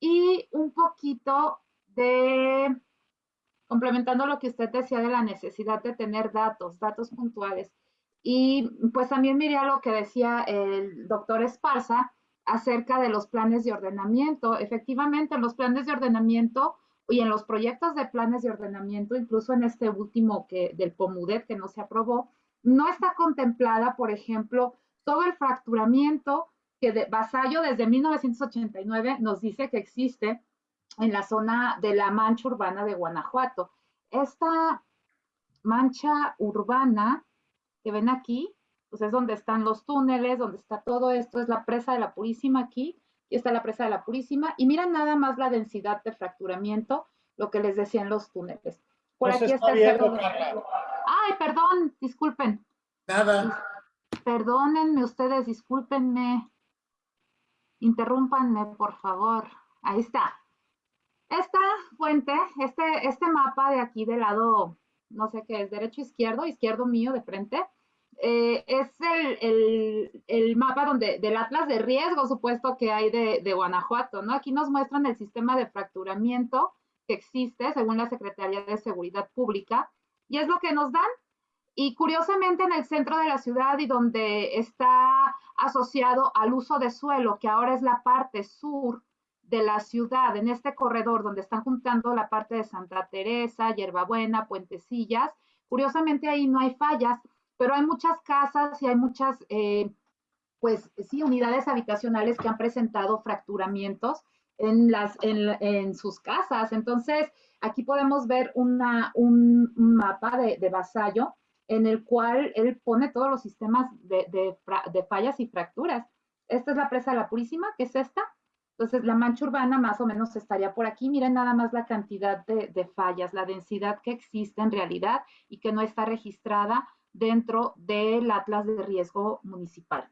y un poquito de, complementando lo que usted decía de la necesidad de tener datos, datos puntuales. Y pues también miré a lo que decía el doctor Esparza acerca de los planes de ordenamiento. Efectivamente, los planes de ordenamiento y en los proyectos de planes de ordenamiento, incluso en este último que, del POMUDET que no se aprobó, no está contemplada, por ejemplo, todo el fracturamiento que de Vasallo desde 1989 nos dice que existe en la zona de la mancha urbana de Guanajuato. Esta mancha urbana que ven aquí, pues es donde están los túneles, donde está todo esto, es la presa de la Purísima aquí, y está la presa de la Purísima, y miren nada más la densidad de fracturamiento, lo que les decía en los túneles. Por se aquí está el cerro. de-. Ay, perdón, disculpen. Nada. Perdónenme ustedes, discúlpenme. Interrúmpanme, por favor. Ahí está. Esta fuente, este, este mapa de aquí del lado, no sé qué es, derecho, izquierdo, izquierdo mío de frente, eh, es el, el- el mapa donde, del atlas de riesgo supuesto que hay de, de Guanajuato, ¿no? Aquí nos muestran el sistema de fracturamiento que existe según la Secretaría de Seguridad Pública y es lo que nos dan. Y curiosamente en el centro de la ciudad y donde está asociado al uso de suelo, que ahora es la parte sur de la ciudad, en este corredor donde están juntando la parte de Santa Teresa, Hierbabuena, Puentecillas, curiosamente ahí no hay fallas, pero hay muchas casas y hay muchas, eh, pues sí, unidades habitacionales que han presentado fracturamientos en, las, en, en sus casas. Entonces, aquí podemos ver una, un, mapa de, de Vasallo en el cual él pone todos los sistemas de, de, de fallas y fracturas. Esta es la presa de la Purísima, que es esta. Entonces, la mancha urbana más o menos estaría por aquí. Miren nada más la cantidad de, de fallas, la densidad que existe en realidad y que no está registrada dentro del Atlas de Riesgo Municipal.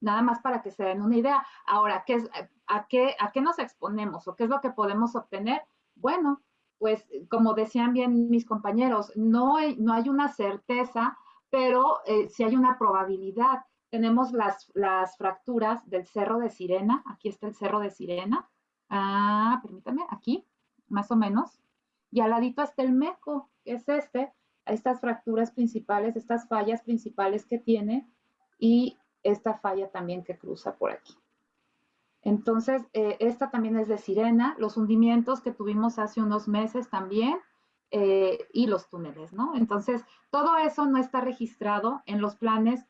Nada más para que se den una idea. Ahora, ¿qué es, a, qué, ¿a qué nos exponemos o qué es lo que podemos obtener? Bueno, pues como decían bien mis compañeros, no hay, no hay una certeza, pero eh, sí hay una probabilidad. Tenemos las, las fracturas del Cerro de Sirena. Aquí está el Cerro de Sirena. Ah, permítame, aquí, más o menos. Y al ladito está el Meco, que es este. Estas fracturas principales, estas fallas principales que tiene y esta falla también que cruza por aquí. Entonces, eh, esta también es de Sirena, los hundimientos que tuvimos hace unos meses también eh, y los túneles, ¿no? Entonces, todo eso no está registrado en los planes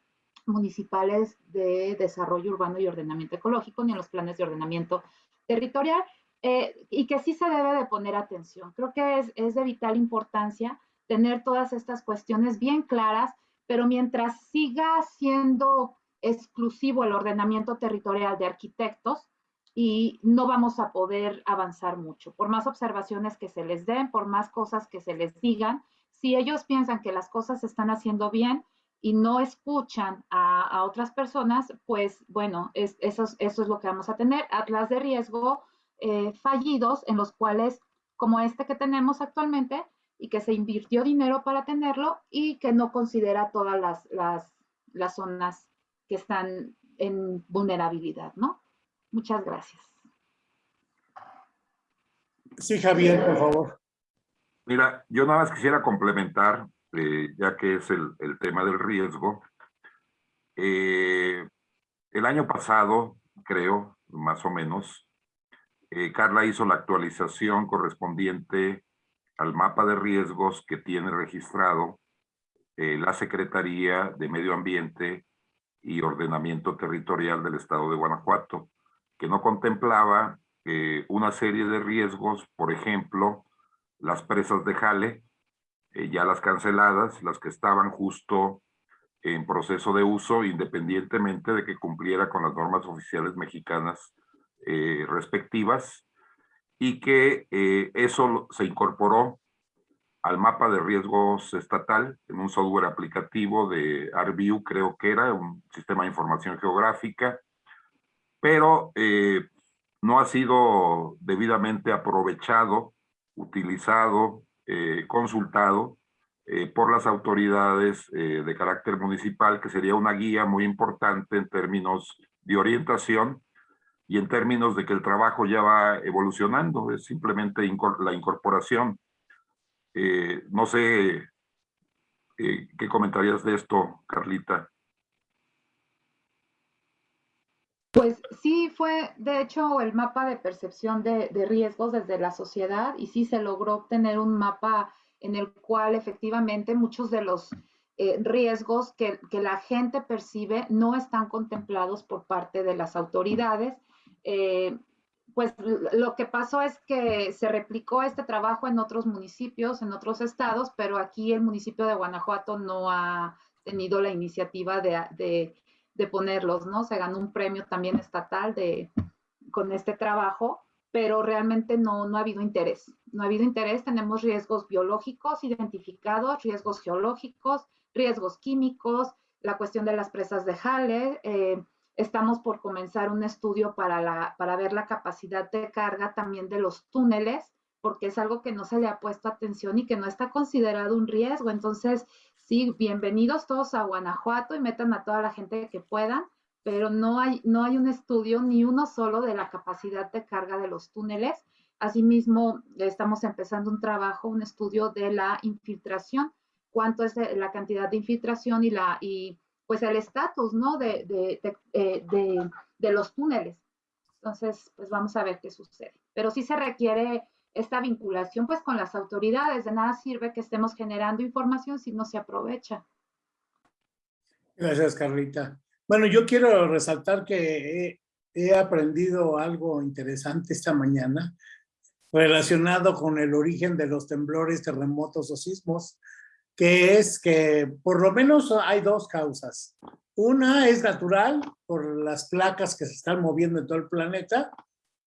municipales de desarrollo urbano y ordenamiento ecológico, ni en los planes de ordenamiento territorial, eh, y que sí se debe de poner atención. Creo que es, es de vital importancia tener todas estas cuestiones bien claras, pero mientras siga siendo exclusivo el ordenamiento territorial de arquitectos y no vamos a poder avanzar mucho. Por más observaciones que se les den, por más cosas que se les digan, si ellos piensan que las cosas se están haciendo bien y no escuchan a, a otras personas, pues bueno, es, eso, es, eso es lo que vamos a tener. Atlas de riesgo eh, fallidos en los cuales, como este que tenemos actualmente, y que se invirtió dinero para tenerlo y que no considera todas las, las, las zonas que están en vulnerabilidad, ¿no? Muchas gracias. Sí, Javier, por favor. Mira, yo nada más quisiera complementar, eh, ya que es el, el, tema del riesgo. Eh, el año pasado, creo, más o menos, eh, Carla hizo la actualización correspondiente al mapa de riesgos que tiene registrado eh, la Secretaría de Medio Ambiente y Ordenamiento Territorial del Estado de Guanajuato, que no contemplaba eh, una serie de riesgos, por ejemplo, las presas de jale, ya las canceladas, las que estaban justo en proceso de uso, independientemente de que cumpliera con las normas oficiales mexicanas eh, respectivas y que eh, eso se incorporó al mapa de riesgos estatal en un software aplicativo de ArcView, creo que era, un sistema de información geográfica, pero eh, no ha sido debidamente aprovechado, utilizado, consultado por las autoridades de carácter municipal, que sería una guía muy importante en términos de orientación y en términos de que el trabajo ya va evolucionando, es simplemente la incorporación. Eh, no sé eh, qué comentarías de esto, Carlita. Pues sí, fue de hecho el mapa de percepción de, riesgos desde la sociedad y sí se logró obtener un mapa en el cual efectivamente muchos de los eh, riesgos que, que, la gente percibe no están contemplados por parte de las autoridades eh, pues lo que pasó es que se replicó este trabajo en otros municipios, en otros estados, pero aquí el municipio de Guanajuato no ha tenido la iniciativa de, ponerlos, ¿no? Se ganó un premio también estatal de, con este trabajo, pero realmente no, no ha habido interés. No ha habido interés, tenemos riesgos biológicos identificados, riesgos geológicos, riesgos químicos, la cuestión de las presas de jale, eh, Estamos por comenzar un estudio para, para ver la capacidad de carga también de los túneles, porque es algo que no se le ha puesto atención y que no está considerado un riesgo. Entonces, sí, bienvenidos todos a Guanajuato y metan a toda la gente que puedan, pero no hay, no hay un estudio ni uno solo de la capacidad de carga de los túneles. Asimismo, estamos empezando un trabajo, un estudio de la infiltración, cuánto es la cantidad de infiltración y la pues el estatus, ¿no? De, eh, de, de, los túneles. Entonces, pues vamos a ver qué sucede. Pero sí se requiere esta vinculación, pues, con las autoridades. De nada sirve que estemos generando información si no se aprovecha. Gracias, Carlita. Bueno, yo quiero resaltar que he, he aprendido algo interesante esta mañana relacionado con el origen de los temblores, terremotos o sismos que es que por lo menos hay dos causas. Una es natural, por las placas que se están moviendo en todo el planeta,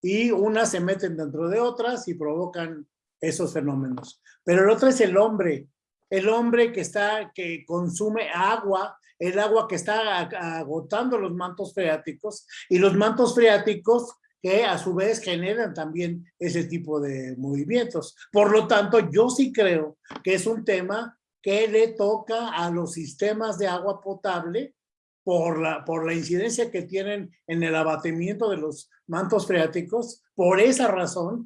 y unas se meten dentro de otras y provocan esos fenómenos. Pero el otro es el hombre, el hombre que está, que consume agua, el agua que está agotando los mantos freáticos, y los mantos freáticos que a su vez generan también ese tipo de movimientos. Por lo tanto, yo sí creo que es un tema que le toca a los sistemas de agua potable por la, por la incidencia que tienen en el abatimiento de los mantos freáticos. Por esa razón,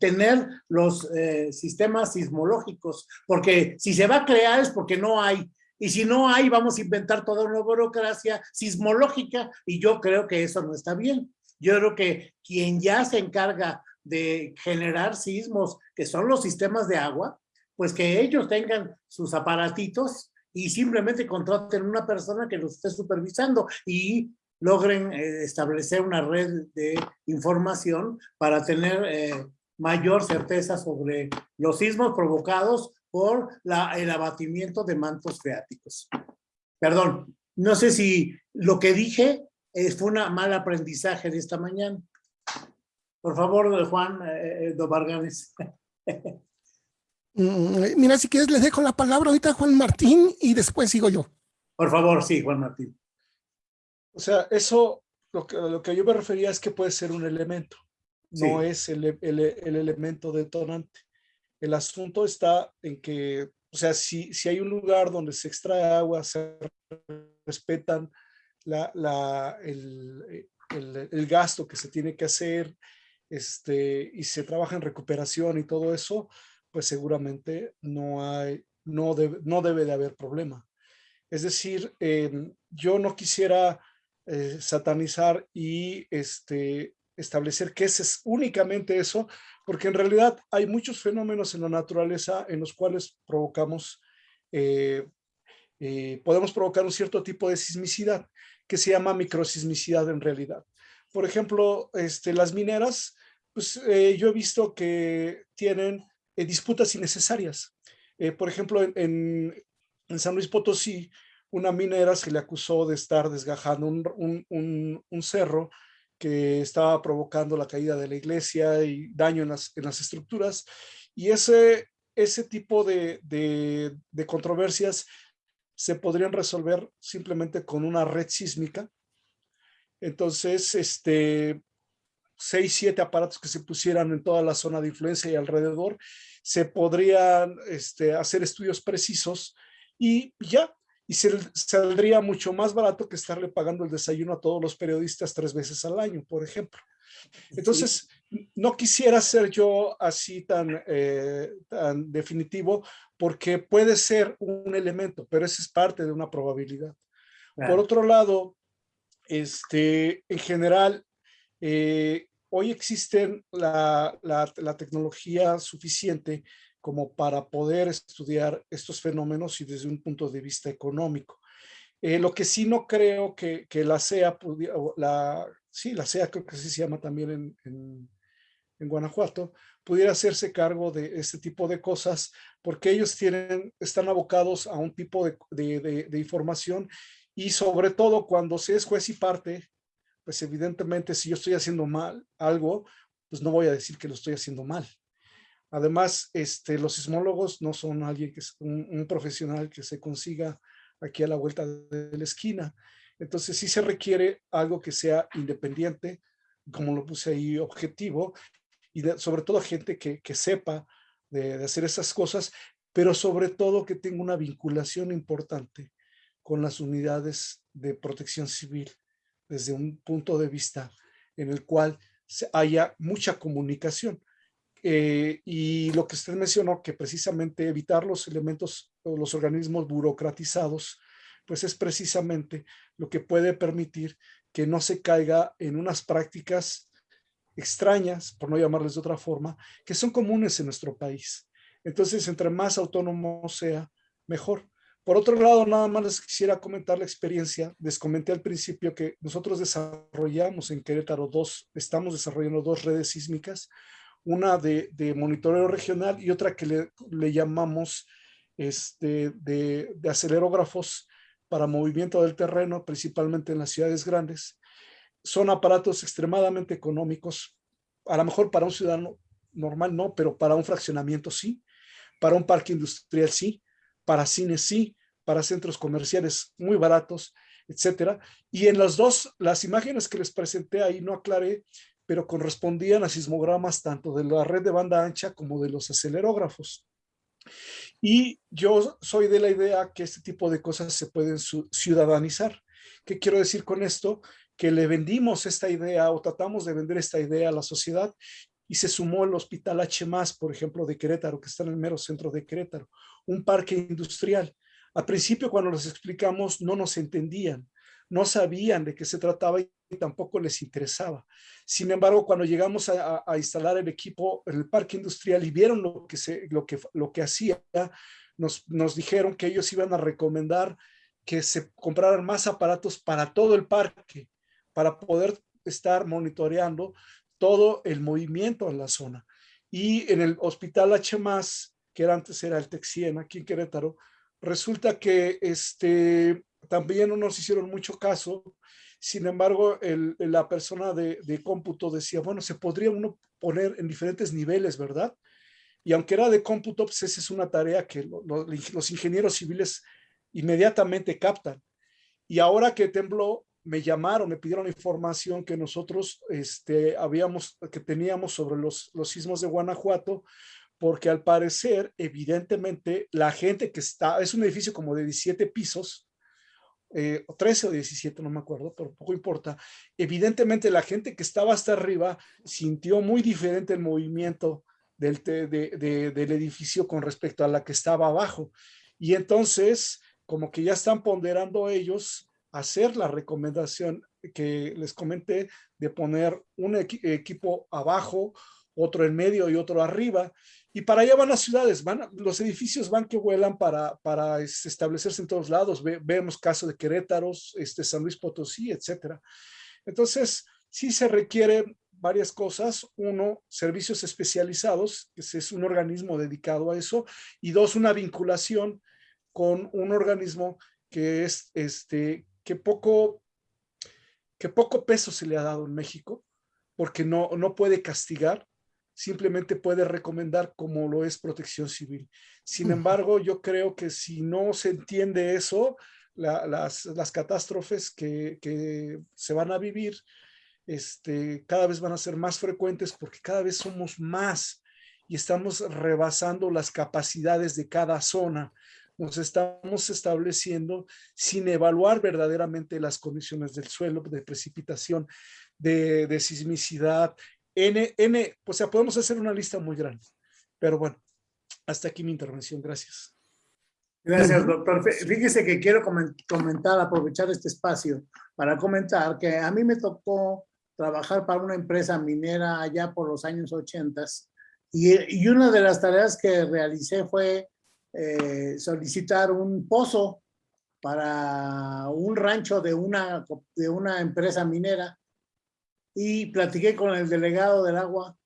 tener los eh, sistemas sismológicos, porque si se va a crear es porque no hay. Y si no hay, vamos a inventar toda una burocracia sismológica y yo creo que eso no está bien. Yo creo que quien ya se encarga de generar sismos, que son los sistemas de agua, pues que ellos tengan sus aparatitos y simplemente contraten una persona que los esté supervisando y logren eh, establecer una red de información para tener eh, mayor certeza sobre los sismos provocados por la, el abatimiento de mantos freáticos. Perdón, no sé si lo que dije eh, fue un mal aprendizaje de esta mañana. Por favor, Juan eh, Dobarganes. Mm, mira, si quieres, les dejo la palabra ahorita a Juan Martín y después sigo yo. Por favor, sí, Juan Martín. O sea, eso, lo que, lo que yo me refería es que puede ser un elemento, no es el, el, el, elemento detonante. El asunto está en que, o sea, si, si hay un lugar donde se extrae agua, se respetan la, la, el, el, el, gasto que se tiene que hacer, este, y se trabaja en recuperación y todo eso, pues seguramente no hay, no debe, no debe de haber problema. Es decir, em, yo no quisiera eh, satanizar y este, establecer que es únicamente eso, porque en realidad hay muchos fenómenos en la naturaleza en los cuales provocamos, eh, eh, podemos provocar un cierto tipo de sismicidad que se llama microsismicidad en realidad. Por ejemplo, este, las mineras, pues yo he visto que tienen disputas innecesarias. por ejemplo, en, en San Luis Potosí, una minera se le acusó de estar desgajando un, cerro que estaba provocando la caída de la iglesia y daño en las, estructuras. Y ese, ese tipo de, de, controversias se podrían resolver simplemente con una red sísmica. Entonces, este, seis, siete aparatos que se pusieran en toda la zona de influencia y alrededor, se podrían este, hacer estudios precisos y ya, y se, saldría mucho más barato que estarle pagando el desayuno a todos los periodistas tres veces al año, por ejemplo. Entonces, no quisiera ser yo así tan, eh, tan definitivo porque puede ser un elemento, pero ese es parte de una probabilidad. Por otro lado, este, en general, eh, hoy existen la, tecnología suficiente como para poder estudiar estos fenómenos y desde un punto de vista económico. Eh, lo que sí no creo que, la pudiera, la, sí, la CEA creo que así se llama también en, Guanajuato, pudiera hacerse cargo de este tipo de cosas porque ellos tienen, están abocados a un tipo de información y sobre todo cuando se es juez y parte, pues evidentemente si yo estoy haciendo mal algo, pues no voy a decir que lo estoy haciendo mal. Además, este, los sismólogos no son alguien que es un, profesional que se consiga aquí a la vuelta de la esquina. Entonces sí se requiere algo que sea independiente, como lo puse ahí, objetivo, y sobre todo gente que, sepa de, de, hacer esas cosas, pero sobre todo que tenga una vinculación importante con las unidades de protección civil desde un punto de vista en el cual haya mucha comunicación. Eh, y lo que usted mencionó, que precisamente evitar los elementos o los organismos burocratizados, pues es precisamente lo que puede permitir que no se caiga en unas prácticas extrañas, por no llamarles de otra forma, que son comunes en nuestro país. Entonces, entre más autónomo sea, mejor. Por otro lado, nada más les quisiera comentar la experiencia. Les comenté al principio que nosotros desarrollamos en Querétaro dos, estamos desarrollando dos redes sísmicas una de, monitoreo regional y otra que le, llamamos este, de, acelerógrafos para movimiento del terreno, principalmente en las ciudades grandes. Son aparatos extremadamente económicos, a lo mejor para un ciudadano normal no, pero para un fraccionamiento sí, para un parque industrial sí, para cines sí, para centros comerciales muy baratos, etcétera. Y en las dos, las imágenes que les presenté ahí no aclaré pero correspondían a sismogramas tanto de la red de banda ancha como de los acelerógrafos. Y yo soy de la idea que este tipo de cosas se pueden ciudadanizar. ¿Qué quiero decir con esto? Que le vendimos esta idea o tratamos de vender esta idea a la sociedad y se sumó el Hospital H+, por ejemplo, de Querétaro, que está en el mero centro de Querétaro, un parque industrial. Al principio, cuando les explicamos, no nos entendían no sabían de qué se trataba y tampoco les interesaba. Sin embargo, cuando llegamos a, instalar el equipo en el parque industrial y vieron lo que, se, lo que, lo que hacía, nos, nos dijeron que ellos iban a recomendar que se compraran más aparatos para todo el parque, para poder estar monitoreando todo el movimiento en la zona. Y en el hospital H+, que antes era el Texien, aquí en Querétaro, resulta que este, también no nos hicieron mucho caso. Sin embargo, la persona de, cómputo decía, bueno, se podría uno poner en diferentes niveles, ¿verdad? Y aunque era de cómputo, pues esa es una tarea que los ingenieros civiles inmediatamente captan. Y ahora que tembló, me llamaron, me pidieron información que nosotros este, habíamos, que teníamos sobre los, los sismos de Guanajuato, porque al parecer, evidentemente, la gente que está, es un edificio como de 17 pisos, eh, 13 o 17, no me acuerdo, pero poco importa. Evidentemente la gente que estaba hasta arriba sintió muy diferente el movimiento del, del edificio con respecto a la que estaba abajo. Y entonces, como que ya están ponderando ellos hacer la recomendación que les comenté de poner un equipo abajo, otro en medio y otro arriba. Y para allá van las ciudades, van, los edificios van que vuelan para, para este, establecerse en todos lados. vemos caso de Querétaros, este, San Luis Potosí, etcétera. Entonces, sí se requiere varias cosas. Uno, servicios especializados, que es un organismo dedicado a eso. Y dos, una vinculación con un organismo que es este, que poco, que poco peso se le ha dado en México, porque no, no puede castigar, simplemente puede recomendar como lo es protección civil. Sin embargo, yo creo que si no se entiende eso, las, las, catástrofes que, que, se van a vivir este, cada vez van a ser más frecuentes porque cada vez somos más y estamos rebasando las capacidades de cada zona. Nos estamos estableciendo sin evaluar verdaderamente las condiciones del suelo, de precipitación, de, de sismicidad, N, N, o sea, podemos hacer una lista muy grande. Pero bueno, hasta aquí mi intervención. Gracias. Gracias, doctor. Fíjese que quiero comentar, aprovechar este espacio para comentar que a mí me tocó trabajar para una empresa minera allá por los años 80 y, y una de las tareas que realicé fue eh, solicitar un pozo para un rancho de una, de una empresa minera y platiqué con el delegado del agua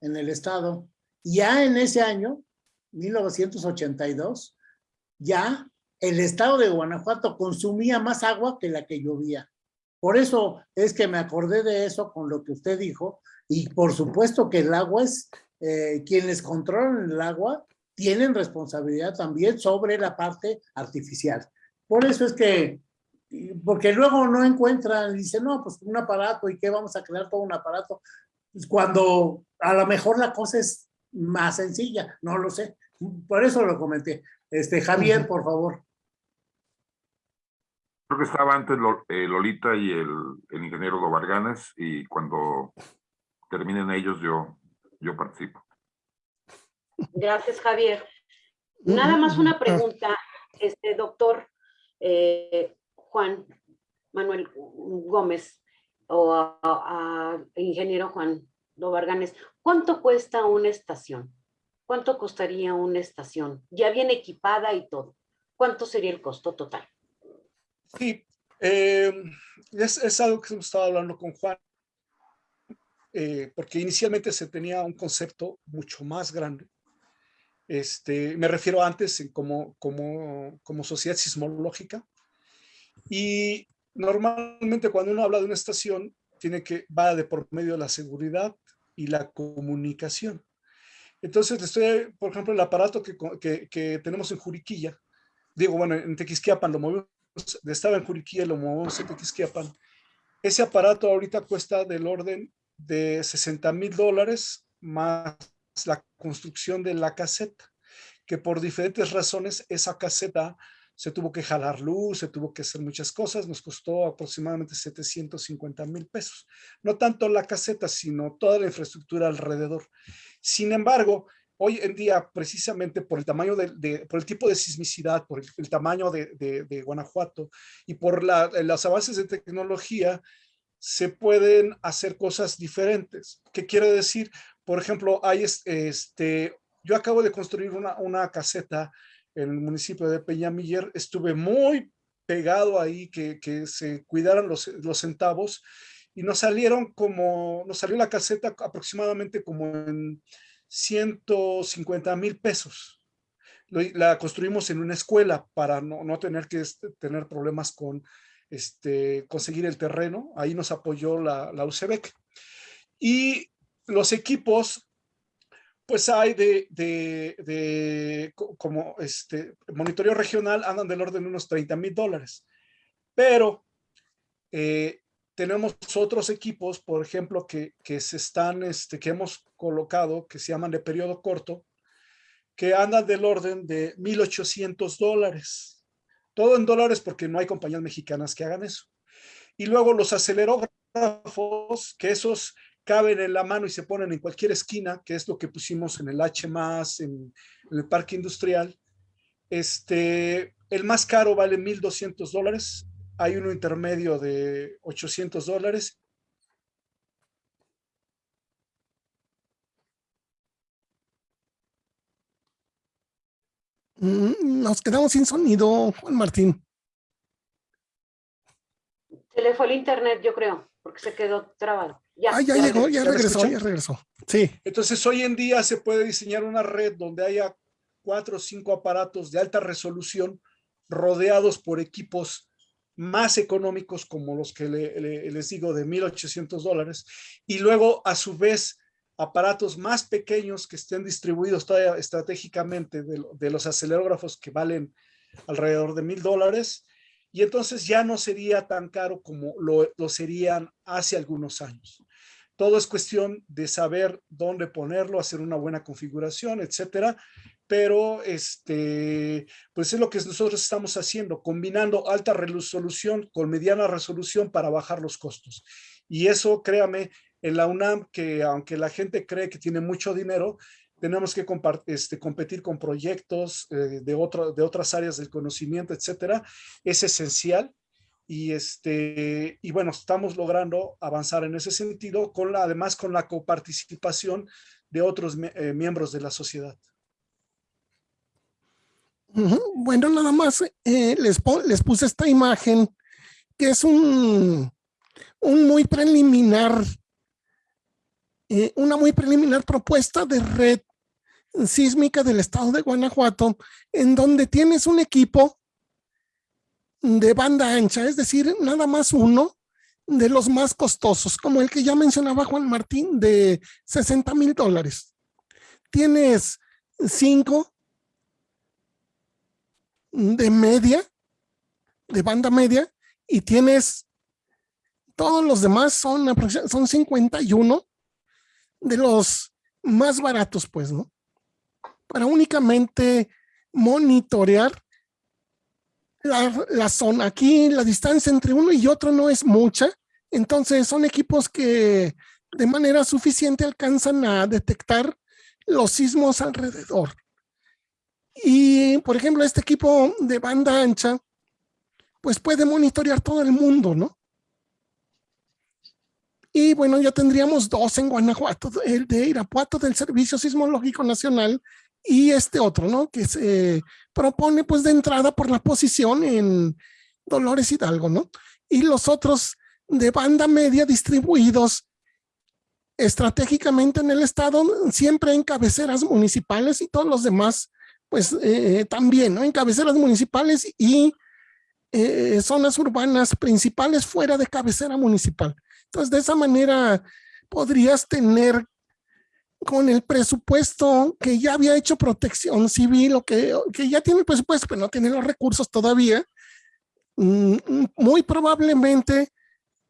en el estado. Ya en ese año, 1982, ya el estado de Guanajuato consumía más agua que la que llovía. Por eso es que me acordé de eso con lo que usted dijo, y por supuesto que el agua es, eh, quienes controlan el agua tienen responsabilidad también sobre la parte artificial. Por eso es que, porque luego no encuentran, dicen, no, pues un aparato, ¿y qué vamos a crear todo un aparato? Pues cuando a lo mejor la cosa es más sencilla, no lo sé. Por eso lo comenté. Este, Javier, por favor. Creo que estaba antes eh, Lolita y el, ingeniero Lobarganes y cuando terminen ellos yo, yo participo. Gracias, Javier. Nada más una pregunta, este doctor eh, Juan Manuel Gómez o a, ingeniero Juan Lobarganes. ¿Cuánto cuesta una estación? ¿Cuánto costaría una estación? Ya bien equipada y todo. ¿Cuánto sería el costo total? Sí, eh, es, algo que hemos estado hablando con Juan, eh, porque inicialmente se tenía un concepto mucho más grande. Este, me refiero antes como, como, como sociedad sismológica. Y normalmente cuando uno habla de una estación, tiene que, va de por medio de la seguridad y la comunicación. Entonces, estoy, por ejemplo, el aparato que, que, que tenemos en Juriquilla, digo, bueno, en Tequisquiapan lo movimos estaba en Juriquilla, lo movemos en Tequisquiapan. Ese aparato ahorita cuesta del orden de 60 mil dólares más la construcción de la caseta, que por diferentes razones esa caseta se tuvo que jalar luz, se tuvo que hacer muchas cosas, nos costó aproximadamente 750 mil pesos. No tanto la caseta, sino toda la infraestructura alrededor. Sin embargo, hoy en día, precisamente por el tamaño de, por el tipo de sismicidad, por el, tamaño de, Guanajuato y por los avances de tecnología, se pueden hacer cosas diferentes. ¿Qué quiere decir? Por ejemplo, hay este, yo acabo de construir una, caseta en el municipio de Peñamiller, estuve muy pegado ahí que, que se cuidaran los, los centavos y nos salieron como, nos salió la caseta aproximadamente como en 150 mil pesos. La construimos en una escuela para no, tener que este, tener problemas con este, conseguir el terreno. Ahí nos apoyó la, la UCEBEC. Y los equipos, pues hay de, de, como este monitoreo regional, andan del orden de unos 30 mil dólares. Pero eh, tenemos otros equipos, por ejemplo, que, se están, este, que hemos colocado, que se llaman de periodo corto, que andan del orden de 1.800 dólares. Todo en dólares porque no hay compañías mexicanas que hagan eso. Y luego los acelerógrafos, que esos caben en la mano y se ponen en cualquier esquina, que es lo que pusimos en el H+, en, en el parque industrial. Este, el más caro vale 1,200 dólares, hay uno intermedio de 800 dólares. Mm, Nos quedamos sin sonido, Juan Martín. Se le fue el internet, yo creo, porque se quedó trabado. Ya, Ah, ya ya llegó, ya ¿Ya me regresó, ya regresó. Sí. Entonces, hoy en día se puede diseñar una red donde haya cuatro o cinco aparatos de alta resolución rodeados por equipos más económicos como los que le- le- les digo de 1.800 dólares y luego a su vez aparatos más pequeños que estén distribuidos todavía estratégicamente de, lo- de los acelerógrafos que valen alrededor de mil dólares y entonces ya no sería tan caro como lo, lo serían hace algunos años. Todo es cuestión de saber dónde ponerlo, hacer una buena configuración, etcétera. Pero este, pues es lo que nosotros estamos haciendo, combinando alta resolución con mediana resolución para bajar los costos. Y eso, créame, en la UNAM, que aunque la gente cree que tiene mucho dinero, tenemos que este, competir con proyectos eh, de, de otras áreas del conocimiento, etcétera. Es esencial y este y bueno estamos logrando avanzar en ese sentido con la además con la coparticipación de otros eh, miembros de la sociedad. Bueno, nada más eh, les, les puse esta imagen que es un, un muy preliminar, eh, una muy preliminar propuesta de red sísmica del estado de Guanajuato, en donde tienes un equipo de banda ancha, es decir, nada más uno de los más costosos, como el que ya mencionaba Juan Martín, de 60 mil dólares. Tienes cinco de media, de banda media, y tienes todos los demás son, son 51 de los más baratos, pues, ¿no? Para únicamente monitorear la, la zona. Aquí la distancia entre uno y otro no es mucha, entonces son equipos que de manera suficiente alcanzan a detectar los sismos alrededor. Y, por ejemplo, este equipo de banda ancha, pues puede monitorear todo el mundo, ¿no? Y bueno, ya tendríamos dos en Guanajuato, el de Irapuato del Servicio Sismológico Nacional y este otro, ¿no? Que se propone pues de entrada por la posición en Dolores Hidalgo, ¿no? Y los otros de banda media distribuidos estratégicamente en el estado, siempre en cabeceras municipales y todos los demás, pues eh, también, ¿no? En cabeceras municipales y eh, zonas urbanas principales fuera de cabecera municipal. Entonces, de esa manera podrías tener con el presupuesto que ya había hecho protección civil o que, que ya tiene el presupuesto, pero no tiene los recursos todavía, mm, mm, muy probablemente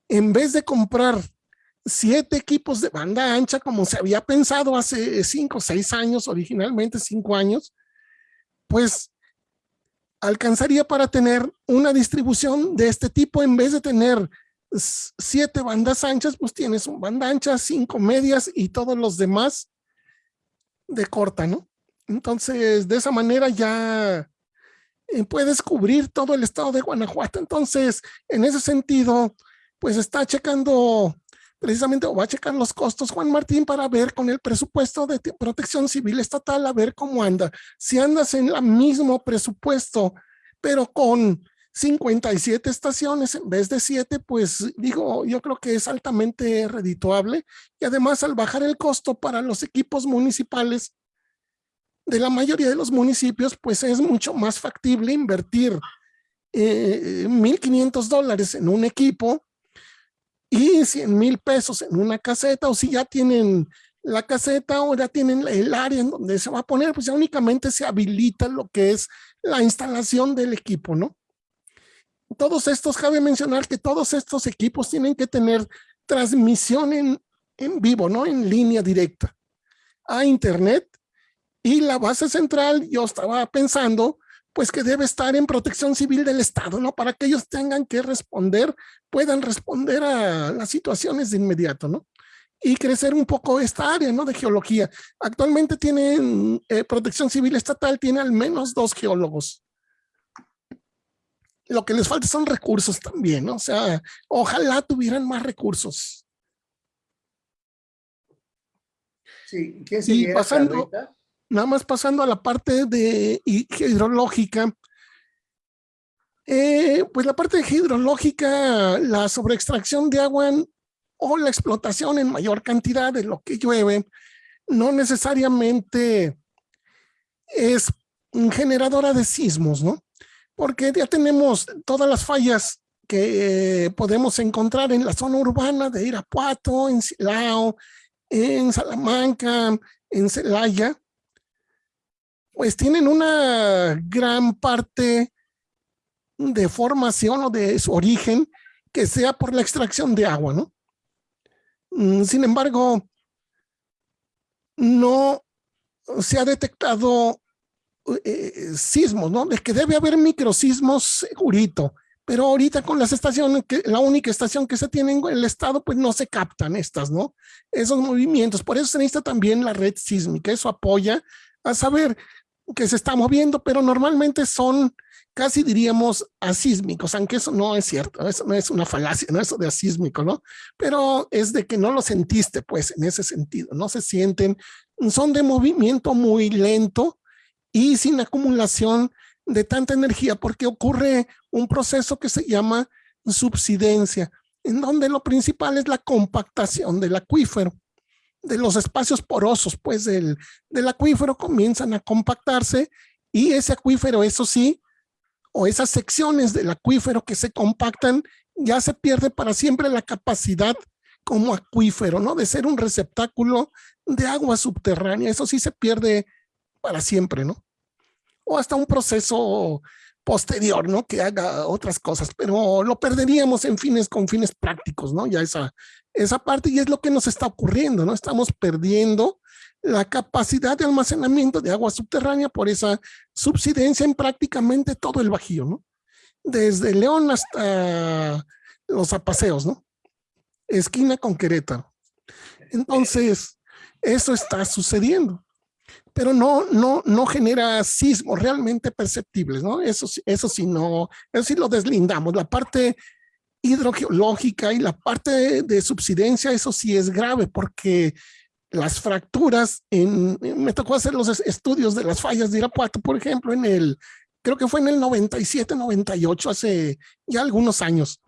en vez de comprar siete equipos de banda ancha como se había pensado hace cinco seis años, originalmente cinco años, pues alcanzaría para tener una distribución de este tipo en vez de tener siete bandas anchas, pues tienes un banda ancha, cinco medias y todos los demás de corta, ¿no? Entonces, de esa manera ya eh, puedes cubrir todo el estado de Guanajuato. Entonces, en ese sentido, pues está checando precisamente o va a checar los costos Juan Martín para ver con el presupuesto de te- protección civil estatal a ver cómo anda. Si andas en el mismo presupuesto, pero con 57 estaciones en vez de 7, pues digo, yo creo que es altamente redituable y además al bajar el costo para los equipos municipales de la mayoría de los municipios, pues es mucho más factible invertir eh, 1.500 dólares en un equipo y 100 mil pesos en una caseta o si ya tienen la caseta o ya tienen el área en donde se va a poner, pues ya únicamente se habilita lo que es la instalación del equipo, ¿no? Todos estos, cabe mencionar que todos estos equipos tienen que tener transmisión en, en vivo, ¿no? En línea directa a internet y la base central, yo estaba pensando, pues que debe estar en protección civil del Estado, ¿no? Para que ellos tengan que responder, puedan responder a las situaciones de inmediato, ¿no? Y crecer un poco esta área, ¿no? De geología. Actualmente tienen, eh, protección civil estatal tiene al menos dos geólogos. Lo que les falta son recursos también, ¿no? O sea, ojalá tuvieran más recursos. Sí, ¿quién Y siguiera, pasando- nada más pasando a la parte de hi- hidrológica, eh, pues la parte hidrológica, la sobreextracción de agua en- o la explotación en mayor cantidad de lo que llueve, no necesariamente es generadora de sismos, ¿no? Porque ya tenemos todas las fallas que eh, podemos encontrar en la zona urbana de Irapuato, en Silao, en Salamanca, en Celaya, pues tienen una gran parte de formación o de su origen que sea por la extracción de agua, ¿no? Mm, Sin embargo, no se ha detectado eh, sismos, ¿no? De que debe haber microsismos segurito, pero ahorita con las estaciones, la única estación que se tiene en el estado, pues no se captan estas, ¿no? Esos movimientos. Por eso se necesita también la red sísmica. Eso apoya a saber que se está moviendo, pero normalmente son casi diríamos asísmicos, aunque eso no es cierto, eso no es una falacia, no eso de asísmico, ¿no? Pero es de que no lo sentiste, pues, en ese sentido, no se sienten, son de movimiento muy lento y sin acumulación de tanta energía, porque ocurre un proceso que se llama subsidencia, en donde lo principal es la compactación del acuífero, de los espacios porosos, pues, del, del acuífero comienzan a compactarse y ese acuífero, eso sí, o esas secciones del acuífero que se compactan, ya se pierde para siempre la capacidad como acuífero, ¿no? De ser un receptáculo de agua subterránea. Eso sí se pierde para siempre, ¿no? O hasta un proceso posterior, ¿no? Que haga otras cosas, pero lo perderíamos en fines, con fines prácticos, ¿no? Ya esa, esa parte y es lo que nos está ocurriendo, ¿no? Estamos perdiendo la capacidad de almacenamiento de agua subterránea por esa subsidencia en prácticamente todo el Bajío, ¿no? Desde León hasta los apaseos, ¿no? Esquina con Querétaro. Entonces, eso está sucediendo, pero no, no, no genera sismos realmente perceptibles, ¿no? Eso, eso sí no, eso sí lo deslindamos. La parte hidrogeológica y la parte de, de subsidencia, eso sí es grave porque las fracturas, en, me tocó hacer los es- estudios de las fallas de Irapuato, por ejemplo, en el, creo que fue en el 97, 98, hace ya algunos años.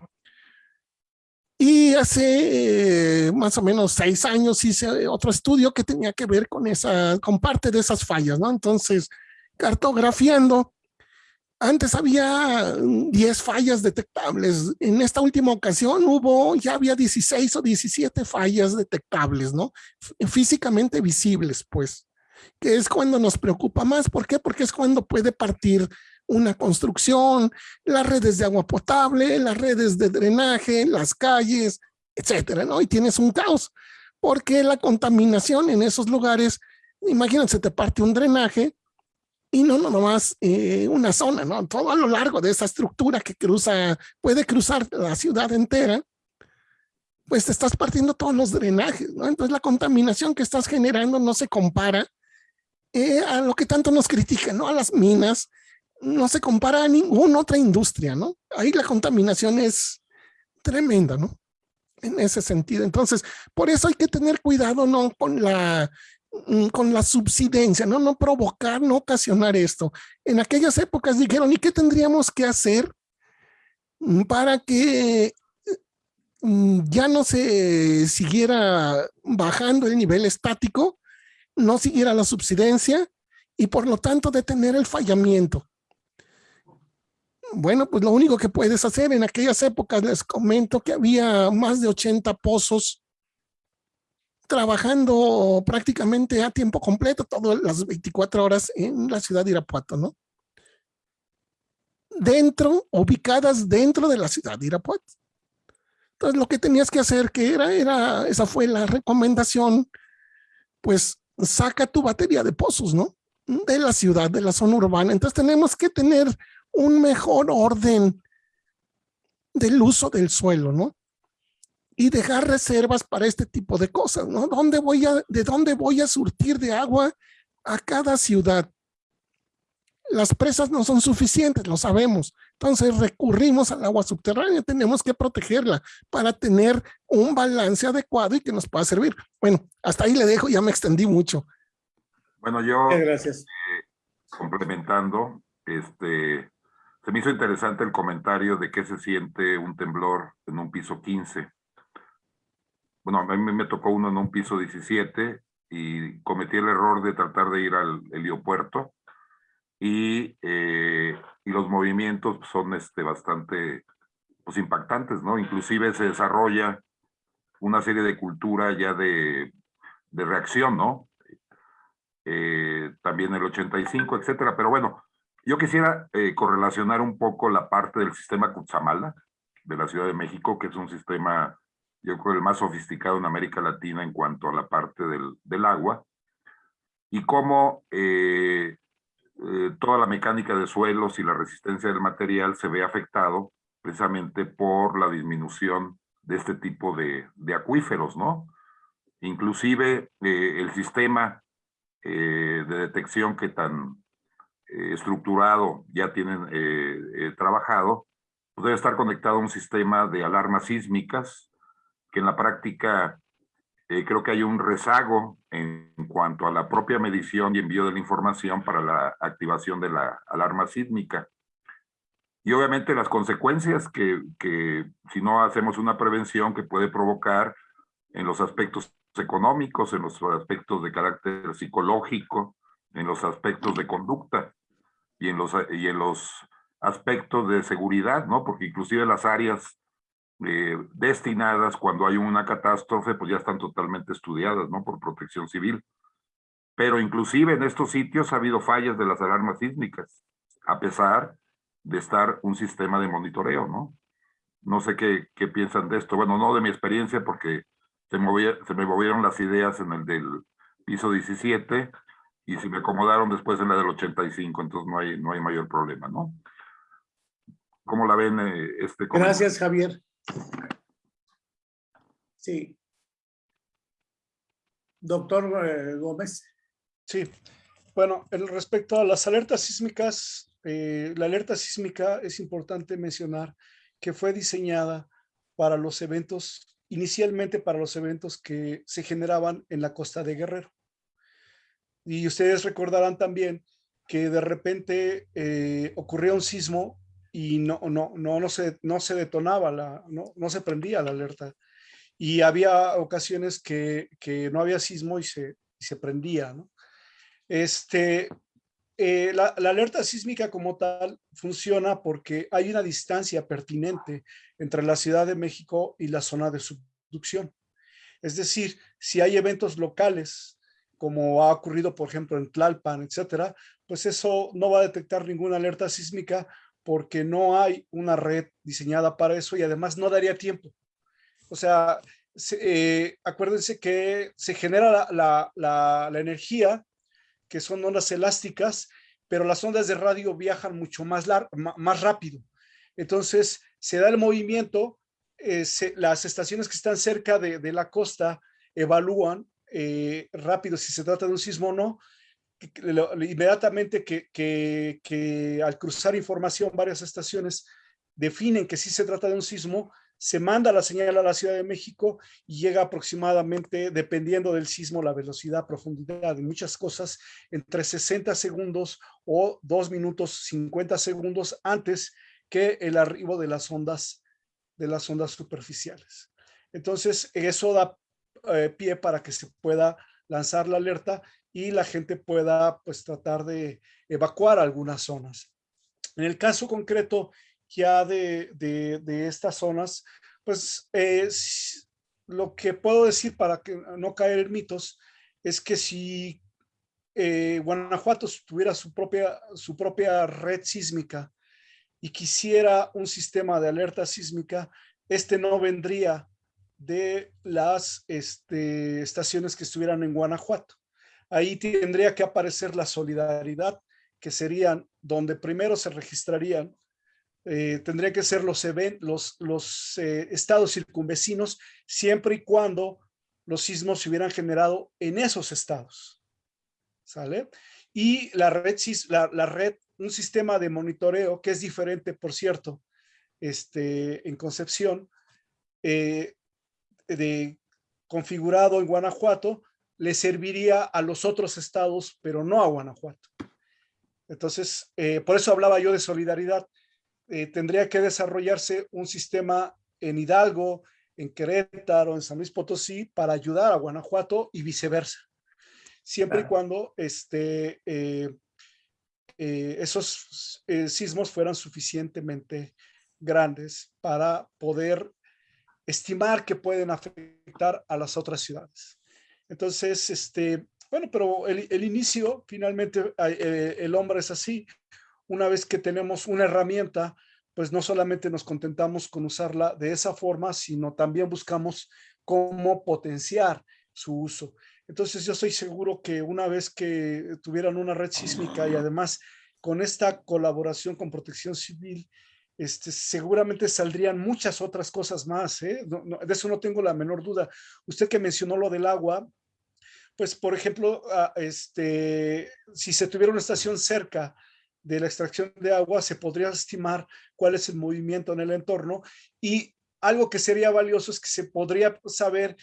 Y hace eh, más o menos seis años hice otro estudio que tenía que ver con esa, con parte de esas fallas, ¿no? Entonces, cartografiando, antes había mm, 10 fallas detectables. En esta última ocasión hubo, ya había 16 o 17 fallas detectables, ¿no? Físicamente visibles, pues, que es cuando nos preocupa más. ¿Por qué? Porque es cuando puede partir una construcción, las redes de agua potable, las redes de drenaje, las calles, etcétera, ¿no? Y tienes un caos, porque la contaminación en esos lugares, imagínense, te parte un drenaje, y no, no nomás eh, una zona, ¿no? Todo a lo largo de esa estructura que cruza, puede cruzar la ciudad entera, pues te estás partiendo todos los drenajes, ¿no? Entonces la contaminación que estás generando no se compara eh, a lo que tanto nos critican, ¿no? A las minas, no se compara a ninguna otra industria, ¿no? Ahí la contaminación es tremenda, ¿no? En ese sentido. Entonces, por eso hay que tener cuidado, ¿no? Con la, mm, con la subsidencia, ¿no? No provocar, no ocasionar esto. En aquellas épocas dijeron, ¿y qué tendríamos que hacer para que mm, ya no se siguiera bajando el nivel estático, no siguiera la subsidencia y por lo tanto detener el fallamiento? Bueno, pues lo único que puedes hacer en aquellas épocas, les comento que había más de 80 pozos trabajando prácticamente a tiempo completo, todas las 24 horas en la ciudad de Irapuato, ¿no? Dentro, ubicadas dentro de la ciudad de Irapuato. Entonces, lo que tenías que hacer, que era, era, esa fue la recomendación, pues saca tu batería de pozos, ¿no? de la ciudad, de la zona urbana. Entonces tenemos que tener un mejor orden del uso del suelo, ¿no? Y dejar reservas para este tipo de cosas, ¿no? ¿Dónde voy a, ¿De dónde voy a surtir de agua a cada ciudad? Las presas no son suficientes, lo sabemos. Entonces recurrimos al agua subterránea, tenemos que protegerla para tener un balance adecuado y que nos pueda servir. Bueno, hasta ahí le dejo, ya me extendí mucho. Bueno, yo, gracias. Eh, complementando, este, se me hizo interesante el comentario de qué se siente un temblor en un piso 15. Bueno, a mí me tocó uno en un piso 17 y cometí el error de tratar de ir al heliopuerto y, eh, y los movimientos son este, bastante pues, impactantes, ¿no? Inclusive se desarrolla una serie de cultura ya de, de reacción, ¿no? Eh, también el 85, etcétera. Pero bueno, yo quisiera eh, correlacionar un poco la parte del sistema Cutzamala de la Ciudad de México, que es un sistema, yo creo, el más sofisticado en América Latina en cuanto a la parte del, del agua, y cómo eh, toda la mecánica de suelos y la resistencia del material se ve afectado precisamente por la disminución de este tipo de, de acuíferos, ¿no? Inclusive el sistema eh, de detección que tan eh, estructurado ya tienen eh, trabajado, pues debe estar conectado a un sistema de alarmas sísmicas, que en la práctica creo que hay un rezago en cuanto a la propia medición y envío de la información para la activación de la alarma sísmica. Y obviamente las consecuencias que, que si no hacemos una prevención que puede provocar en los aspectos económicos, en los aspectos de carácter psicológico, en los aspectos de conducta y en los, y en los aspectos de seguridad, ¿no? Porque inclusive las áreas eh, destinadas cuando hay una catástrofe, pues ya están totalmente estudiadas, ¿no? Por protección civil. Pero inclusive en estos sitios ha habido fallas de las alarmas sísmicas, a pesar de estar un sistema de monitoreo, ¿no? No sé qué, qué piensan de esto. Bueno, no de mi experiencia, porque se, se me movieron las ideas en el del piso 17 y se me acomodaron después en la del 85, entonces no hay, no hay mayor problema, ¿no? ¿Cómo la ven eh, este Gracias, Javier. Sí. Doctor eh, Gómez. Sí. Bueno, respecto a las alertas sísmicas, eh, la alerta sísmica es importante mencionar que fue diseñada para los eventos inicialmente para los eventos que se generaban en la costa de Guerrero. Y ustedes recordarán también que de repente eh, ocurría un sismo y no, no, no, no, se, no se detonaba, la, no, no se prendía la alerta. Y había ocasiones que, que no había sismo y se, y se prendía. Este, eh, la, alerta sísmica como tal funciona porque hay una distancia pertinente entre la Ciudad de México y la zona de subducción. Es decir, si hay eventos locales, como ha ocurrido, por ejemplo, en Tlalpan, etcétera, pues eso no va a detectar ninguna alerta sísmica porque no hay una red diseñada para eso y además no daría tiempo. O sea, eh, acuérdense que se genera la, la energía que son ondas elásticas, pero las ondas de radio viajan mucho más, más rápido. Entonces, se da el movimiento, eh, las estaciones que están cerca de, la costa evalúan eh, rápido si se trata de un sismo o no, inmediatamente que, que, al cruzar información varias estaciones definen que sí se trata de un sismo, se manda la señal a la Ciudad de México y llega aproximadamente, dependiendo del sismo, la velocidad, profundidad y muchas cosas, entre 60 segundos o 2 minutos 50 segundos antes que el arribo de las ondas, de las ondas superficiales. Entonces, eso da eh, pie para que se pueda lanzar la alerta y la gente pueda pues tratar de evacuar algunas zonas. En el caso concreto ya de, de, estas zonas, pues lo que puedo decir para que no caer en mitos es que si eh, Guanajuato tuviera su propia, su propia red sísmica y quisiera un sistema de alerta sísmica, este no vendría de las este, estaciones que estuvieran en Guanajuato. ahí tendría que aparecer la solidaridad, que serían donde primero se registrarían, eh, tendría que ser los, los, los eh, estados circunvecinos, siempre y cuando los sismos se hubieran generado en esos estados. ¿Sale? Y la red, la, la red, un sistema de monitoreo que es diferente, por cierto, este, en Concepción, eh, de, configurado en Guanajuato, le serviría a los otros estados, pero no a Guanajuato. Entonces, eh, por eso hablaba yo de solidaridad. Eh, tendría que desarrollarse un sistema en Hidalgo, en Querétaro, en San Luis Potosí, para ayudar a Guanajuato y viceversa. Siempre y cuando este, esos sismos fueran suficientemente grandes para poder estimar que pueden afectar a las otras ciudades. Entonces, este, bueno, pero el, inicio, finalmente, eh, el hombre es así. Una vez que tenemos una herramienta, pues no solamente nos contentamos con usarla de esa forma, sino también buscamos cómo potenciar su uso. Entonces yo estoy seguro que una vez que tuvieran una red sísmica y además con esta colaboración con protección civil, este, seguramente saldrían muchas otras cosas más, ¿eh? de eso no tengo la menor duda. Usted que mencionó lo del agua, pues por ejemplo, ah, este, si se tuviera una estación cerca de la extracción de agua, se podría estimar cuál es el movimiento en el entorno y algo que sería valioso es que se podría saber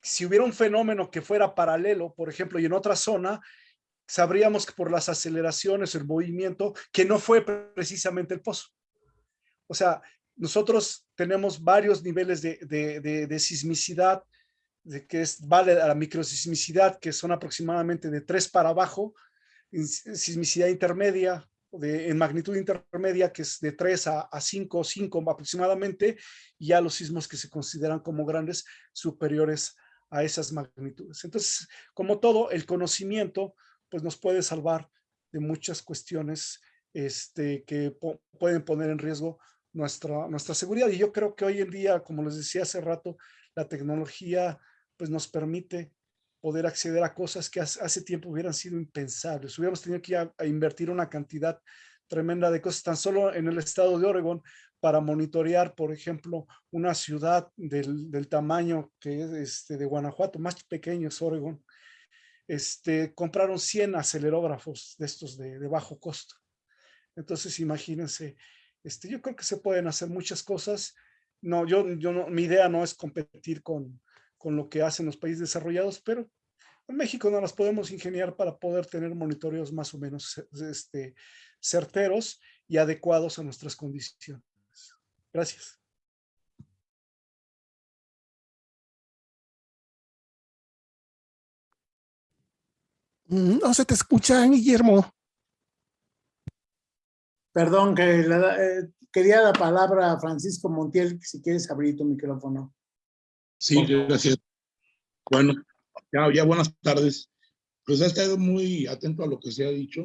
si hubiera un fenómeno que fuera paralelo, por ejemplo, y en otra zona, sabríamos que por las aceleraciones, el movimiento, que no fue precisamente el pozo. O sea, nosotros tenemos varios niveles de, sismicidad, de que es, vale a la microsismicidad, que son aproximadamente de 3 para abajo, sismicidad intermedia, de, en magnitud intermedia, que es de 3 a, a 5, 5 aproximadamente, y ya los sismos que se consideran como grandes superiores a esas magnitudes. Entonces, como todo, el conocimiento pues nos puede salvar de muchas cuestiones este, que pueden poner en riesgo nuestra, nuestra seguridad. Y yo creo que hoy en día, como les decía hace rato, la tecnología pues nos permite poder acceder a cosas que hace, tiempo hubieran sido impensables. Hubiéramos tenido que ir a, invertir una cantidad tremenda de cosas, tan solo en el estado de Oregon, para monitorear, por ejemplo, una ciudad del, del tamaño que es este, de Guanajuato, más pequeño es Oregon, este, compraron 100 acelerógrafos de estos de, de bajo costo. Entonces, imagínense este, yo creo que se pueden hacer muchas cosas. No, yo, yo no, mi idea no es competir con, con lo que hacen los países desarrollados, pero en México no las podemos ingeniar para poder tener monitoreos más o menos este, certeros y adecuados a nuestras condiciones. Gracias. Mm, no se te escucha, Guillermo. Perdón, que eh, quería la palabra a Francisco Montiel, si quieres abrir tu micrófono. Sí, gracias. Bueno, ya, buenas tardes. Pues he estado muy atento a lo que se ha dicho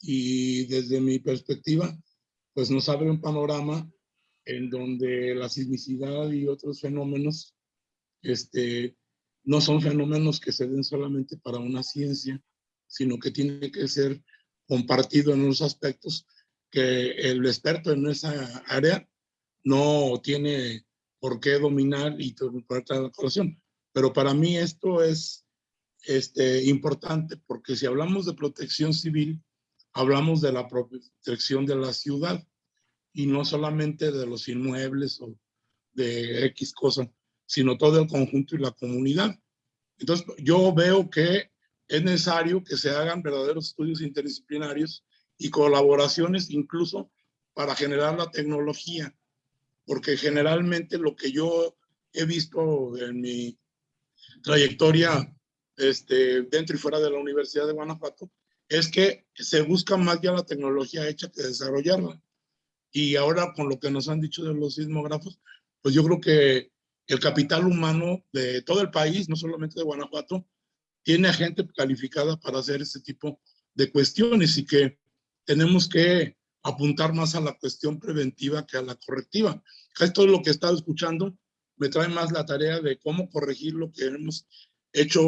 y desde mi perspectiva, pues nos abre un panorama en donde la sismicidad y otros fenómenos este, no son fenómenos que se den solamente para una ciencia, sino que tiene que ser compartido en unos aspectos que el experto en esa área no tiene por qué dominar y por la colación. Pero para mí esto es este, importante porque si hablamos de protección civil, hablamos de la protección de la ciudad y no solamente de los inmuebles o de X cosa, sino todo el conjunto y la comunidad. Entonces, yo veo que es necesario que se hagan verdaderos estudios interdisciplinarios y colaboraciones incluso para generar la tecnología, porque generalmente lo que yo he visto en mi trayectoria este, dentro y fuera de la Universidad de Guanajuato es que se busca más ya la tecnología hecha que desarrollarla. Y ahora con lo que nos han dicho de los sismógrafos, pues yo creo que el capital humano de todo el país, no solamente de Guanajuato, tiene gente calificada para hacer ese tipo de cuestiones y que tenemos que apuntar más a la cuestión preventiva que a la correctiva. Esto es lo que he estado escuchando, me trae más la tarea de cómo corregir lo que hemos hecho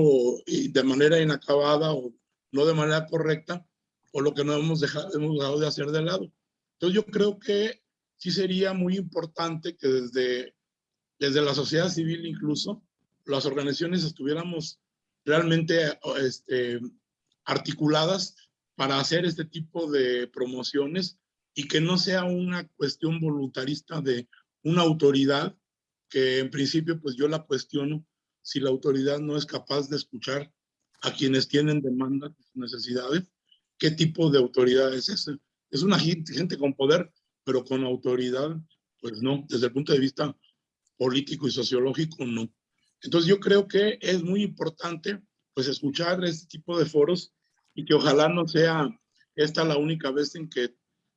de manera inacabada o no de manera correcta, o lo que no hemos dejado, hemos dejado de hacer de lado. Entonces yo creo que sí sería muy importante que desde, desde la sociedad civil incluso, las organizaciones estuviéramos realmente este, articuladas para hacer este tipo de promociones y que no sea una cuestión voluntarista de una autoridad que en principio pues yo la cuestiono si la autoridad no es capaz de escuchar a quienes tienen demandas, necesidades, qué tipo de autoridad es esa. Es una gente, con poder, pero con autoridad, pues no, desde el punto de vista político y sociológico, no. Entonces yo creo que es muy importante pues escuchar este tipo de foros y que ojalá no sea esta la única vez en que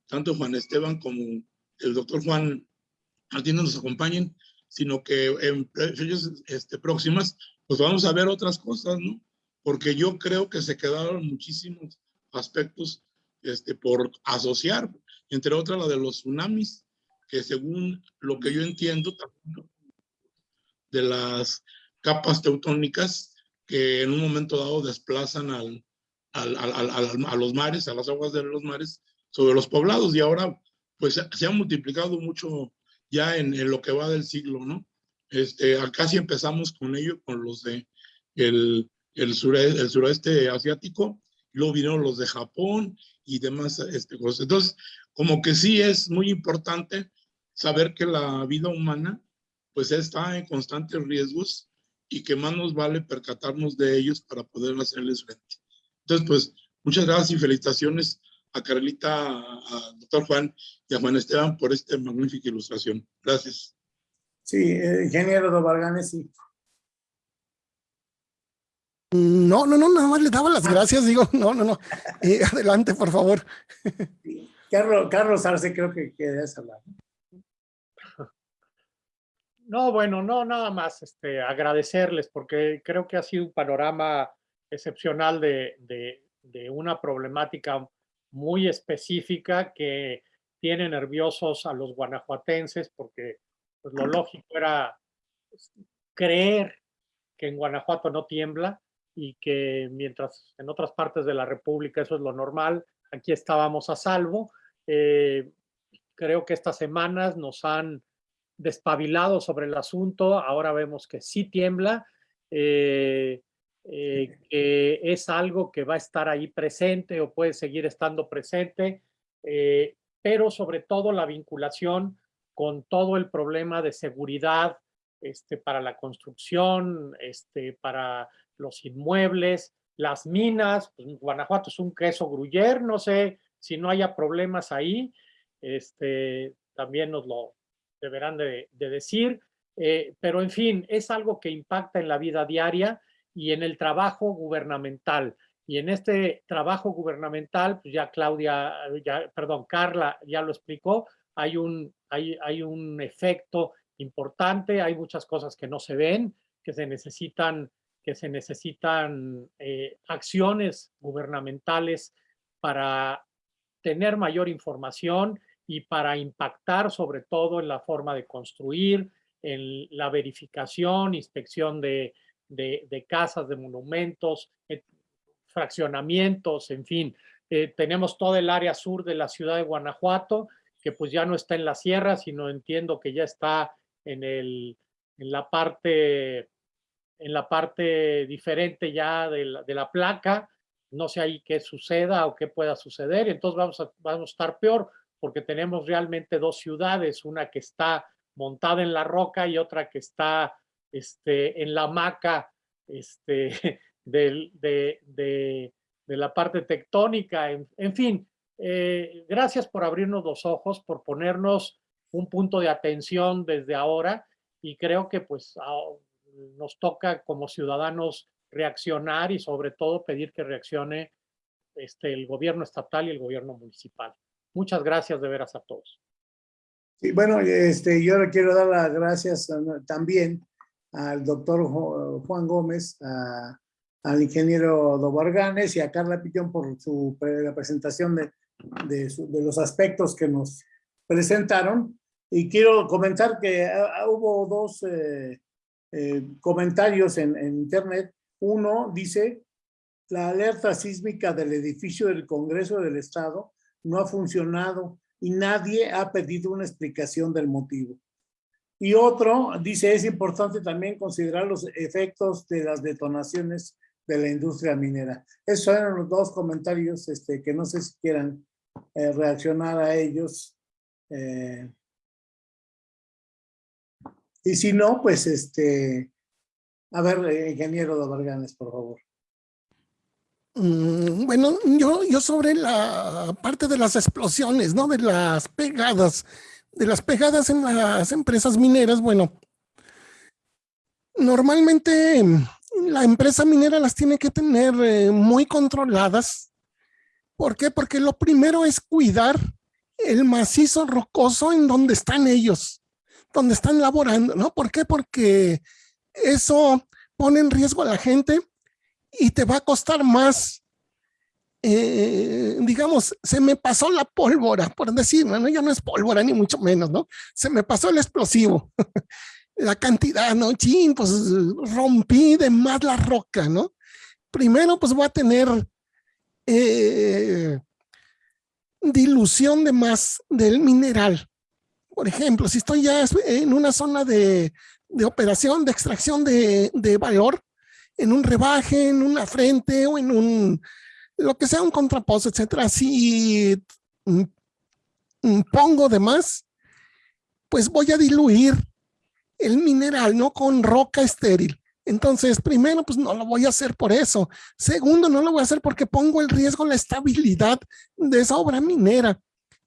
tanto Juan Esteban como el doctor Juan Martínez nos acompañen, sino que en fechas este, próximas pues vamos a ver otras cosas, ¿no? Porque yo creo que se quedaron muchísimos aspectos este, por asociar, entre otras la de los tsunamis, que según lo que yo entiendo, de las capas teutónicas que en un momento dado desplazan al, al, al, a los mares, a las aguas de los mares, sobre los poblados y ahora pues se ha multiplicado mucho ya en, en, lo que va del siglo, ¿no? Este, acá sí empezamos con ello, con los de el, el, sureste, el suroeste asiático, luego vinieron los de Japón y demás este, cosas. Entonces, como que sí es muy importante saber que la vida humana pues está en constantes riesgos y que más nos vale percatarnos de ellos para poder hacerles frente. Entonces, pues, muchas gracias y felicitaciones a Carlita, a doctor Juan y a Juan Esteban por esta magnífica ilustración. Gracias. Sí, eh, ingeniero de Varganes, sí. No, no, no, nada más le daba las gracias, digo, no, no, no. Eh, adelante, por favor. Carlos, Carlos Arce, creo que querías hablar. No, bueno, no, nada más este, agradecerles porque creo que ha sido un panorama excepcional de, de, de una problemática muy específica que tiene nerviosos a los guanajuatenses porque pues, lo lógico era creer que en Guanajuato no tiembla y que mientras en otras partes de la República eso es lo normal, aquí estábamos a salvo. Eh, creo que estas semanas nos han despabilado sobre el asunto, ahora vemos que sí tiembla, eh, eh, que es algo que va a estar ahí presente o puede seguir estando presente, eh, pero sobre todo la vinculación con todo el problema de seguridad este, para la construcción, este, para los inmuebles, las minas, pues Guanajuato es un queso gruyer, no sé si no haya problemas ahí, este, también nos lo deberán de, decir, eh, pero en fin, es algo que impacta en la vida diaria y en el trabajo gubernamental. Y en este trabajo gubernamental, pues ya Claudia, ya, perdón, Carla ya lo explicó, hay un, hay, hay un efecto importante, hay muchas cosas que no se ven, que se necesitan, que se necesitan eh, acciones gubernamentales para tener mayor información y para impactar sobre todo en la forma de construir, en la verificación, inspección de, de, casas, de monumentos, eh, fraccionamientos, en fin. Eh, tenemos todo el área sur de la ciudad de Guanajuato, que pues ya no está en la sierra, sino entiendo que ya está en, el, en la parte en la parte diferente ya de la, de la placa, no sé ahí qué suceda o qué pueda suceder, entonces vamos a, vamos a estar peor, porque tenemos realmente dos ciudades, una que está montada en la roca y otra que está este, en la hamaca este, de, la parte tectónica, en, fin. Eh, gracias por abrirnos los ojos, por ponernos un punto de atención desde ahora y creo que pues nos toca como ciudadanos reaccionar y sobre todo pedir que reaccione este, el gobierno estatal y el gobierno municipal. Muchas gracias de veras a todos. Sí, bueno, este, yo le quiero dar las gracias también al doctor Juan Gómez, al ingeniero Dobarganes y a Carla Pitón por su la presentación de, los aspectos que nos presentaron. Y quiero comentar que hubo dos eh, eh, comentarios en, en, internet. Uno dice, la alerta sísmica del edificio del Congreso del Estado no ha funcionado y nadie ha pedido una explicación del motivo. Y otro dice, es importante también considerar los efectos de las detonaciones de la industria minera. Esos eran los dos comentarios este, que no sé si quieran eh, reaccionar a ellos. Eh, y si no, pues este, a ver, ingeniero de Varganes, por favor. Mm, bueno, yo, yo sobre la parte de las explosiones, ¿no? De las pegadas, de las pegadas en las empresas mineras, bueno, normalmente la empresa minera las tiene que tener eh, muy controladas. ¿Por qué? Porque lo primero es cuidar el macizo rocoso en donde están ellos, donde están laborando, ¿no? ¿Por qué? Porque eso pone en riesgo a la gente y te va a costar más. Eh, digamos, se me pasó la pólvora, por decir, ¿no? ya no es pólvora ni mucho menos, ¿no? Se me pasó el explosivo. la cantidad, ¿no? Chin, pues rompí de más la roca, ¿no? Primero, pues voy a tener eh, dilución de más del mineral. Por ejemplo, si estoy ya en una zona de, de operación, de extracción de, de, valor, en un rebaje, en una frente o en un, lo que sea, un contraposo, etcétera, si mm, mm, pongo de más, pues voy a diluir el mineral, no con roca estéril. Entonces, primero, pues no lo voy a hacer por eso. Segundo, no lo voy a hacer porque pongo en riesgo la estabilidad de esa obra minera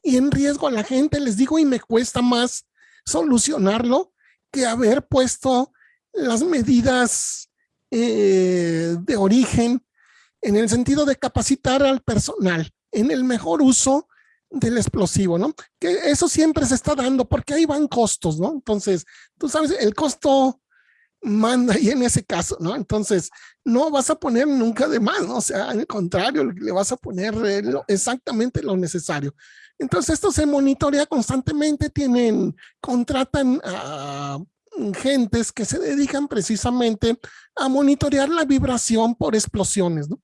y en riesgo a la gente, les digo, y me cuesta más solucionarlo que haber puesto las medidas eh, de origen en el sentido de capacitar al personal en el mejor uso del explosivo, ¿no? Que eso siempre se está dando porque ahí van costos, ¿no? Entonces, tú sabes, el costo manda ahí en ese caso, ¿no? Entonces, no vas a poner nunca de más, ¿no? O sea, al contrario, le vas a poner eh, exactamente lo necesario. Entonces, esto se monitorea constantemente, tienen, contratan a gentes que se dedican precisamente a monitorear la vibración por explosiones, ¿no?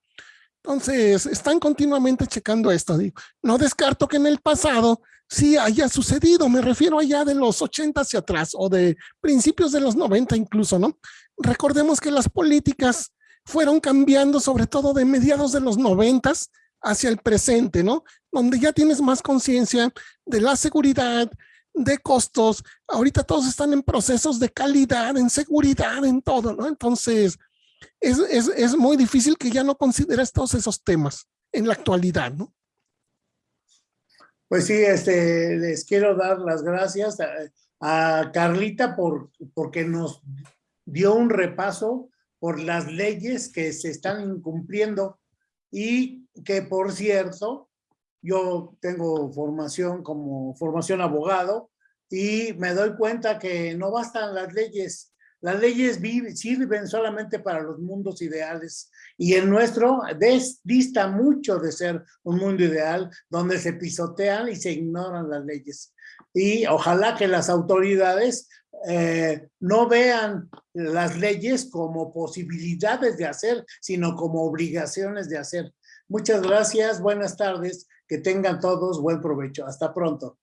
Entonces, están continuamente checando esto. No descarto que en el pasado sí haya sucedido, me refiero allá de los 80 hacia atrás o de principios de los 90 incluso, ¿no? Recordemos que las políticas fueron cambiando sobre todo de mediados de los 90 hacia el presente, ¿no? Donde ya tienes más conciencia de la seguridad, de costos. Ahorita todos están en procesos de calidad, en seguridad, en todo, ¿no? Entonces, es, es, es muy difícil que ya no consideres todos esos temas en la actualidad, ¿no? Pues sí, este, les quiero dar las gracias a, Carlita por, porque nos dio un repaso por las leyes que se están incumpliendo y que, por cierto, yo tengo formación como formación abogado y me doy cuenta que no bastan las leyes las leyes sirven solamente para los mundos ideales y el nuestro dista mucho de ser un mundo ideal donde se pisotean y se ignoran las leyes. Y ojalá que las autoridades eh, no vean las leyes como posibilidades de hacer, sino como obligaciones de hacer. Muchas gracias, buenas tardes, que tengan todos buen provecho. Hasta pronto.